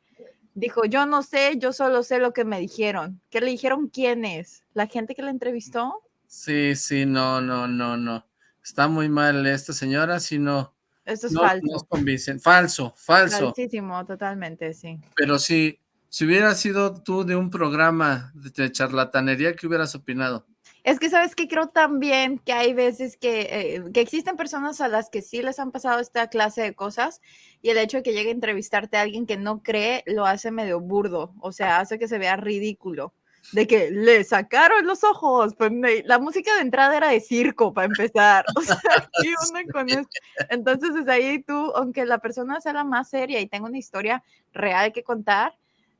Dijo, yo no sé, yo solo sé lo que me dijeron. ¿Qué le dijeron quiénes? ¿La gente que la entrevistó? Sí, sí, no, no, no, no. Está muy mal esta señora, si no, Esto es no falso. nos convencen. Falso, falso. Falsísimo, totalmente, sí. Pero si, si hubiera sido tú de un programa de, charlatanería, ¿qué hubieras opinado? Es que sabes que creo también que hay veces que, eh, que existen personas a las que sí les han pasado esta clase de cosas y el hecho de que llegue a entrevistarte a alguien que no cree lo hace medio burdo, o sea, hace que se vea ridículo. de que le sacaron los ojos. Pues, la música de entrada era de circo para empezar. O sea, ¿qué onda con eso? Entonces, desde ahí tú, aunque la persona sea la más seria y tenga una historia real que contar,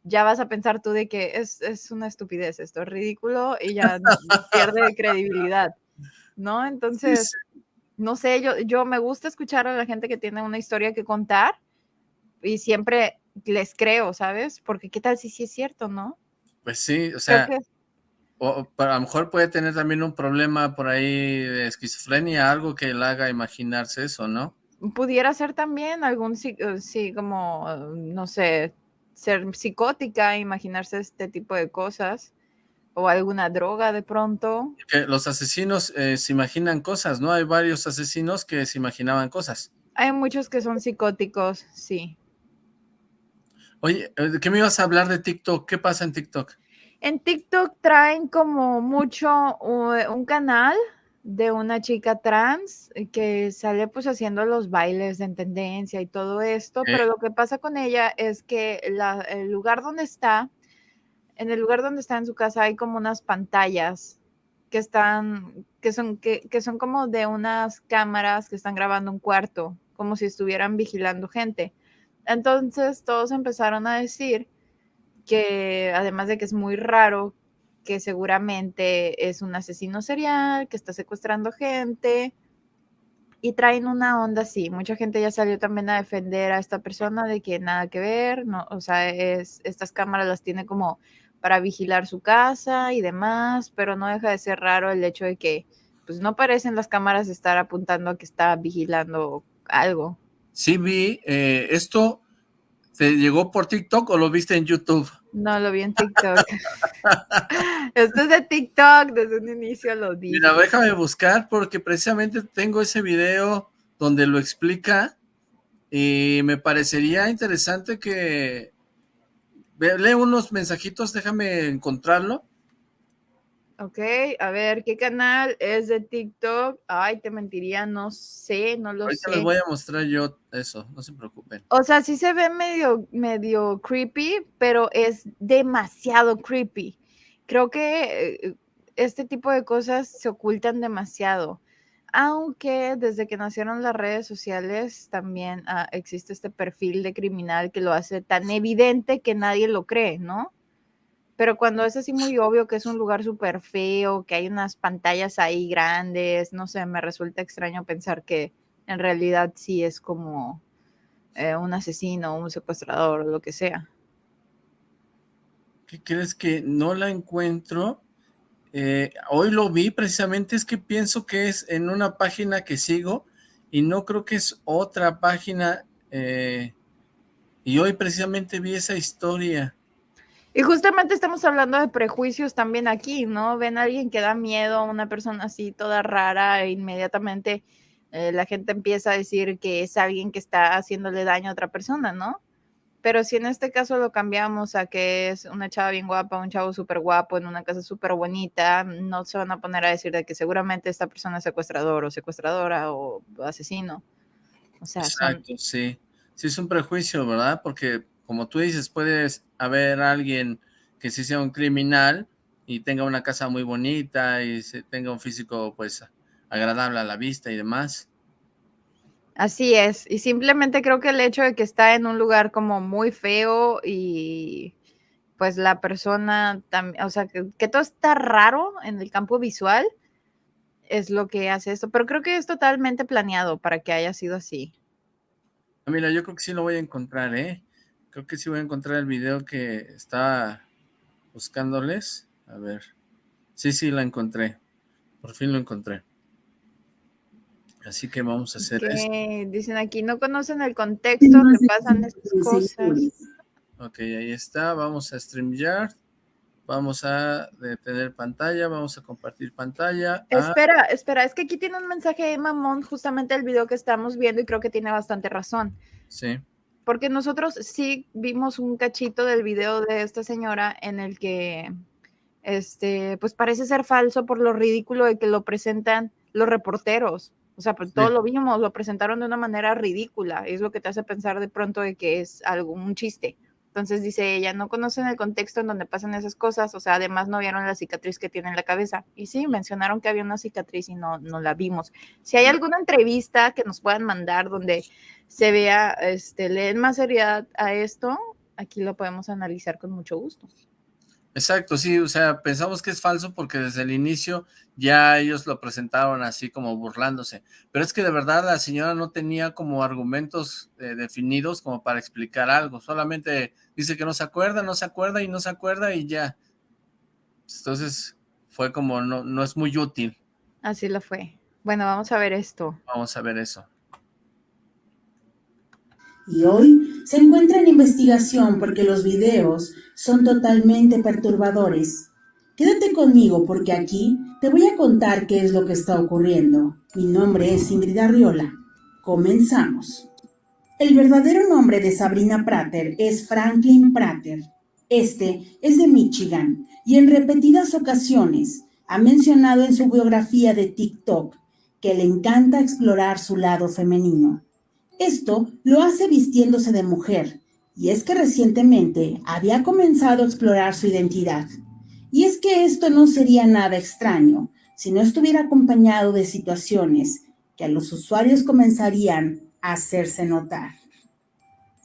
ya vas a pensar tú de que es, es una estupidez, esto es ridículo y ya pierde credibilidad, ¿no? Entonces, no sé, yo, yo me gusta escuchar a la gente que tiene una historia que contar y siempre les creo, ¿sabes? Porque qué tal si sí es cierto, ¿no? Pues sí, o sea, que o, o a lo mejor puede tener también un problema por ahí de esquizofrenia, algo que le haga imaginarse eso, ¿no? pudiera ser también algún, sí, eh, sí, como, no sé, ser psicótica, imaginarse este tipo de cosas, o alguna droga de pronto. Que los asesinos eh, se imaginan cosas, ¿no? Hay varios asesinos que se imaginaban cosas. Hay muchos que son psicóticos, sí. Oye, eh, ¿de qué me ibas a hablar de TikTok? ¿Qué pasa en TikTok? En TikTok traen como mucho uh, un canal de una chica trans eh, que sale pues haciendo los bailes en tendencia y todo esto, pero lo que pasa con ella es que la- el lugar donde está, en el lugar donde está en su casa hay como unas pantallas que están, que son, que, que son como de unas cámaras que están grabando un cuarto, como si estuvieran vigilando gente. Entonces todos empezaron a decir que además de que es muy raro, que seguramente es un asesino serial, que está secuestrando gente y traen una onda así. Mucha gente ya salió también a defender a esta persona de que nada que ver, no, o sea, es, estas cámaras las tiene como para vigilar su casa y demás, pero no deja de ser raro el hecho de que pues no parecen las cámaras estar apuntando a que está vigilando algo. Sí vi, eh, ¿esto te llegó por TikTok o lo viste en YouTube? No lo vi en TikTok. Esto es de TikTok, desde un inicio lo dije. Mira, déjame buscar porque precisamente tengo ese video donde lo explica y me parecería interesante que... Lee unos mensajitos, déjame encontrarlo. Ok, a ver, ¿qué canal es de TikTok? Ay, te mentiría, no sé, no lo Ahorita sé. les voy a mostrar yo eso, no se preocupen. O sea, sí se ve medio, medio creepy, pero es demasiado creepy. Creo que eh, este tipo de cosas se ocultan demasiado. Aunque desde que nacieron las redes sociales también ah, existe este perfil de criminal que lo hace tan evidente que nadie lo cree, ¿no? Pero cuando es así muy obvio que es un lugar súper feo, que hay unas pantallas ahí grandes, no sé, me resulta extraño pensar que en realidad sí es como eh, un asesino, un secuestrador lo que sea. ¿Qué crees que no la encuentro? Eh, hoy lo vi precisamente, es que pienso que es en una página que sigo y no creo que es otra página eh, y hoy precisamente vi esa historia. Y justamente estamos hablando de prejuicios también aquí, ¿no? Ven a alguien que da miedo, una persona así toda rara, e inmediatamente eh, la gente empieza a decir que es alguien que está haciéndole daño a otra persona, ¿no? Pero si en este caso lo cambiamos a que es una chava bien guapa, un chavo súper guapo en una casa súper bonita, no se van a poner a decir de que seguramente esta persona es secuestrador o secuestradora o asesino. O Exacto, sí. Sí es un prejuicio, ¿verdad? Porque como tú dices, puedes haber alguien que sí sea un criminal y tenga una casa muy bonita y tenga un físico pues agradable a la vista y demás. Así es, y simplemente creo que el hecho de que está en un lugar como muy feo y pues la persona también, o sea, que, que todo está raro en el campo visual es lo que hace esto, pero creo que es totalmente planeado para que haya sido así. Ah, Mira, yo creo que sí lo voy a encontrar, ¿eh? Creo que sí voy a encontrar el video que estaba buscándoles. A ver. Sí, sí, la encontré. Por fin lo encontré. Así que vamos a hacer esto. Que dicen aquí, no conocen el contexto que pasan estas cosas. Ok, ahí está. Vamos a StreamYard. Vamos a detener pantalla. Vamos a compartir pantalla. Ah, Espera, espera, es que aquí tiene un mensaje de Mamón, justamente el video que estamos viendo y creo que tiene bastante razón. sí. Porque nosotros sí vimos un cachito del video de esta señora en el que, este, pues parece ser falso por lo ridículo de que lo presentan los reporteros. O sea, pues todo Sí. lo vimos, lo presentaron de una manera ridícula. Es lo que te hace pensar de pronto de que es algo, un chiste. Entonces dice ella, no conocen el contexto en donde pasan esas cosas, o sea, además no vieron la cicatriz que tiene en la cabeza. Y sí, mencionaron que había una cicatriz y no, no la vimos. Si hay alguna entrevista que nos puedan mandar donde se vea, este, leen más seriedad a esto, aquí lo podemos analizar con mucho gusto. Exacto, sí, o sea, pensamos que es falso porque desde el inicio ya ellos lo presentaron así como burlándose, pero es que de verdad la señora no tenía como argumentos eh, definidos como para explicar algo, solamente dice que no se acuerda, no se acuerda y no se acuerda y ya. Entonces fue como, no, no es muy útil. Así lo fue. Bueno, vamos a ver esto. Vamos a ver eso y hoy se encuentra en investigación porque los videos son totalmente perturbadores. Quédate conmigo porque aquí te voy a contar qué es lo que está ocurriendo. Mi nombre es Ingrid Arriola. Comenzamos. El verdadero nombre de Sabrina Prater es Franklin Prater. Este es de Michigan y en repetidas ocasiones ha mencionado en su biografía de TikTok que le encanta explorar su lado femenino. Esto lo hace vistiéndose de mujer, y es que recientemente había comenzado a explorar su identidad. Y es que esto no sería nada extraño si no estuviera acompañado de situaciones que a los usuarios comenzarían a hacerse notar.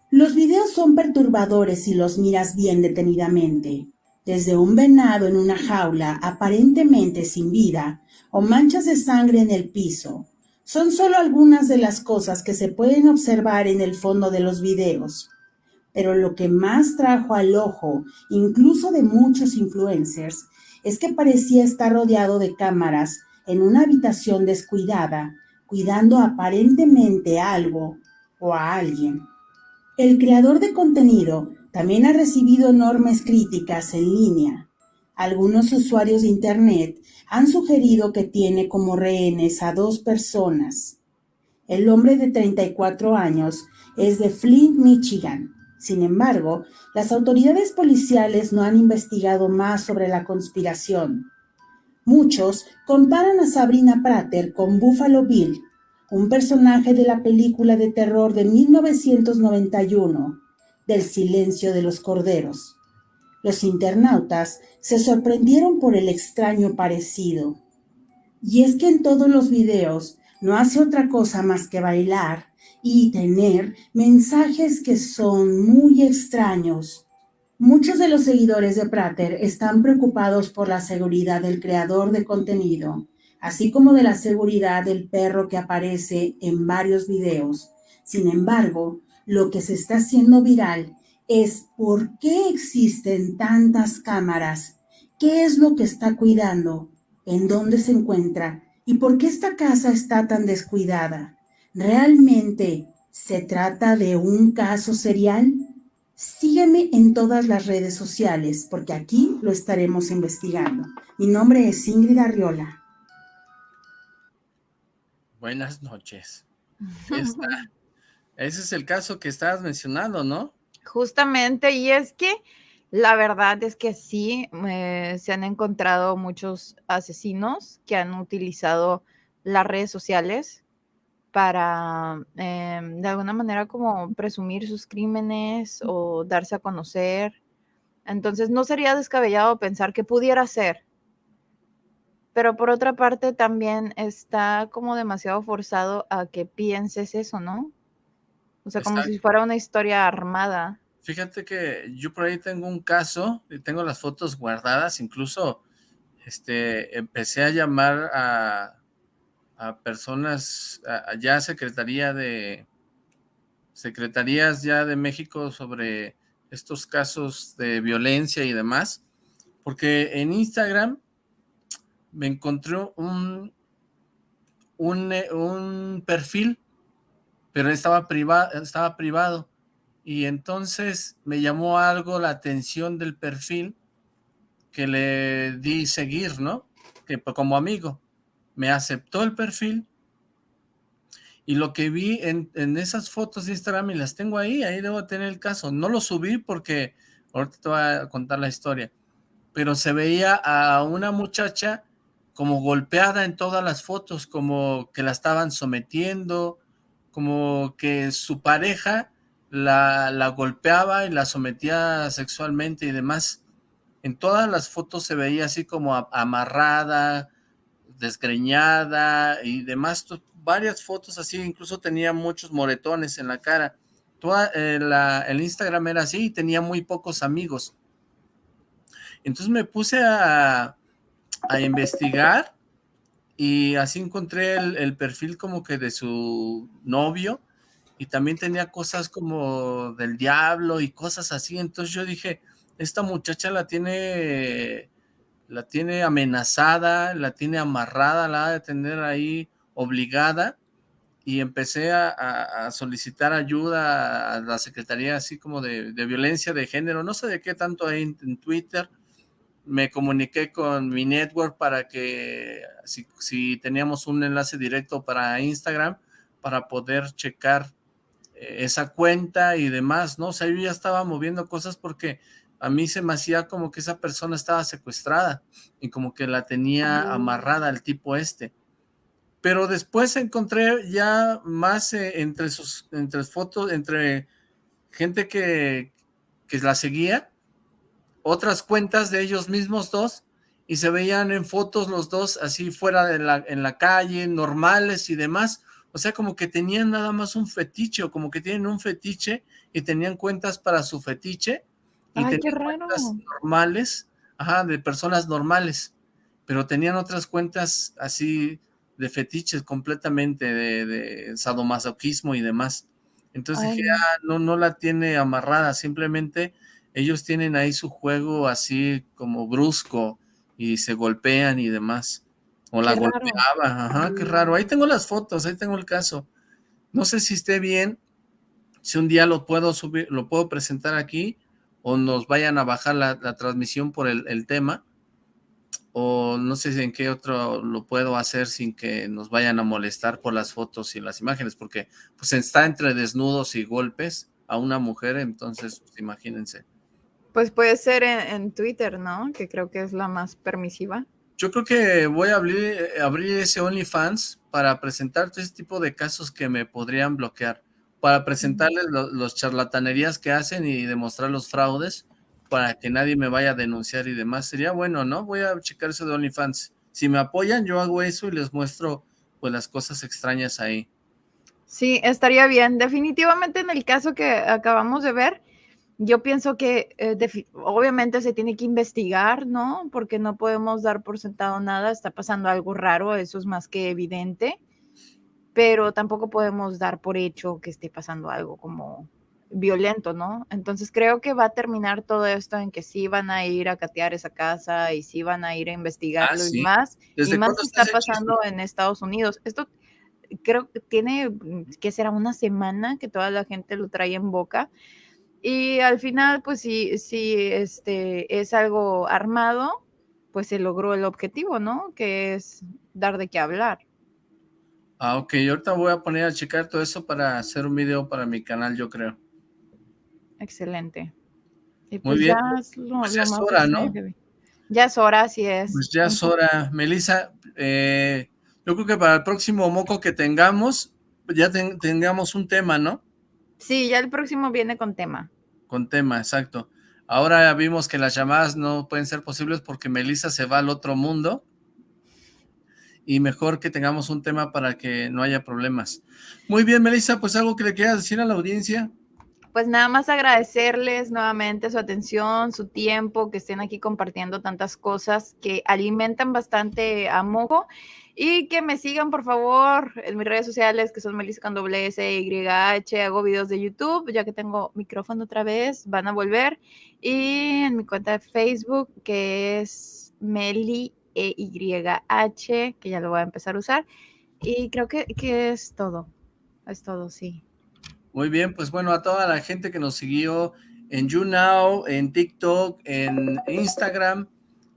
Los videos son perturbadores si los miras bien detenidamente, desde un venado en una jaula aparentemente sin vida o manchas de sangre en el piso, son solo algunas de las cosas que se pueden observar en el fondo de los videos. Pero lo que más trajo al ojo, incluso de muchos influencers, es que parecía estar rodeado de cámaras en una habitación descuidada, cuidando aparentemente algo o a alguien. El creador de contenido también ha recibido enormes críticas en línea. Algunos usuarios de Internet han sugerido que tiene como rehenes a dos personas. El hombre de 34 años es de Flint, Michigan. Sin embargo, las autoridades policiales no han investigado más sobre la conspiración. Muchos comparan a Sabrina Prater con Buffalo Bill, un personaje de la película de terror de 1991, del silencio de los corderos. Los internautas se sorprendieron por el extraño parecido. Y es que en todos los videos no hace otra cosa más que bailar y tener mensajes que son muy extraños. Muchos de los seguidores de Prater están preocupados por la seguridad del creador de contenido, así como de la seguridad del perro que aparece en varios videos. Sin embargo, lo que se está haciendo viral es por qué existen tantas cámaras, qué es lo que está cuidando, en dónde se encuentra y por qué esta casa está tan descuidada. ¿Realmente se trata de un caso serial? Sígueme en todas las redes sociales porque aquí lo estaremos investigando. Mi nombre es Ingrid Arriola. Buenas noches. Ese es el caso que estabas mencionando, ¿no? Justamente, y es que la verdad es que sí, eh, se han encontrado muchos asesinos que han utilizado las redes sociales para em, de alguna manera como presumir sus crímenes o darse a conocer. Entonces no sería descabellado pensar que pudiera ser. Pero por otra parte también está como demasiado forzado a que pienses eso, ¿no? O sea, como si fuera una historia armada. Fíjate que yo por ahí tengo un caso, y tengo las fotos guardadas, incluso este, empecé a llamar a, a personas, ya Secretaría de, Secretarías ya de México sobre estos casos de violencia y demás, porque en Instagram me encontré un, un, un perfil pero estaba, privado, estaba privado. Y entonces me llamó algo la atención del perfil que le di seguir, ¿no? Que pues, como amigo. Me aceptó el perfil y lo que vi en, en, esas fotos de Instagram y las tengo ahí, ahí debo tener el caso. No lo subí porque ahorita te voy a contar la historia, pero se veía a una muchacha como golpeada en todas las fotos, como que la estaban sometiendo, como que su pareja la, la golpeaba y la sometía sexualmente y demás. En todas las fotos se veía así como amarrada, desgreñada y demás, varias fotos así, incluso tenía muchos moretones en la cara. Toda, eh, el Instagram era así y tenía muy pocos amigos. Entonces me puse a, a investigar y así encontré el, perfil como que de su novio y también tenía cosas como del diablo y cosas así. Entonces yo dije, esta muchacha la tiene, la tiene amenazada, la tiene amarrada, la ha de tener ahí obligada y empecé a, solicitar ayuda a la Secretaría así como de, violencia de género, no sé de qué tanto hay en, en Twitter, me comuniqué con mi network para que si, si teníamos un enlace directo para Instagram, para poder checar eh, esa cuenta y demás, ¿no? O sea, yo ya estaba moviendo cosas porque a mí se me hacía como que esa persona estaba secuestrada y como que la tenía amarrada al tipo este. Pero después encontré ya más eh, entre sus entre fotos, entre gente que, que la seguía, otras cuentas de ellos mismos dos, y se veían en fotos los dos así fuera de la, en la calle, normales y demás. O sea, como que tenían nada más un fetiche, o como que tienen un fetiche y tenían cuentas para su fetiche, y Ay, qué tenían raro. cuentas normales, ajá, de personas normales, pero tenían otras cuentas así de fetiches completamente, de, de sadomasoquismo y demás. Entonces Ay, dije, ah, no, no la tiene amarrada, simplemente ellos tienen ahí su juego así como brusco y se golpean y demás. O la Qué raro. golpeaba, ajá, qué raro. Ahí tengo las fotos, ahí tengo el caso. No sé si esté bien, si un día lo puedo subir, lo puedo presentar aquí, o nos vayan a bajar la, la transmisión por el, el tema, o no sé en qué otro lo puedo hacer sin que nos vayan a molestar por las fotos y las imágenes, porque pues está entre desnudos y golpes a una mujer, entonces pues, imagínense. Pues puede ser en, en Twitter, ¿no? Que creo que es la más permisiva. Yo creo que voy a abrir, eh, abrir ese OnlyFans para presentar todo ese tipo de casos que me podrían bloquear, para presentarles lo- los charlatanerías que hacen y demostrar los fraudes, para que nadie me vaya a denunciar y demás. Sería bueno, ¿no? Voy a checar eso de OnlyFans. Si me apoyan, yo hago eso y les muestro pues las cosas extrañas ahí. Sí, estaría bien. Definitivamente en el caso que acabamos de ver, yo pienso que eh, obviamente se tiene que investigar, ¿no? Porque no podemos dar por sentado nada, está pasando algo raro, eso es más que evidente, pero tampoco podemos dar por hecho que esté pasando algo como violento, ¿no? Entonces creo que va a terminar todo esto en que sí van a ir a catear esa casa y sí van a ir a investigarlo y sí. más, ¿Desde y más está pasando en Estados Unidos. Esto creo que tiene, que será una semana que toda la gente lo trae en boca. Y al final, pues si, si este, es algo armado, pues se logró el objetivo, ¿no? Que es dar de qué hablar. Ah, ok, ahorita voy a poner a checar todo eso para hacer un video para mi canal, yo creo. Excelente. Y Muy pues bien, ya es lo, pues ya es hora, ¿no? Ya es hora, así es. Pues ya es hora, Melissa. eh, yo creo que para el próximo moco que tengamos, ya ten- tengamos un tema, ¿no? Sí, ya el próximo viene con tema. Con tema, exacto. Ahora ya vimos que las llamadas no pueden ser posibles porque Melissa se va al otro mundo. Y mejor que tengamos un tema para que no haya problemas. Muy bien, Melissa, pues algo que le quieras decir a la audiencia. Pues nada más agradecerles nuevamente su atención, su tiempo, que estén aquí compartiendo tantas cosas que alimentan bastante a Mojo y que me sigan por favor en mis redes sociales que son Melissa con S Y H, hago videos de YouTube, ya que tengo micrófono otra vez, van a volver y en mi cuenta de Facebook que es Meli E Y H, que ya lo voy a empezar a usar y creo que, que es todo, es todo, sí. Muy bien, pues bueno, a toda la gente que nos siguió en YouNow, en TikTok, en Instagram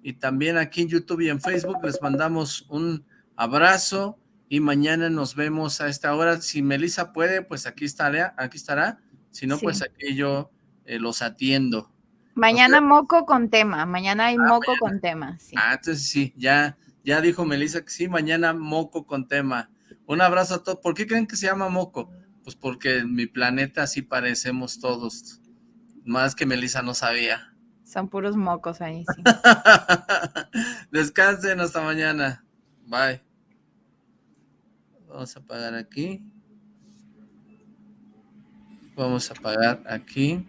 y también aquí en YouTube y en Facebook, les mandamos un abrazo y mañana nos vemos a esta hora. Si Melissa puede, pues aquí estará, aquí estará. Si no, Sí. pues aquí yo eh, los atiendo. Mañana moco con tema, mañana hay moco con tema, sí. Ah, entonces sí, ya, ya dijo Melissa que sí, mañana moco con tema. Un abrazo a todos. ¿Por qué creen que se llama moco? Pues porque en mi planeta así parecemos todos. Más que Melissa no sabía. Son puros mocos ahí, sí. Descansen hasta mañana. Bye. Vamos a apagar aquí. Vamos a apagar aquí.